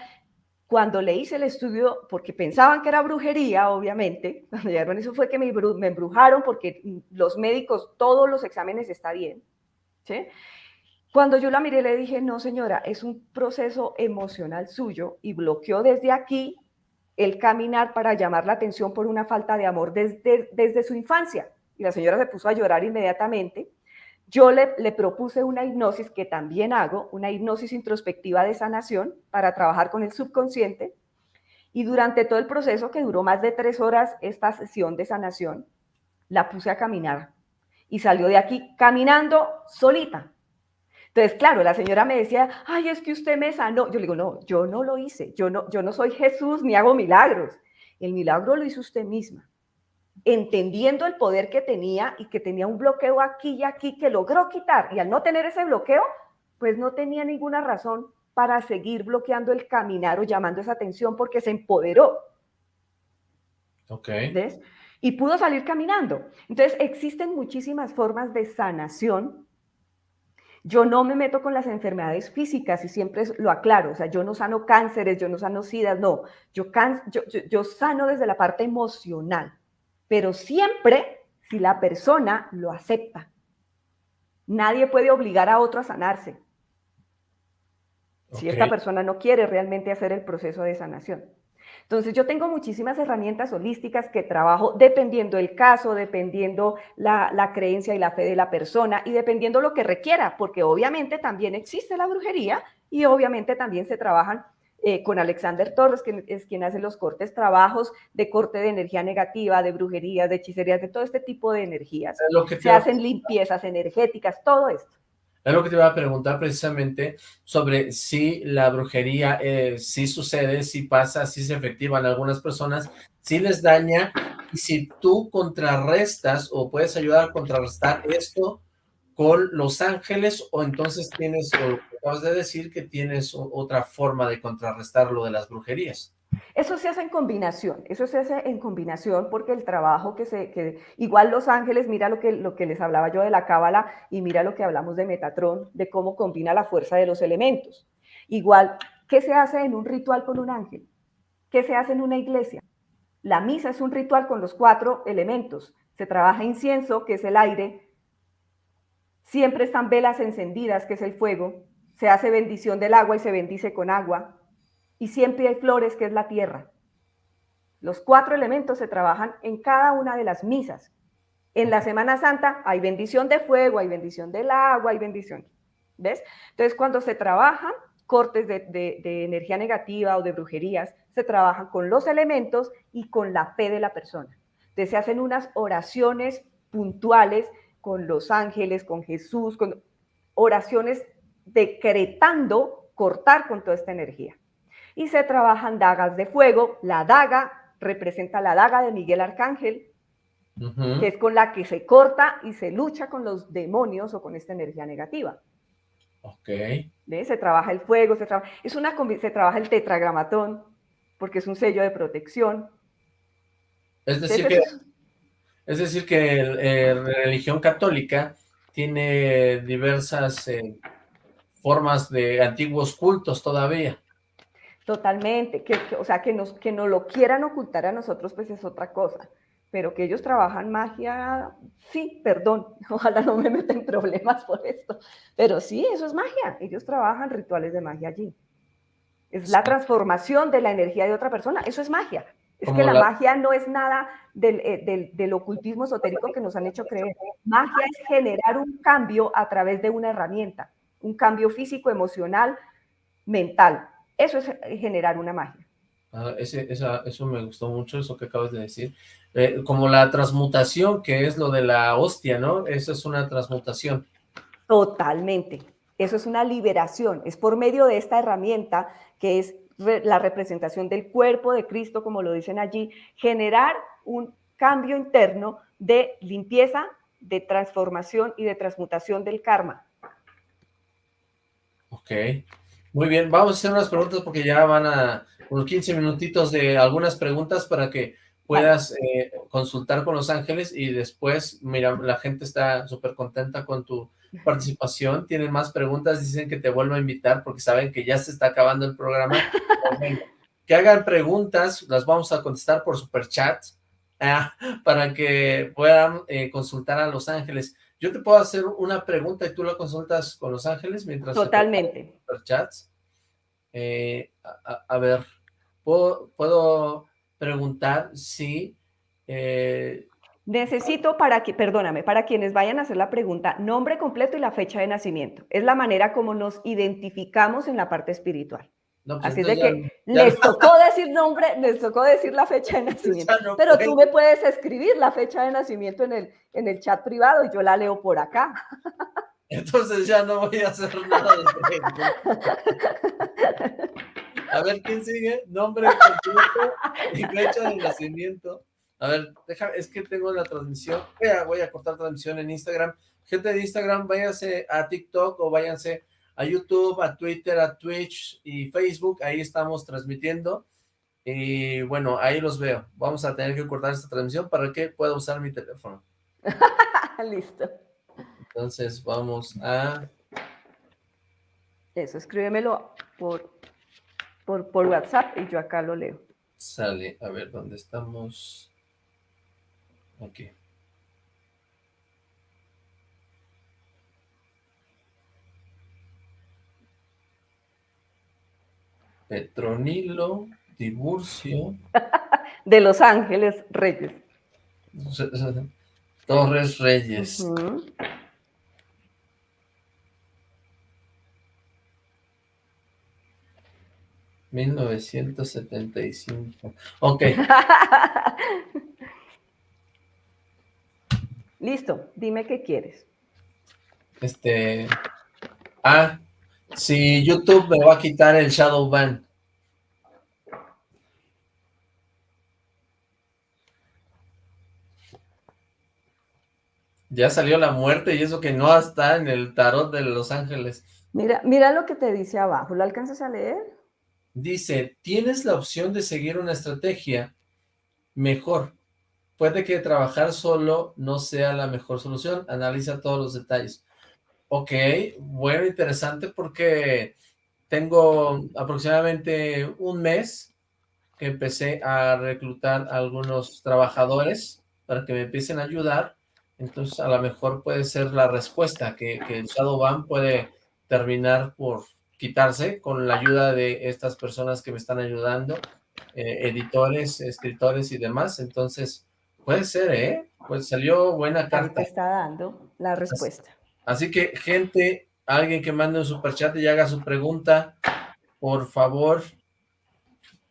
cuando le hice el estudio, porque pensaban que era brujería, obviamente, cuando llegaron eso fue que me, me embrujaron porque los médicos, todos los exámenes está bien, ¿sí? Cuando yo la miré le dije, no señora, es un proceso emocional suyo y bloqueó desde aquí el caminar para llamar la atención por una falta de amor desde, desde su infancia. Y la señora se puso a llorar inmediatamente yo le, propuse una hipnosis que también hago, una hipnosis introspectiva de sanación para trabajar con el subconsciente. Y durante todo el proceso, que duró más de tres horas, esta sesión de sanación, la puse a caminar y salió de aquí caminando solita. Entonces, claro, la señora me decía, ay, es que usted me sanó. Yo le digo, no, yo no lo hice, yo no, yo no soy Jesús ni hago milagros. El milagro lo hizo usted misma entendiendo el poder que tenía y que tenía un bloqueo aquí y aquí que logró quitar. Y al no tener ese bloqueo, pues no tenía ninguna razón para seguir bloqueando el caminar o llamando esa atención porque se empoderó. Ok. ¿Ves? Y pudo salir caminando. Entonces, existen muchísimas formas de sanación. Yo no me meto con las enfermedades físicas y siempre lo aclaro. O sea, yo no sano cánceres, yo no sano sidas, no. Yo, can, yo, yo, yo sano desde la parte emocional pero siempre si la persona lo acepta. Nadie puede obligar a otro a sanarse. Si esta persona no quiere realmente hacer el proceso de sanación. Entonces yo tengo muchísimas herramientas holísticas que trabajo dependiendo el caso, dependiendo la, la, creencia y la fe de la persona y dependiendo lo que requiera, porque obviamente también existe la brujería y obviamente también se trabajan eh, con Alexander Torres, que es quien hace los cortes, trabajos de corte de energía negativa, de brujerías, de hechicerías, de todo este tipo de energías. Se hacen limpiezas energéticas, todo esto. Es lo que te iba a preguntar precisamente sobre si la brujería eh, sí sucede, si pasa, si es efectiva en algunas personas, si les daña, y si tú contrarrestas o puedes ayudar a contrarrestar esto con los ángeles o entonces tienes, o acabas de decir que tienes otra forma de contrarrestar lo de las brujerías. Eso se hace en combinación, eso se hace en combinación porque el trabajo que se, que, igual los ángeles, mira lo que, lo que les hablaba yo de la cábala y mira lo que hablamos de Metatron, de cómo combina la fuerza de los elementos. Igual, ¿qué se hace en un ritual con un ángel? ¿Qué se hace en una iglesia? La misa es un ritual con los cuatro elementos. Se trabaja incienso, que es el aire, Siempre están velas encendidas, que es el fuego. Se hace bendición del agua y se bendice con agua. Y siempre hay flores, que es la tierra. Los cuatro elementos se trabajan en cada una de las misas. En la Semana Santa hay bendición de fuego, hay bendición del agua, hay bendición. ¿Ves? Entonces, cuando se trabajan cortes de, de, energía negativa o de brujerías, se trabajan con los elementos y con la fe de la persona. Entonces, se hacen unas oraciones puntuales con los ángeles, con Jesús, con oraciones decretando cortar con toda esta energía. Y se trabajan dagas de fuego. La daga representa la daga de Miguel Arcángel, que es con la que se corta y se lucha con los demonios o con esta energía negativa. Ok. Se trabaja el fuego, se, trabaja, es una, se trabaja el tetragramatón, porque es un sello de protección. Es decir, que es decir, que la eh, religión católica tiene diversas eh, formas de antiguos cultos todavía. Totalmente, que, o sea, que nos, que nos lo quieran ocultar a nosotros, pues es otra cosa. Pero que ellos trabajan magia, sí, perdón, ojalá no me meten problemas por esto. Pero sí, eso es magia. Ellos trabajan rituales de magia allí. Es la transformación de la energía de otra persona, eso es magia. Es que la, magia no es nada eh, del, del, ocultismo esotérico que nos han hecho creer. Magia es generar un cambio a través de una herramienta, un cambio físico, emocional, mental. Eso es eh, generar una magia. Ah, ese, eso me gustó mucho, eso que acabas de decir. Eh, como la transmutación, que es lo de la hostia, ¿no? Eso es una transmutación. Totalmente. Eso es una liberación. Es por medio de esta herramienta que es la representación del cuerpo de Cristo, como lo dicen allí, generar un cambio interno de limpieza, de transformación y de transmutación del karma. Ok, muy bien, vamos a hacer unas preguntas porque ya van a unos 15 minutitos de algunas preguntas para que puedas eh, consultar con los ángeles y después, mira, la gente está súper contenta con tu participación, tienen más preguntas, dicen que te vuelvo a invitar porque saben que ya se está acabando el programa. que hagan preguntas, las vamos a contestar por super chat ah, para que puedan eh, consultar a Los Ángeles. Yo te puedo hacer una pregunta y tú la consultas con Los Ángeles mientras... Totalmente. Superchats. Eh, a, ver, ¿puedo, puedo preguntar si eh, Necesito para que, perdóname, para quienes vayan a hacer la pregunta, nombre completo y la fecha de nacimiento. Es la manera como nos identificamos en la parte espiritual. Pues Así de que les tocó decir nombre, les tocó decir la fecha de nacimiento. pero tú me puedes escribir la fecha de nacimiento en el, en el chat privado y yo la leo por acá. Entonces ya no voy a hacer nada de A ver, ¿quién sigue? Nombre completo y fecha de nacimiento. A ver, deja, es que tengo la transmisión. Voy a, voy a cortar transmisión en Instagram. Gente de Instagram, váyanse a TikTok o váyanse a YouTube, a Twitter, a Twitch y Facebook. Ahí estamos transmitiendo. Y bueno, ahí los veo. Vamos a tener que cortar esta transmisión para que pueda usar mi teléfono. Listo. Entonces vamos a... Eso, escríbemelo por, por, por WhatsApp y yo acá lo leo. Sale, a ver, ¿dónde estamos? Aquí. Petronilo Tiburcio. De Los Ángeles Reyes. Torres Reyes. 1975. Ok. Listo, dime qué quieres. Este... Ah, si YouTube me va a quitar el shadow ban. Ya salió la muerte y eso que no está en el tarot de los ángeles. Mira, mira lo que te dice abajo, ¿lo alcanzas a leer? Dice, tienes la opción de seguir una estrategia mejor. Puede que trabajar solo no sea la mejor solución. Analiza todos los detalles. Ok, bueno, interesante porque tengo aproximadamente un mes que empecé a reclutar a algunos trabajadores para que me empiecen a ayudar. Entonces, a lo mejor puede ser la respuesta, que, que el Shadowban puede terminar por quitarse con la ayuda de estas personas que me están ayudando, eh, editores, escritores y demás. Entonces, puede ser, ¿eh? Pues salió buena carta. está dando la respuesta. Así que, gente, alguien que mande un superchat y haga su pregunta, por favor,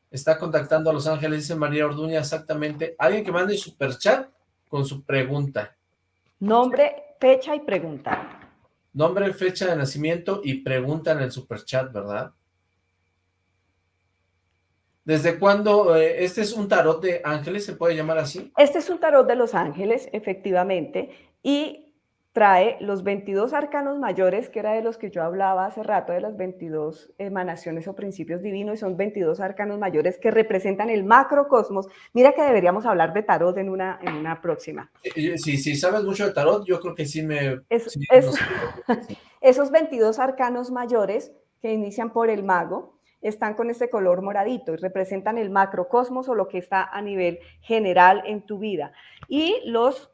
está contactando a Los Ángeles, dice María Orduña, exactamente. Alguien que mande superchat con su pregunta. Nombre, fecha y pregunta. Nombre, fecha de nacimiento y pregunta en el superchat, ¿verdad? ¿Desde cuándo? Eh, ¿Este es un tarot de ángeles? ¿Se puede llamar así? Este es un tarot de los ángeles, efectivamente, y trae los 22 arcanos mayores, que era de los que yo hablaba hace rato, de las 22 emanaciones o principios divinos, y son 22 arcanos mayores que representan el macrocosmos. Mira que deberíamos hablar de tarot en una, en una próxima. Si, si sabes mucho de tarot, yo creo que sí me... esos 22 arcanos mayores que inician por el mago, están con este color moradito y representan el macrocosmos o lo que está a nivel general en tu vida. Y los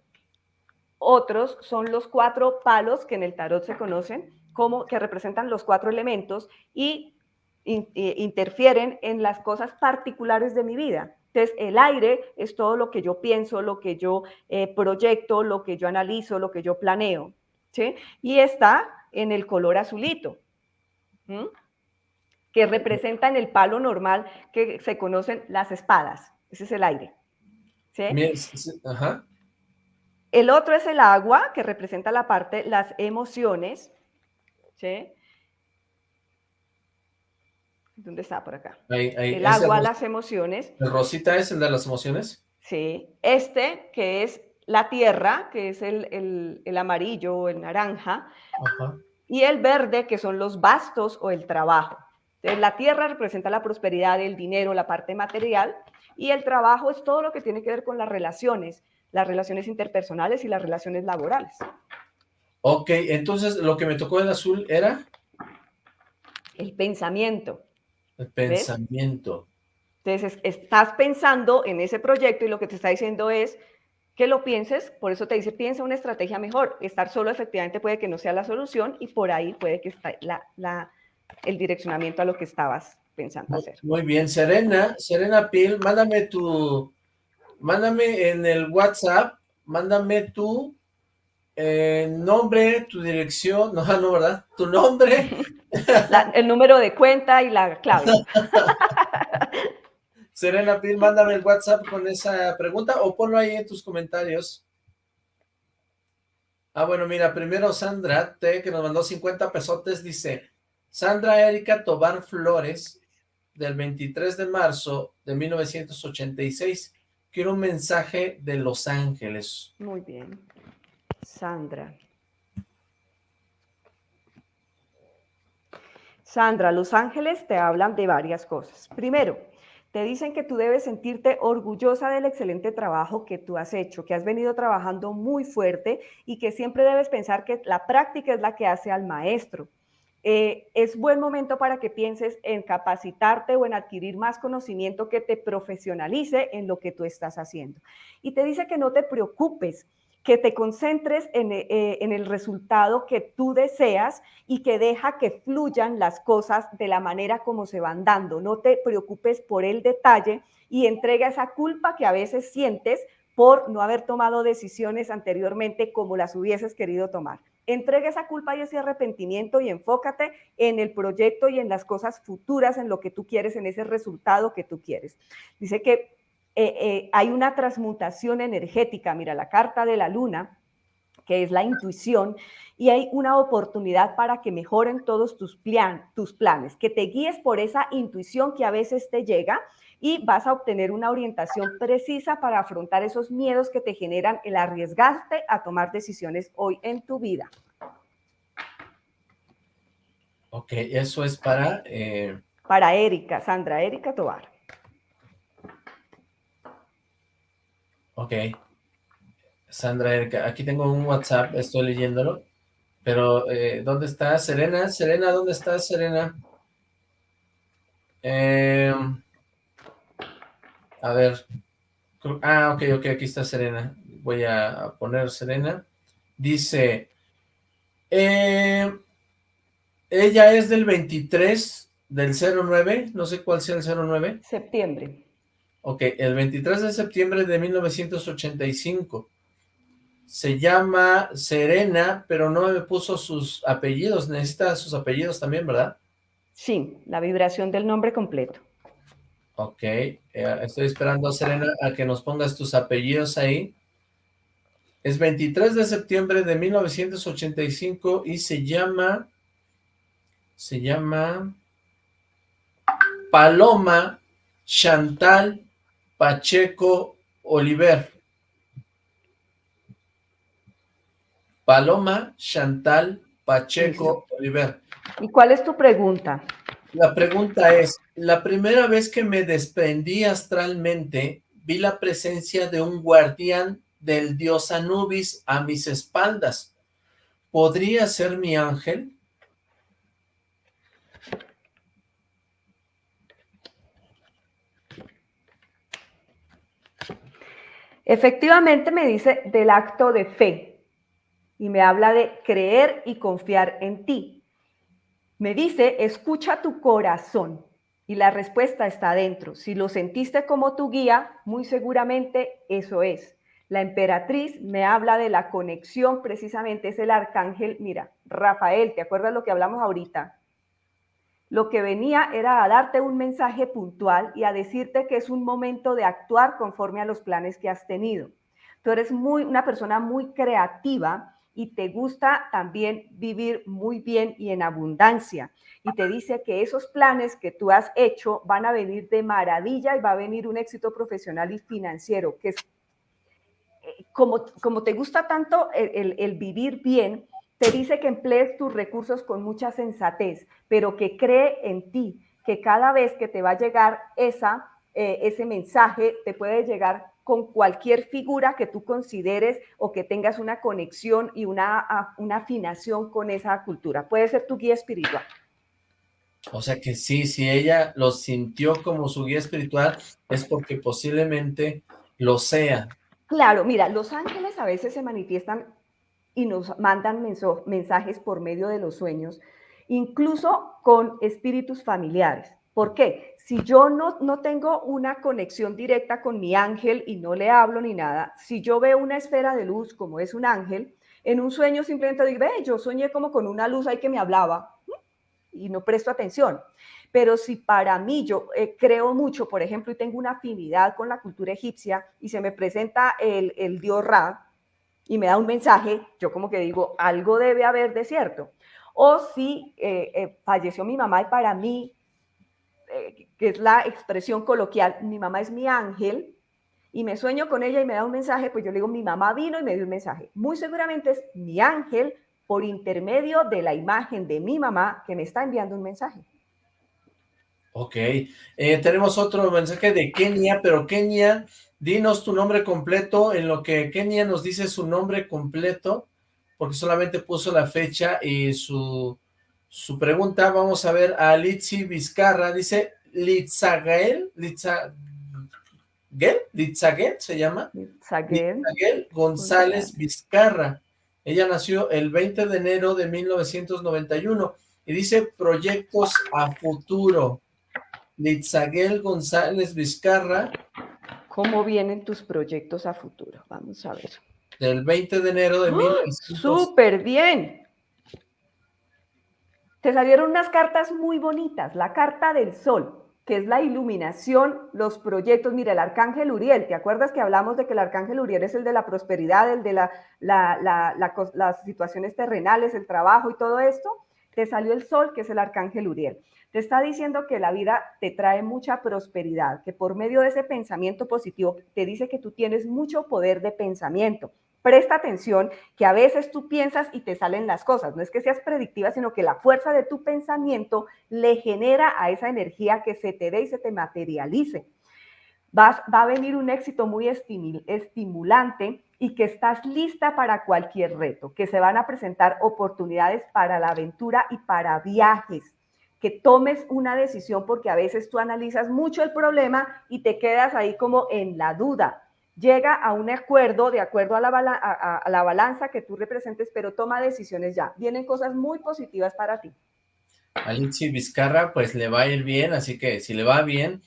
otros son los cuatro palos que en el tarot se conocen como que representan los cuatro elementos y eh, interfieren en las cosas particulares de mi vida. Entonces, el aire es todo lo que yo pienso, lo que yo eh, proyecto, lo que yo analizo, lo que yo planeo. ¿sí? Y está en el color azulito, que representa en el palo normal que se conocen las espadas. Ese es el aire. ¿sí? Ajá. El otro es el agua, que representa la parte, las emociones. ¿Sí? ¿Dónde está por acá? el agua, las emociones. ¿El rosita es el de las emociones? Sí. Este, que es la tierra, que es el, amarillo o el naranja. Y el verde, que son los bastos o el trabajo. Entonces, la tierra representa la prosperidad, el dinero, la parte material. Y el trabajo es todo lo que tiene que ver con las relaciones las relaciones interpersonales y las relaciones laborales. Ok, entonces lo que me tocó el azul era... El pensamiento. El pensamiento. Entonces, estás pensando en ese proyecto y lo que te está diciendo es que lo pienses, por eso te dice, piensa una estrategia mejor. Estar solo efectivamente puede que no sea la solución y por ahí puede que esté la, el direccionamiento a lo que estabas pensando hacer. Muy bien, Serena, Serena Pil, mándame tu, mándame en el WhatsApp, mándame tu eh, nombre, tu dirección, no, no, ¿verdad? Tu nombre. el número de cuenta y la clave. Serena Pil, mándame el WhatsApp con esa pregunta o ponlo ahí en tus comentarios. Ah, bueno, mira, primero Sandra T, que nos mandó 50 pesotes, dice, Sandra Erika Tobar Flores, del 23 de marzo de 1986, quiero un mensaje de Los Ángeles. Muy bien. Sandra. Sandra, Los Ángeles te hablan de varias cosas. Primero, te dicen que tú debes sentirte orgullosa del excelente trabajo que tú has hecho, que has venido trabajando muy fuerte y que siempre debes pensar que la práctica es la que hace al maestro. Eh, es buen momento para que pienses en capacitarte o en adquirir más conocimiento que te profesionalice en lo que tú estás haciendo. Y te dice que no te preocupes, que te concentres en, eh, en, el resultado que tú deseas y que deja que fluyan las cosas de la manera como se van dando. No te preocupes por el detalle y entrega esa culpa que a veces sientes por no haber tomado decisiones anteriormente como las hubieses querido tomar. Entrega esa culpa y ese arrepentimiento y enfócate en el proyecto y en las cosas futuras, en lo que tú quieres, en ese resultado que tú quieres. Dice que eh, eh, hay una transmutación energética. Mira, la carta de la luna que es la intuición, y hay una oportunidad para que mejoren todos tus, tus planes, que te guíes por esa intuición que a veces te llega y vas a obtener una orientación precisa para afrontar esos miedos que te generan el arriesgarte a tomar decisiones hoy en tu vida. Ok, eso es para... Eh, para Erika, Sandra Erika Tobar. Ok. Sandra Erika, aquí tengo un WhatsApp, estoy leyéndolo. Pero, eh, ¿dónde está Serena? Serena, ¿dónde está Serena? Eh, a ver. Ah, ok, ok, aquí está Serena. Voy a poner Serena. Dice, eh, ella es del 23 del 09, no sé cuál sea el 09. Septiembre. Ok, el 23 de septiembre de 1985 se llama Serena, pero no me puso sus apellidos. Necesita sus apellidos también, ¿verdad? Sí, la vibración del nombre completo. Ok, eh, estoy esperando a Serena a que nos pongas tus apellidos ahí. Es 23 de septiembre de 1985 y se llama... Se llama... Paloma Chantal Pacheco Oliver. Paloma Chantal Pacheco Oliver. ¿Y cuál es tu pregunta? La pregunta es, la primera vez que me desprendí astralmente, vi la presencia de un guardián del dios Anubis a mis espaldas. ¿Podría ser mi ángel? Efectivamente me dice del acto de fe, y me habla de creer y confiar en ti. Me dice, escucha tu corazón y la respuesta está dentro. Si lo sentiste como tu guía, muy seguramente eso es. La emperatriz me habla de la conexión, precisamente es el arcángel, mira, Rafael, ¿te acuerdas lo que hablamos ahorita? Lo que venía era a darte un mensaje puntual y a decirte que es un momento de actuar conforme a los planes que has tenido. Tú eres muy, una persona muy creativa y te gusta también vivir muy bien y en abundancia. Y te dice que esos planes que tú has hecho van a venir de maravilla y va a venir un éxito profesional y financiero, que es eh, como, como te gusta tanto el, vivir bien, te dice que emplees tus recursos con mucha sensatez, pero que cree en ti, que cada vez que te va a llegar esa, eh, ese mensaje, te puede llegar con cualquier figura que tú consideres o que tengas una conexión y una, una afinación con esa cultura. Puede ser tu guía espiritual. O sea que sí, si ella lo sintió como su guía espiritual, es porque posiblemente lo sea. Claro, mira, los ángeles a veces se manifiestan y nos mandan mensajes por medio de los sueños, incluso con espíritus familiares. ¿Por qué? Si yo no, no tengo una conexión directa con mi ángel y no le hablo ni nada, si yo veo una esfera de luz como es un ángel, en un sueño simplemente digo, ve, yo soñé como con una luz ahí que me hablaba y no presto atención. Pero si para mí yo eh, creo mucho, por ejemplo, y tengo una afinidad con la cultura egipcia y se me presenta el, el dios Ra y me da un mensaje, yo como que digo, algo debe haber de cierto. O si eh, eh, falleció mi mamá y para mí eh, que es la expresión coloquial, mi mamá es mi ángel, y me sueño con ella y me da un mensaje, pues yo le digo, mi mamá vino y me dio un mensaje. Muy seguramente es mi ángel por intermedio de la imagen de mi mamá que me está enviando un mensaje. Ok, eh, tenemos otro mensaje de Kenia, pero Kenia, dinos tu nombre completo, en lo que Kenia nos dice su nombre completo, porque solamente puso la fecha y su su pregunta, vamos a ver a Litsi Vizcarra, dice Litzagel, Litzagel, Litzagel se llama, Litzagel, González Vizcarra, ella nació el 20 de enero de 1991 y dice proyectos a futuro, Litzagel González Vizcarra. ¿Cómo vienen tus proyectos a futuro? Vamos a ver. Del 20 de enero de ¡Oh, ¡Súper bien! Te salieron unas cartas muy bonitas, la carta del sol. que es la iluminación, los proyectos. Mira, el arcángel Uriel, ¿te acuerdas que hablamos de que el arcángel Uriel es el de la prosperidad, el de las situaciones terrenales, el trabajo y todo esto? Te salió el sol, que es el arcángel Uriel. Te está diciendo que la vida te trae mucha prosperidad, que por medio de ese pensamiento positivo te dice que tú tienes mucho poder de pensamiento, presta atención que a veces tú piensas y te salen las cosas. No es que seas predictiva, sino que la fuerza de tu pensamiento le genera a esa energía que se te dé y se te materialice. Vas, va a venir un éxito muy estimulante y que estás lista para cualquier reto, que se van a presentar oportunidades para la aventura y para viajes que tomes una decisión porque a veces tú analizas mucho el problema y te quedas ahí como en la duda llega a un acuerdo de acuerdo a la, balanza que tú representes, pero toma decisiones ya. Vienen cosas muy positivas para ti. A Vizcarra pues le va a ir bien, así que si le va bien,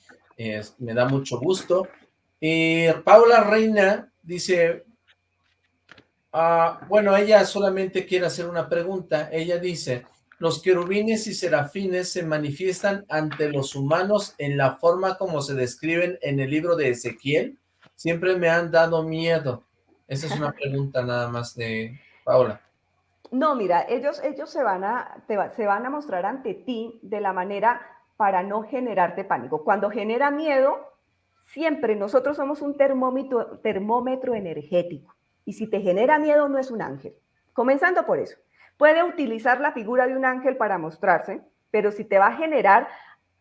me da mucho gusto. Y Paula Reina dice, ah, bueno, ella solamente quiere hacer una pregunta. Ella dice, los querubines y serafines se manifiestan ante los humanos en la forma como se describen en el libro de Ezequiel siempre me han dado miedo. Esa es una pregunta nada más de Paula. No, mira, ellos, ellos se, van a, se van a mostrar ante ti de la manera para no generarte pánico. Cuando genera miedo, siempre nosotros somos un termómetro, termómetro energético. Y si te genera miedo, no es un ángel. Comenzando por eso. Puede utilizar la figura de un ángel para mostrarse, pero si te va a generar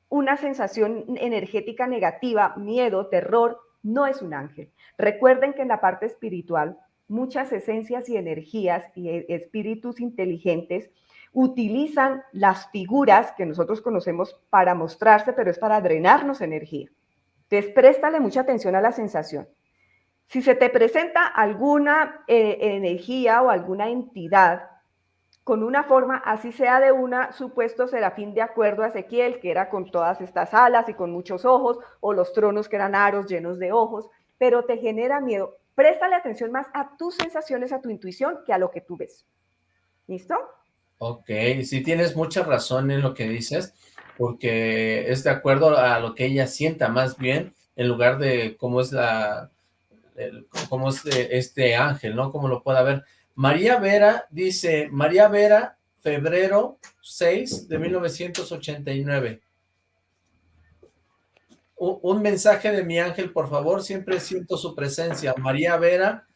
una sensación energética negativa, miedo, terror, no es un ángel. Recuerden que en la parte espiritual, muchas esencias y energías y e, espíritus inteligentes utilizan las figuras que nosotros conocemos para mostrarse, pero es para drenarnos energía. Entonces, préstale mucha atención a la sensación. Si se te presenta alguna eh, energía o alguna entidad con una forma, así sea de una supuesto serafín de acuerdo a Ezequiel, que era con todas estas alas y con muchos ojos, o los tronos que eran aros llenos de ojos, pero te genera miedo. Préstale atención más a tus sensaciones, a tu intuición, que a lo que tú ves. ¿Listo? Ok, sí tienes mucha razón en lo que dices, porque es de acuerdo a lo que ella sienta más bien, en lugar de cómo es la, cómo es este ángel, ¿no? Cómo lo pueda ver. María Vera dice, María Vera, febrero 6 de 1989. Un, mensaje de mi ángel, por favor, siempre siento su presencia. María Vera,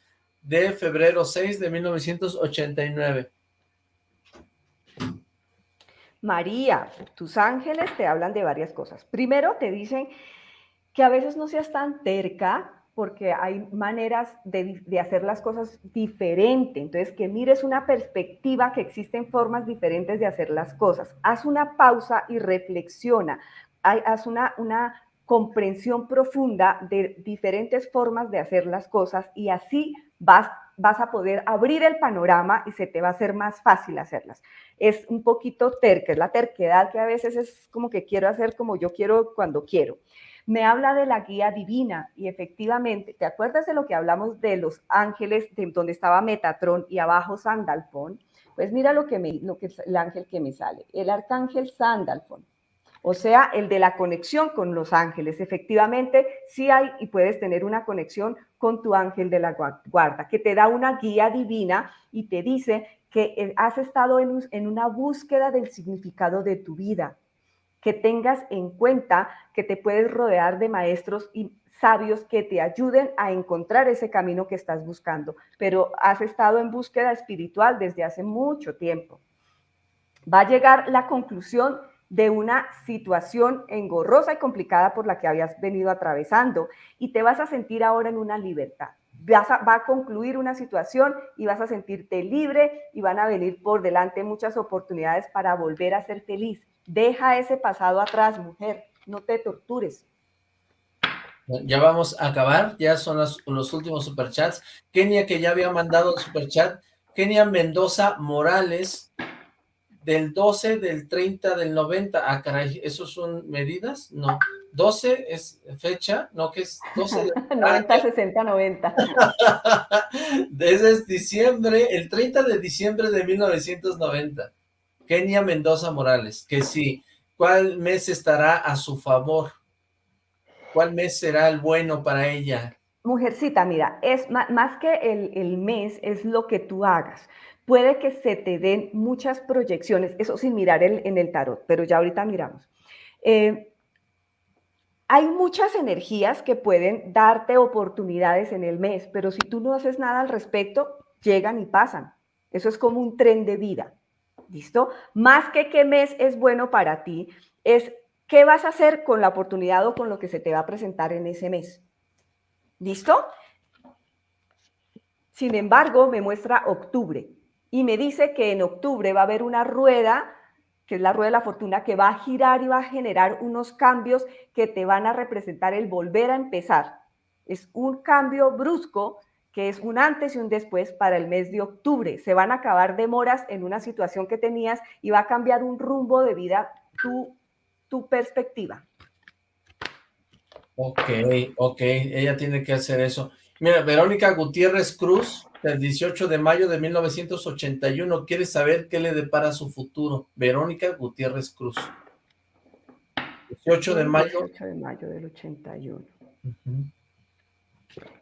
de febrero 6 de 1989. María, tus ángeles te hablan de varias cosas. Primero te dicen que a veces no seas tan terca, porque hay maneras de, hacer las cosas diferente. Entonces, que mires una perspectiva que existen formas diferentes de hacer las cosas. Haz una pausa y reflexiona. haz una, comprensión profunda de diferentes formas de hacer las cosas y así vas, vas a poder abrir el panorama y se te va a hacer más fácil hacerlas. Es un poquito terca, es la terquedad que a veces es como que quiero hacer como yo quiero cuando quiero me habla de la guía divina y efectivamente, ¿te acuerdas de lo que hablamos de los ángeles, de donde estaba Metatron y abajo Sandalfon? Pues mira lo que, me, lo que el ángel que me sale, el arcángel Sandalfon. O sea, el de la conexión con los ángeles. Efectivamente, sí hay y puedes tener una conexión con tu ángel de la guarda, que te da una guía divina y te dice que eh, has estado en, en una búsqueda del significado de tu vida, que tengas en cuenta que te puedes rodear de maestros y sabios que te ayuden a encontrar ese camino que estás buscando, pero has estado en búsqueda espiritual desde hace mucho tiempo. Va a llegar la conclusión de una situación engorrosa y complicada por la que habías venido atravesando y te vas a sentir ahora en una libertad. Va a concluir una situación y vas a sentirte libre y van a venir por delante muchas oportunidades para volver a ser feliz Deja ese pasado atrás, mujer, no te tortures. Ya vamos a acabar, ya son los, últimos superchats. Kenia, que ya había mandado el superchat. Kenia Mendoza Morales, del 12, del 30, del 90. Ah, caray, ¿esos son medidas? No. 12 es fecha, no, que es 12 de... 90, 60, 90. Desde diciembre, el 30 de diciembre de 1990. Kenia Mendoza Morales, que si ¿Cuál mes estará a su favor? ¿Cuál mes será el bueno para ella? Mujercita, mira, es más que el, mes, es lo que tú hagas. Puede que se te den muchas proyecciones, eso sin mirar en el tarot, pero ya ahorita miramos. Eh, hay muchas energías que pueden darte oportunidades en el mes, pero si tú no haces nada al respecto, llegan y pasan. Eso es como un tren de vida. ¿Listo? Más que qué mes es bueno para ti, es qué vas a hacer con la oportunidad o con lo que se te va a presentar en ese mes. ¿Listo? Sin embargo, me muestra octubre y me dice que en octubre va a haber una rueda, que es la rueda de la fortuna, que va a girar y va a generar unos cambios que te van a representar el volver a empezar. Es un cambio brusco que es un antes y un después para el mes de octubre. Se van a acabar demoras en una situación que tenías y va a cambiar un rumbo de vida tu, tu perspectiva. Ok, ok, ella tiene que hacer eso. Mira, Verónica Gutiérrez Cruz, el 18 de mayo de 1981, quiere saber qué le depara su futuro. Verónica Gutiérrez Cruz. 18 de mayo. 18 de mayo del 81.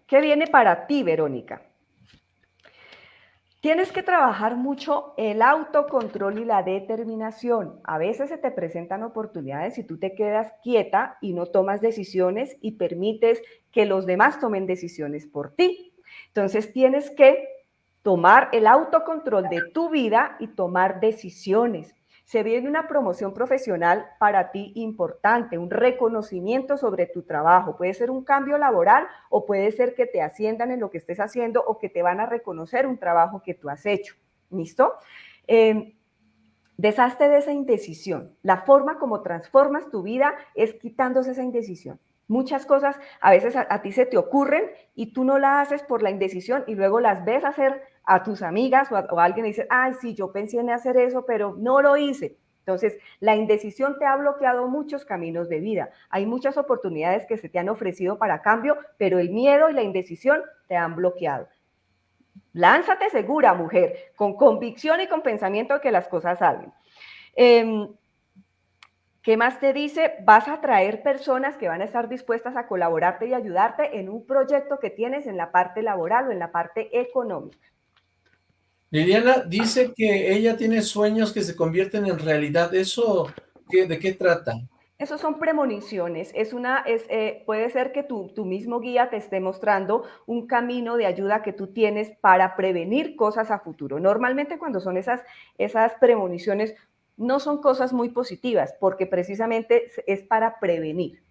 ¿Qué viene para ti, Verónica? Tienes que trabajar mucho el autocontrol y la determinación. A veces se te presentan oportunidades y tú te quedas quieta y no tomas decisiones y permites que los demás tomen decisiones por ti. Entonces tienes que tomar el autocontrol de tu vida y tomar decisiones se viene una promoción profesional para ti importante, un reconocimiento sobre tu trabajo. Puede ser un cambio laboral o puede ser que te asciendan en lo que estés haciendo o que te van a reconocer un trabajo que tú has hecho. ¿Listo? Eh, deshazte de esa indecisión. La forma como transformas tu vida es quitándose esa indecisión. Muchas cosas a veces a, ti se te ocurren y tú no las haces por la indecisión y luego las ves hacer a tus amigas o a, alguien y dice, ay, sí, yo pensé en hacer eso, pero no lo hice. Entonces, la indecisión te ha bloqueado muchos caminos de vida. Hay muchas oportunidades que se te han ofrecido para cambio, pero el miedo y la indecisión te han bloqueado. Lánzate segura, mujer, con convicción y con pensamiento de que las cosas salgan. Em, ¿Qué más te dice? Vas a traer personas que van a estar dispuestas a colaborarte y ayudarte en un proyecto que tienes en la parte laboral o en la parte económica. Liliana dice que ella tiene sueños que se convierten en realidad. ¿Eso de qué trata? Eso son premoniciones. Es una, es, eh, puede ser que tu, tu, mismo guía te esté mostrando un camino de ayuda que tú tienes para prevenir cosas a futuro. Normalmente cuando son esas, esas premoniciones no son cosas muy positivas porque precisamente es para prevenir.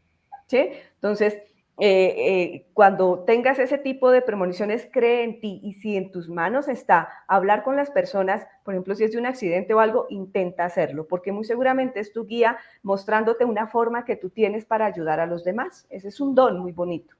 ¿sí? Entonces, eh, eh, cuando tengas ese tipo de premoniciones, cree en ti y si en tus manos está hablar con las personas, por ejemplo, si es de un accidente o algo, intenta hacerlo, porque muy seguramente es tu guía mostrándote una forma que tú tienes para ayudar a los demás. Ese es un don muy bonito.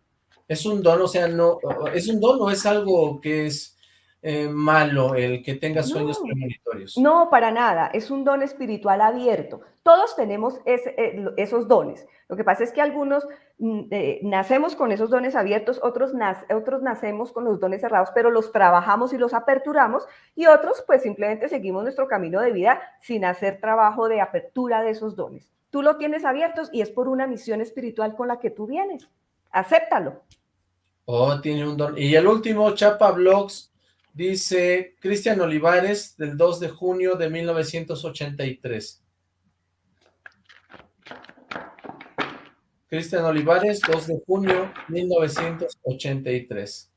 Es un don, o sea, no, es un don o es algo que es eh, malo el que tenga sueños premonitorios. No, para nada. Es un don espiritual abierto. Todos tenemos eh, esos dones. Lo que pasa es que algunos mm, eh, nacemos con esos dones abiertos, otros, otros nacemos con los dones cerrados, pero los trabajamos y los aperturamos, y otros pues simplemente seguimos nuestro camino de vida sin hacer trabajo de apertura de esos dones. Tú lo tienes abiertos y es por una misión espiritual con la que tú vienes. Acéptalo. Oh, tiene un don. Y el último, Chapa Blogs, Dice Cristian Olivares, del 2 de junio de 1983. Cristian Olivares, 2 de junio 1983.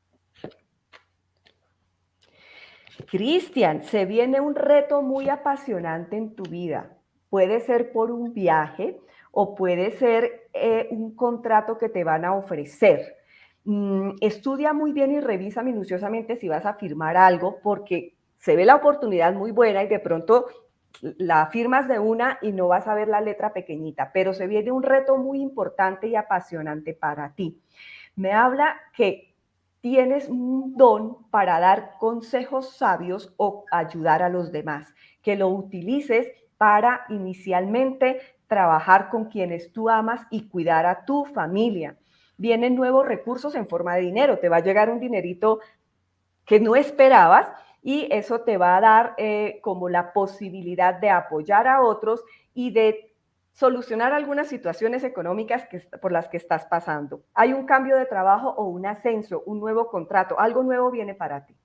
Cristian, se viene un reto muy apasionante en tu vida. Puede ser por un viaje o puede ser eh, un contrato que te van a ofrecer. Mm, estudia muy bien y revisa minuciosamente si vas a firmar algo, porque se ve la oportunidad muy buena y de pronto la firmas de una y no vas a ver la letra pequeñita, pero se viene un reto muy importante y apasionante para ti. Me habla que tienes un don para dar consejos sabios o ayudar a los demás, que lo utilices para inicialmente trabajar con quienes tú amas y cuidar a tu familia vienen nuevos recursos en forma de dinero, te va a llegar un dinerito que no esperabas y eso te va a dar eh, como la posibilidad de apoyar a otros y de solucionar algunas situaciones económicas que, por las que estás pasando. Hay un cambio de trabajo o un ascenso, un nuevo contrato, algo nuevo viene para ti.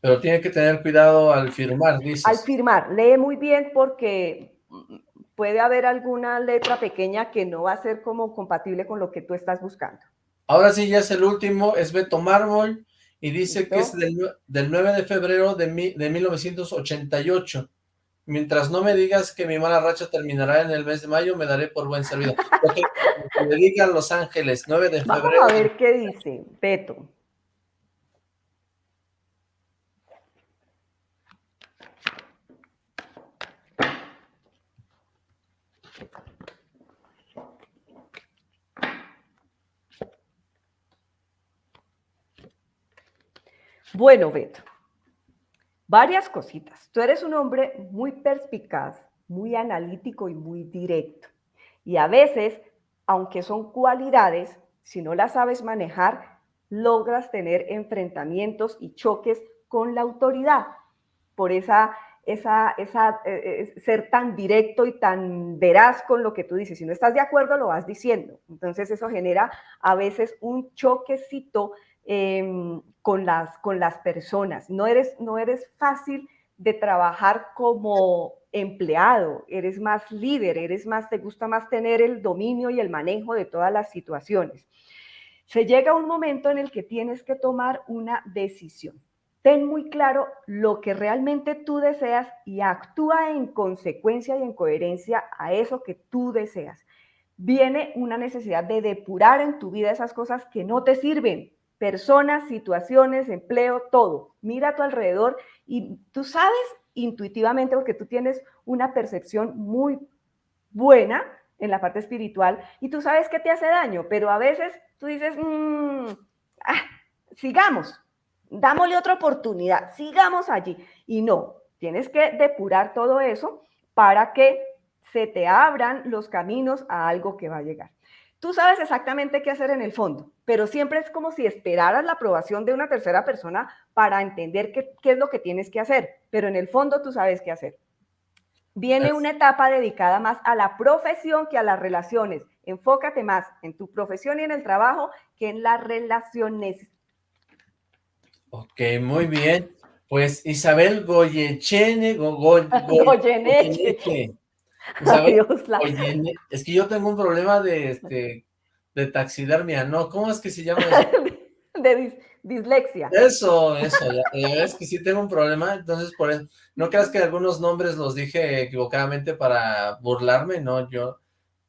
Pero tiene que tener cuidado al firmar, dices. Al firmar, lee muy bien porque puede haber alguna letra pequeña que no va a ser como compatible con lo que tú estás buscando. Ahora sí, ya es el último, es Beto Mármol, y dice que es del, 9 de febrero de, de 1988. Mientras no me digas que mi mala racha terminará en el mes de mayo, me daré por buen servido. que me digan Los Ángeles, 9 de febrero. Vamos a ver qué dice Beto. Bueno, Beto, varias cositas. Tú eres un hombre muy perspicaz, muy analítico y muy directo. Y a veces, aunque son cualidades, si no las sabes manejar, logras tener enfrentamientos y choques con la autoridad por esa, esa, esa eh, eh, ser tan directo y tan veraz con lo que tú dices. Si no estás de acuerdo, lo vas diciendo. Entonces eso genera a veces un choquecito Em, con, las, con las personas. No eres, no eres fácil de trabajar como empleado, eres más líder, eres más, te gusta más tener el dominio y el manejo de todas las situaciones. Se llega un momento en el que tienes que tomar una decisión. Ten muy claro lo que realmente tú deseas y actúa en consecuencia y en coherencia a eso que tú deseas. Viene una necesidad de depurar en tu vida esas cosas que no te sirven, personas, situaciones, empleo, todo. Mira a tu alrededor y tú sabes intuitivamente, porque tú tienes una percepción muy buena en la parte espiritual y tú sabes que te hace daño, pero a veces tú dices, mm, ah, sigamos, dámosle otra oportunidad, sigamos allí. Y no, tienes que depurar todo eso para que se te abran los caminos a algo que va a llegar. Tú sabes exactamente qué hacer en el fondo, pero siempre es como si esperaras la aprobación de una tercera persona para entender qué, es lo que tienes que hacer, pero en el fondo tú sabes qué hacer. Viene una etapa dedicada más a la profesión que a las relaciones. Enfócate más en tu profesión y en el trabajo que en las relaciones. Ok, muy bien. Pues Isabel Goyechene, Oye, es que yo tengo un problema de, este, de taxidermia, ¿no? ¿Cómo es que se llama eso? de dislexia. Eso, eso, ya, es que sí tengo un problema, entonces por eso, no creas que algunos nombres los dije equivocadamente para burlarme, no, yo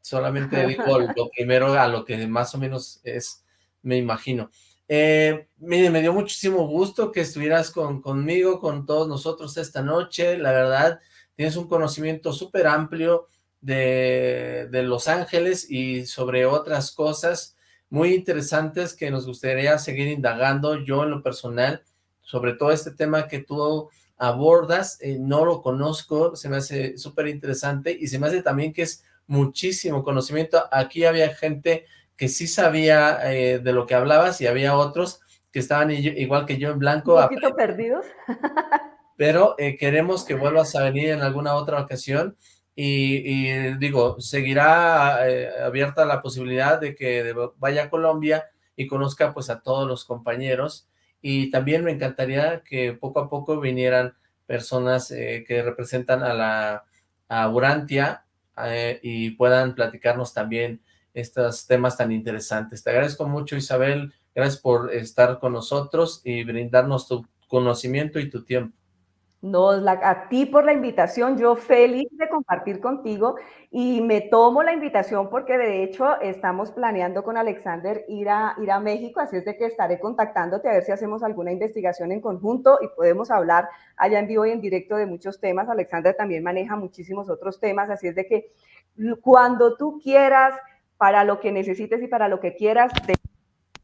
solamente digo lo primero a lo que más o menos es, me imagino. Eh, mire, me dio muchísimo gusto que estuvieras con, conmigo, con todos nosotros esta noche, la verdad, tienes un conocimiento súper amplio de, Los Ángeles y sobre otras cosas muy interesantes que nos gustaría seguir indagando yo en lo personal, sobre todo este tema que tú abordas, eh, no lo conozco, se me hace súper interesante y se me hace también que es muchísimo conocimiento. Aquí había gente que sí sabía eh, de lo que hablabas y había otros que estaban igual que yo en blanco. Un poquito perdidos. pero eh, queremos que vuelvas a venir en alguna otra ocasión y, digo, seguirá eh, abierta la posibilidad de que vaya a Colombia y conozca pues a todos los compañeros y también me encantaría que poco a poco vinieran personas eh, que representan a la a Urantia y puedan platicarnos también estos temas tan interesantes. Te agradezco mucho Isabel, gracias por estar con nosotros y brindarnos tu conocimiento y tu tiempo. No, a ti por la invitación, yo feliz de compartir contigo y me tomo la invitación porque de hecho estamos planeando con Alexander ir a, ir a México, así es de que estaré contactándote a ver si hacemos alguna investigación en conjunto y podemos hablar allá en vivo y en directo de muchos temas. Alexander también maneja muchísimos otros temas, así es de que cuando tú quieras, para lo que necesites y para lo que quieras, de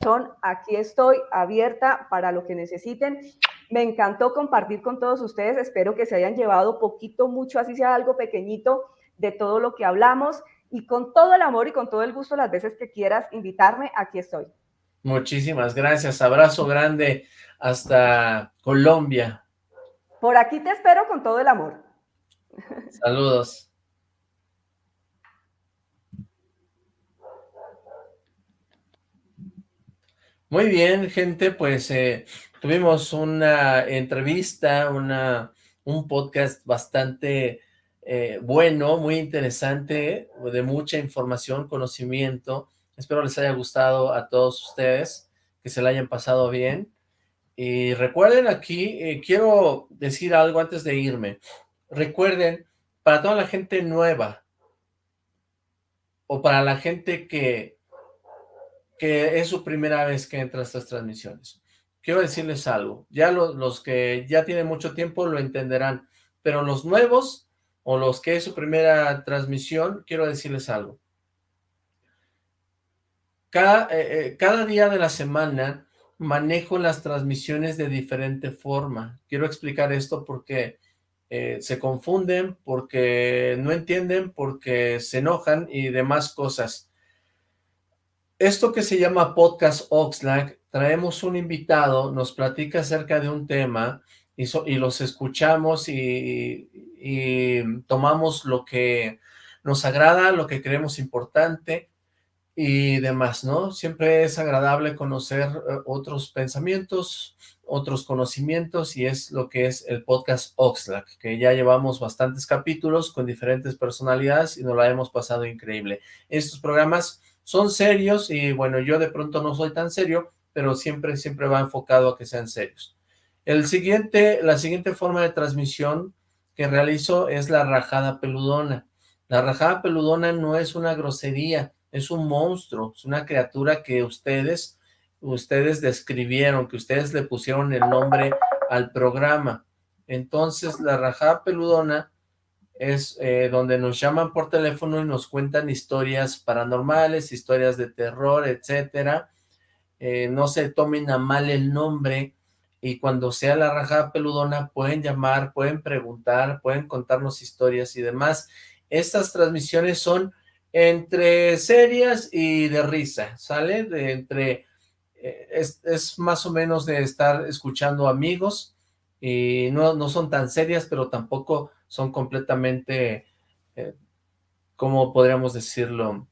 son, aquí estoy abierta para lo que necesiten. Me encantó compartir con todos ustedes. Espero que se hayan llevado poquito, mucho, así sea algo pequeñito de todo lo que hablamos. Y con todo el amor y con todo el gusto, las veces que quieras invitarme, aquí estoy. Muchísimas gracias. Abrazo grande hasta Colombia. Por aquí te espero con todo el amor. Saludos. Muy bien, gente, pues eh, tuvimos una entrevista, una, un podcast bastante eh, bueno, muy interesante, de mucha información, conocimiento. Espero les haya gustado a todos ustedes, que se la hayan pasado bien. Y recuerden aquí, eh, quiero decir algo antes de irme. Recuerden, para toda la gente nueva, o para la gente que que es su primera vez que entra a estas transmisiones. Quiero decirles algo, ya los que ya tienen mucho tiempo lo entenderán, pero los nuevos o los que es su primera transmisión, quiero decirles algo. Cada, eh, eh, cada día de la semana manejo las transmisiones de diferente forma. Quiero explicar esto porque eh, se confunden, porque no entienden, porque se enojan y demás cosas. Esto que se llama Podcast Oxlack, traemos un invitado, nos platica acerca de un tema y, los escuchamos y, y, tomamos lo que nos agrada, lo que creemos importante y demás, ¿no? Siempre es agradable conocer eh, otros pensamientos, otros conocimientos y es lo que es el podcast Oxlack, que ya llevamos bastantes capítulos con diferentes personalidades y nos la hemos pasado increíble. Estos programas son serios y bueno, yo de pronto no soy tan serio, pero siempre, siempre va enfocado a que sean serios. El siguiente, la siguiente forma de transmisión que realizo es la rajada peludona. La rajada peludona no es una grosería, es un monstruo, es una criatura que ustedes, ustedes describieron, que ustedes le pusieron el nombre al programa. Entonces, la rajada peludona es eh, donde nos llaman por teléfono y nos cuentan historias paranormales, historias de terror, etcétera. Eh, no se tomen a mal el nombre y cuando sea la rajada peludona pueden llamar, pueden preguntar, pueden contarnos historias y demás. Estas transmisiones son entre serias y de risa, ¿sale? De entre, eh, es, es, más o menos de estar escuchando amigos y no, no son tan serias, pero tampoco son completamente, eh, ¿cómo podríamos decirlo?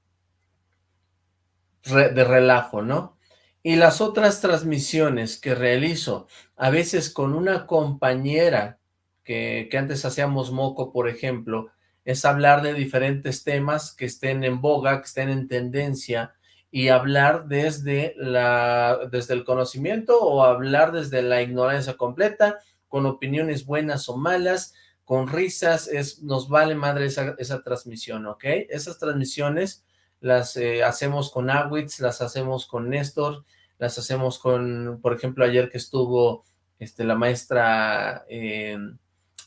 de relajo, ¿no? Y las otras transmisiones que realizo, a veces con una compañera que, que antes hacíamos moco, por ejemplo, es hablar de diferentes temas que estén en boga, que estén en tendencia, y hablar desde, la, desde el conocimiento o hablar desde la ignorancia completa, con opiniones buenas o malas, con risas, es, nos vale madre esa, esa transmisión, ¿ok? Esas transmisiones las eh, hacemos con Awitz, las hacemos con Néstor, las hacemos con, por ejemplo, ayer que estuvo este, la maestra eh,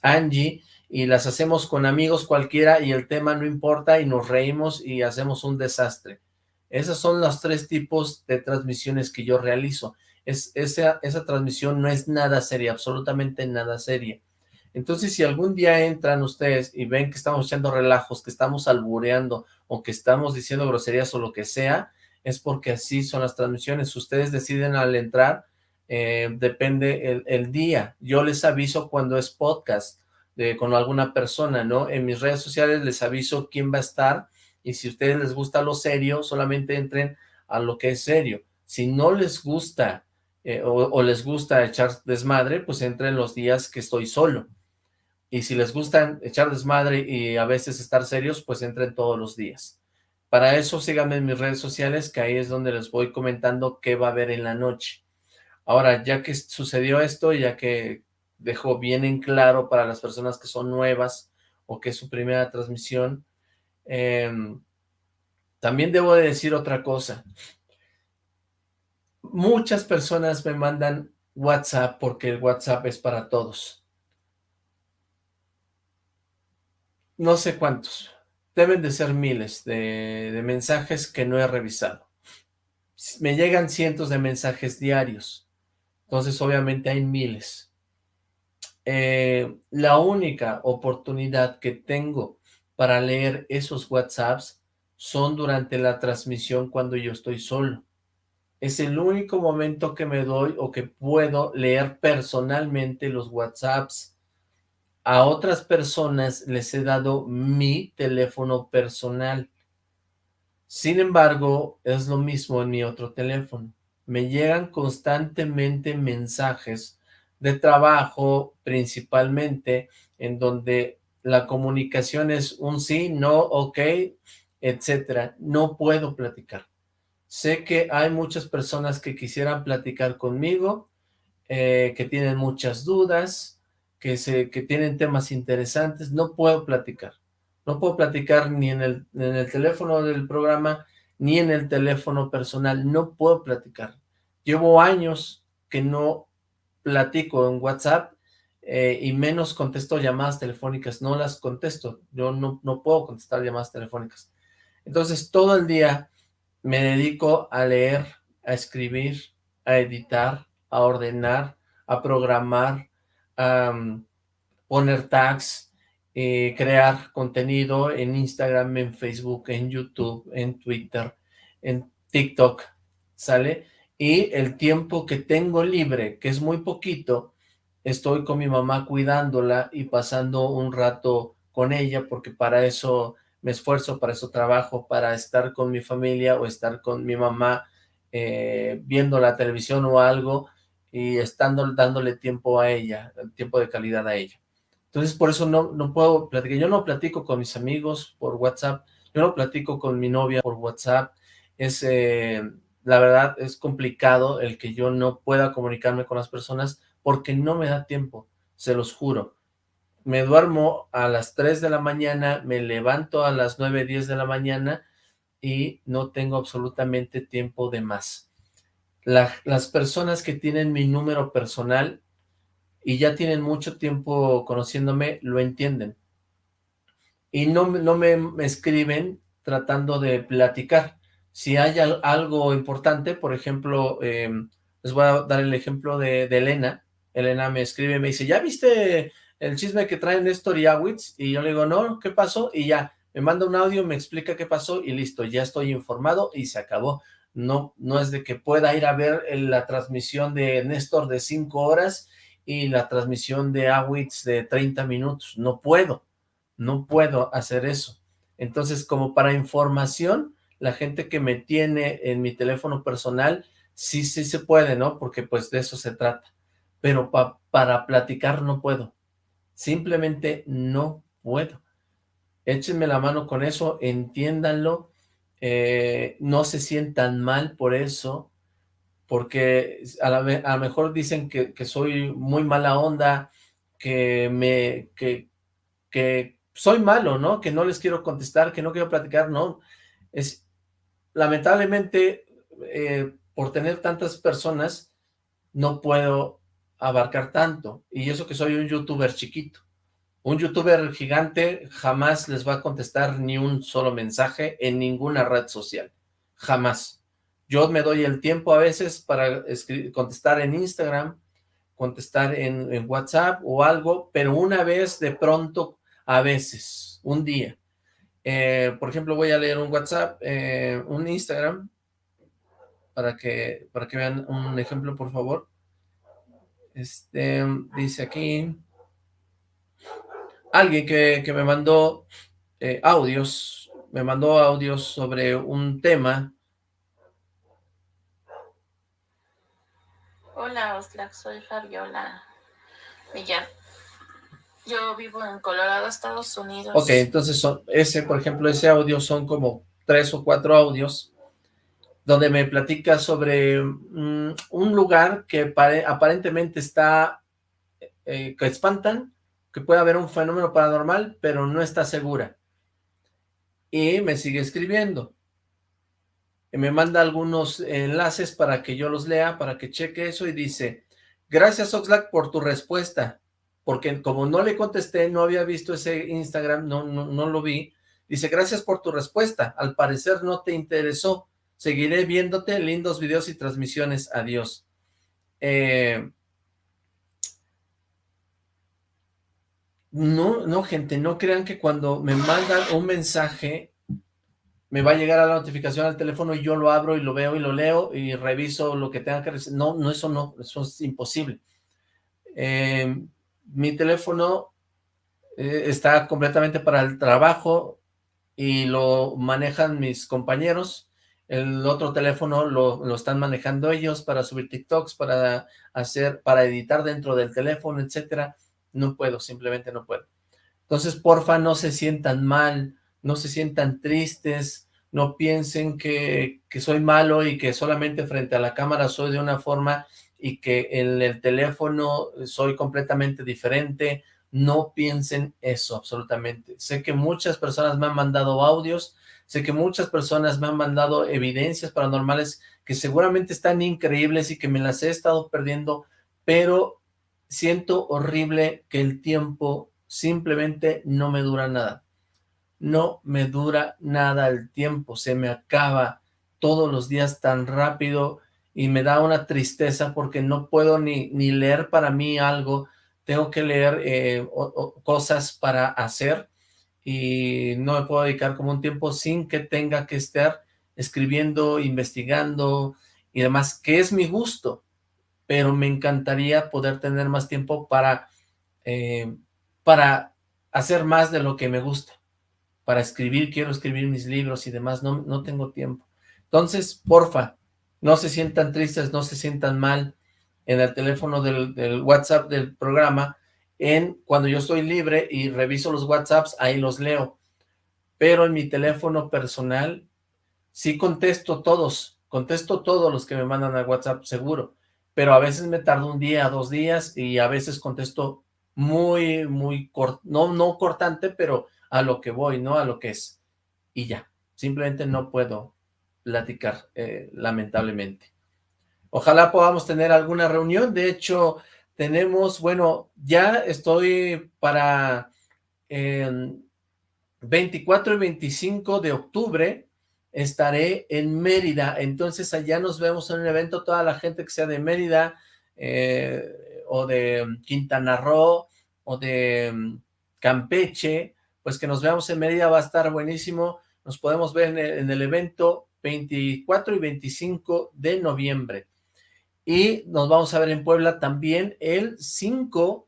Angie, y las hacemos con amigos cualquiera y el tema no importa y nos reímos y hacemos un desastre. Esos son los tres tipos de transmisiones que yo realizo. Es, esa, esa transmisión no es nada seria, absolutamente nada seria. Entonces, si algún día entran ustedes y ven que estamos echando relajos, que estamos albureando o que estamos diciendo groserías o lo que sea, es porque así son las transmisiones. Ustedes deciden al entrar, eh, depende el, día. Yo les aviso cuando es podcast con alguna persona, ¿no? En mis redes sociales les aviso quién va a estar y si a ustedes les gusta lo serio, solamente entren a lo que es serio. Si no les gusta eh, o, o les gusta echar desmadre, pues entren los días que estoy solo y si les gusta echar desmadre y a veces estar serios, pues entren todos los días. Para eso síganme en mis redes sociales, que ahí es donde les voy comentando qué va a haber en la noche. Ahora, ya que sucedió esto, ya que dejó bien en claro para las personas que son nuevas o que es su primera transmisión, eh, también debo de decir otra cosa. Muchas personas me mandan WhatsApp porque el WhatsApp es para todos. No sé cuántos, deben de ser miles de, mensajes que no he revisado. Me llegan cientos de mensajes diarios, entonces obviamente hay miles. Eh, la única oportunidad que tengo para leer esos WhatsApps son durante la transmisión cuando yo estoy solo. Es el único momento que me doy o que puedo leer personalmente los WhatsApps a otras personas les he dado mi teléfono personal. Sin embargo, es lo mismo en mi otro teléfono. me llegan constantemente mensajes de trabajo principalmente, en donde la comunicación es un sí, no, ok, etcétera. No puedo platicar. Sé que hay muchas personas que quisieran platicar conmigo, eh, que tienen muchas dudas, que, se, que tienen temas interesantes. No puedo platicar. No puedo platicar ni en el, en el teléfono del programa, ni en el teléfono personal. No puedo platicar. Llevo años que no platico en WhatsApp eh, y menos contesto llamadas telefónicas, no las contesto, yo no, no puedo contestar llamadas telefónicas. Entonces todo el día me dedico a leer, a escribir, a editar, a ordenar, a programar, poner tags, eh, crear contenido en Instagram, en Facebook, en YouTube, en Twitter, en TikTok, ¿sale? Y el tiempo que tengo libre, que es muy poquito, estoy con mi mamá cuidándola y pasando un rato con ella, porque para eso me esfuerzo, para eso trabajo, para estar con mi familia o estar con mi mamá eh, viendo la televisión o algo y estando dándole tiempo a ella, tiempo de calidad a ella. Entonces, por eso no, no puedo platicar. Yo no platico con mis amigos por WhatsApp, yo no platico con mi novia por WhatsApp. Es, eh, la verdad, es complicado el que yo no pueda comunicarme con las personas porque no me da tiempo, se los juro. Me duermo a las 3 de la mañana, me levanto a las 9, 10 de la mañana y no tengo absolutamente tiempo de más. Las personas que tienen mi número personal y ya tienen mucho tiempo conociéndome, lo entienden. Y no, no me, escriben tratando de platicar. Si hay algo importante, por ejemplo, em, les voy a dar el ejemplo de, de Elena, Elena me escribe, me dice, ¿ya viste el chisme que traen Néstor y Awitz? Y yo le digo, no, ¿qué pasó? Y ya, me manda un audio, me explica qué pasó y listo, ya estoy informado y se acabó. No, no es de que pueda ir a ver la transmisión de Néstor de 5 horas y la transmisión de Awitz de 30 minutos. No puedo, no puedo hacer eso. Entonces, como para información, la gente que me tiene en mi teléfono personal, sí, sí se puede, ¿no? Porque pues de eso se trata pero para platicar no puedo. Simplemente no puedo. Échenme la mano con eso, entiéndanlo, eh, no se sientan mal por eso, porque a, lo mejor dicen que, soy muy mala onda, que me que soy malo, ¿no? Que no les quiero contestar, que no quiero platicar, no. Es lamentablemente eh, por tener tantas personas no puedo abarcar tanto, y eso que soy un youtuber chiquito. Un youtuber gigante jamás les va a contestar ni un solo mensaje en ninguna red social, jamás. Yo me doy el tiempo a veces para contestar en Instagram, contestar en, WhatsApp o algo, pero una vez de pronto, a veces, un día. Eh, por ejemplo, voy a leer un WhatsApp, eh, un Instagram, para que, para que vean un ejemplo, por favor. Este, dice aquí, alguien que, me mandó eh, audios, me mandó audios sobre un tema. Hola, Oslac, soy Fabiola Millán. Yo vivo en Colorado, Estados Unidos. Ok, entonces son, ese, por ejemplo, ese audio son como tres o cuatro audios donde me platica sobre mm, un lugar que aparentemente está, eh, que espantan, que puede haber un fenómeno paranormal, pero no está segura. Y me sigue escribiendo. Y me manda algunos enlaces para que yo los lea, para que cheque eso, y dice, gracias Oxlack por tu respuesta, porque como no le contesté, no había visto ese Instagram, no, no, no lo vi, dice, gracias por tu respuesta, al parecer no te interesó, Seguiré viéndote, lindos videos y transmisiones. Adiós. Eh, no, no, gente, no crean que cuando me mandan un mensaje me va a llegar a la notificación al teléfono y yo lo abro y lo veo y lo leo y reviso lo que tenga que recibir. No, no, eso no, eso es imposible. Eh, mi teléfono eh, está completamente para el trabajo y lo manejan mis compañeros el otro teléfono lo, lo, están manejando ellos para subir TikToks, para hacer, para editar dentro del teléfono, etcétera. No puedo, simplemente no puedo. Entonces, porfa, no se sientan mal, no se sientan tristes, no piensen que, que soy malo y que solamente frente a la cámara soy de una forma y que en el teléfono soy completamente diferente. No piensen eso, absolutamente. Sé que muchas personas me han mandado audios, sé que muchas personas me han mandado evidencias paranormales que seguramente están increíbles y que me las he estado perdiendo, pero siento horrible que el tiempo simplemente no me dura nada. No me dura nada el tiempo, se me acaba todos los días tan rápido y me da una tristeza porque no puedo ni, ni leer para mí algo, tengo que leer eh, cosas para hacer y no me puedo dedicar como un tiempo sin que tenga que estar escribiendo, investigando y demás, que es mi gusto, pero me encantaría poder tener más tiempo para, eh, para hacer más de lo que me gusta, para escribir, quiero escribir mis libros y demás, no, no tengo tiempo. Entonces, porfa, no se sientan tristes, no se sientan mal en el teléfono del, WhatsApp del programa, en cuando yo estoy libre y reviso los WhatsApps, ahí los leo. Pero en mi teléfono personal, sí contesto todos, contesto todos los que me mandan a WhatsApp, seguro. Pero a veces me tardo un día, dos días, y a veces contesto muy, muy corto, no, no cortante, pero a lo que voy, ¿no? A lo que es. Y ya, simplemente no puedo platicar, eh, lamentablemente. Ojalá podamos tener alguna reunión, de hecho, tenemos, bueno, ya estoy para 24 y 25 de octubre, estaré en Mérida, entonces allá nos vemos en un evento, toda la gente que sea de Mérida, eh, o de Quintana Roo, o de mm, Campeche, pues que nos veamos en Mérida, va a estar buenísimo, nos podemos ver en el evento, 24 y 25 de noviembre. Y nos vamos a ver en Puebla también el 5,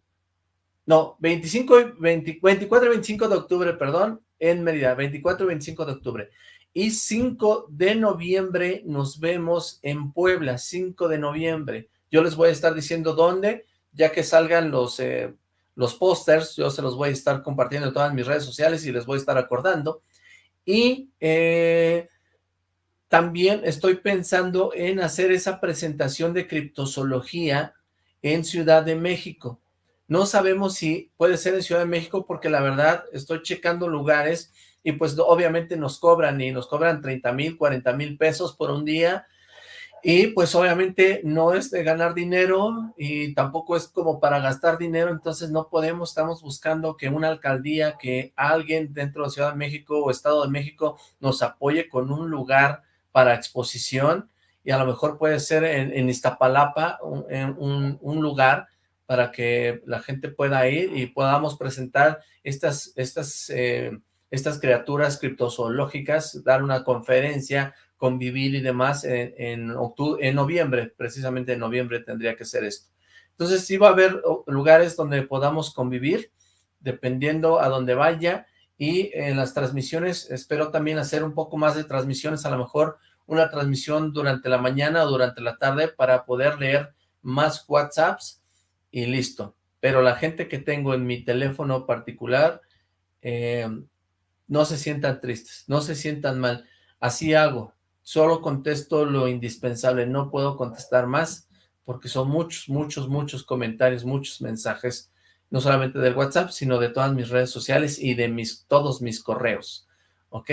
no, 25 y 24 y 25 de octubre, perdón, en Mérida, 24 y 25 de octubre. Y 5 de noviembre nos vemos en Puebla, 5 de noviembre. Yo les voy a estar diciendo dónde, ya que salgan los, eh, los pósters, yo se los voy a estar compartiendo en todas mis redes sociales y les voy a estar acordando. Y eh, también estoy pensando en hacer esa presentación de criptozoología en Ciudad de México. No sabemos si puede ser en Ciudad de México porque la verdad estoy checando lugares y pues obviamente nos cobran y nos cobran 30 mil, 40 mil pesos por un día. Y pues obviamente no es de ganar dinero y tampoco es como para gastar dinero, entonces no podemos, estamos buscando que una alcaldía, que alguien dentro de Ciudad de México o Estado de México nos apoye con un lugar para exposición. Y a lo mejor puede ser en, Iztapalapa un, un, lugar para que la gente pueda ir y podamos presentar estas, estas, eh, estas criaturas criptozoológicas, dar una conferencia, convivir y demás en, en, octubre, en noviembre, precisamente en noviembre tendría que ser esto. Entonces sí va a haber lugares donde podamos convivir, dependiendo a donde vaya, y en las transmisiones espero también hacer un poco más de transmisiones, a lo mejor una transmisión durante la mañana o durante la tarde para poder leer más WhatsApps y listo. Pero la gente que tengo en mi teléfono particular, eh, no se sientan tristes, no se sientan mal. Así hago, solo contesto lo indispensable, no puedo contestar más porque son muchos, muchos, muchos comentarios, muchos mensajes no solamente del WhatsApp, sino de todas mis redes sociales y de mis todos mis correos, ¿ok?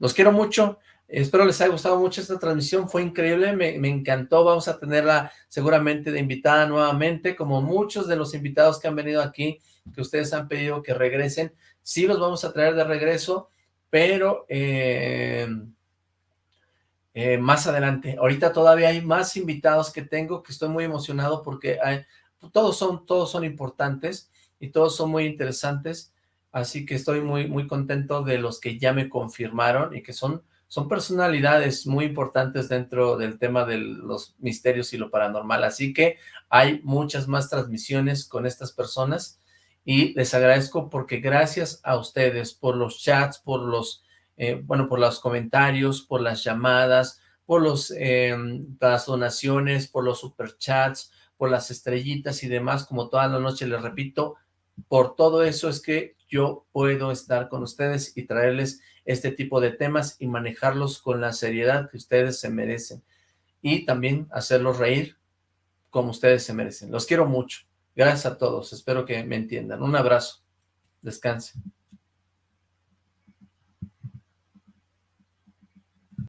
Los quiero mucho, espero les haya gustado mucho esta transmisión, fue increíble, me, encantó, vamos a tenerla seguramente de invitada nuevamente, como muchos de los invitados que han venido aquí, que ustedes han pedido que regresen, sí los vamos a traer de regreso, pero eh, eh, más adelante, ahorita todavía hay más invitados que tengo, que estoy muy emocionado porque todos, son, todos son importantes, y todos son muy interesantes, así que estoy muy, muy contento de los que ya me confirmaron y que son, son personalidades muy importantes dentro del tema de los misterios y lo paranormal, así que hay muchas más transmisiones con estas personas y les agradezco porque gracias a ustedes por los chats, por los, eh, bueno, por los comentarios, por las llamadas, por los, eh, las donaciones, por los superchats, por las estrellitas y demás, como toda la noche les repito, por todo eso es que yo puedo estar con ustedes y traerles este tipo de temas y manejarlos con la seriedad que ustedes se merecen. Y también hacerlos reír como ustedes se merecen. Los quiero mucho. Gracias a todos. Espero que me entiendan. Un abrazo. Descansen.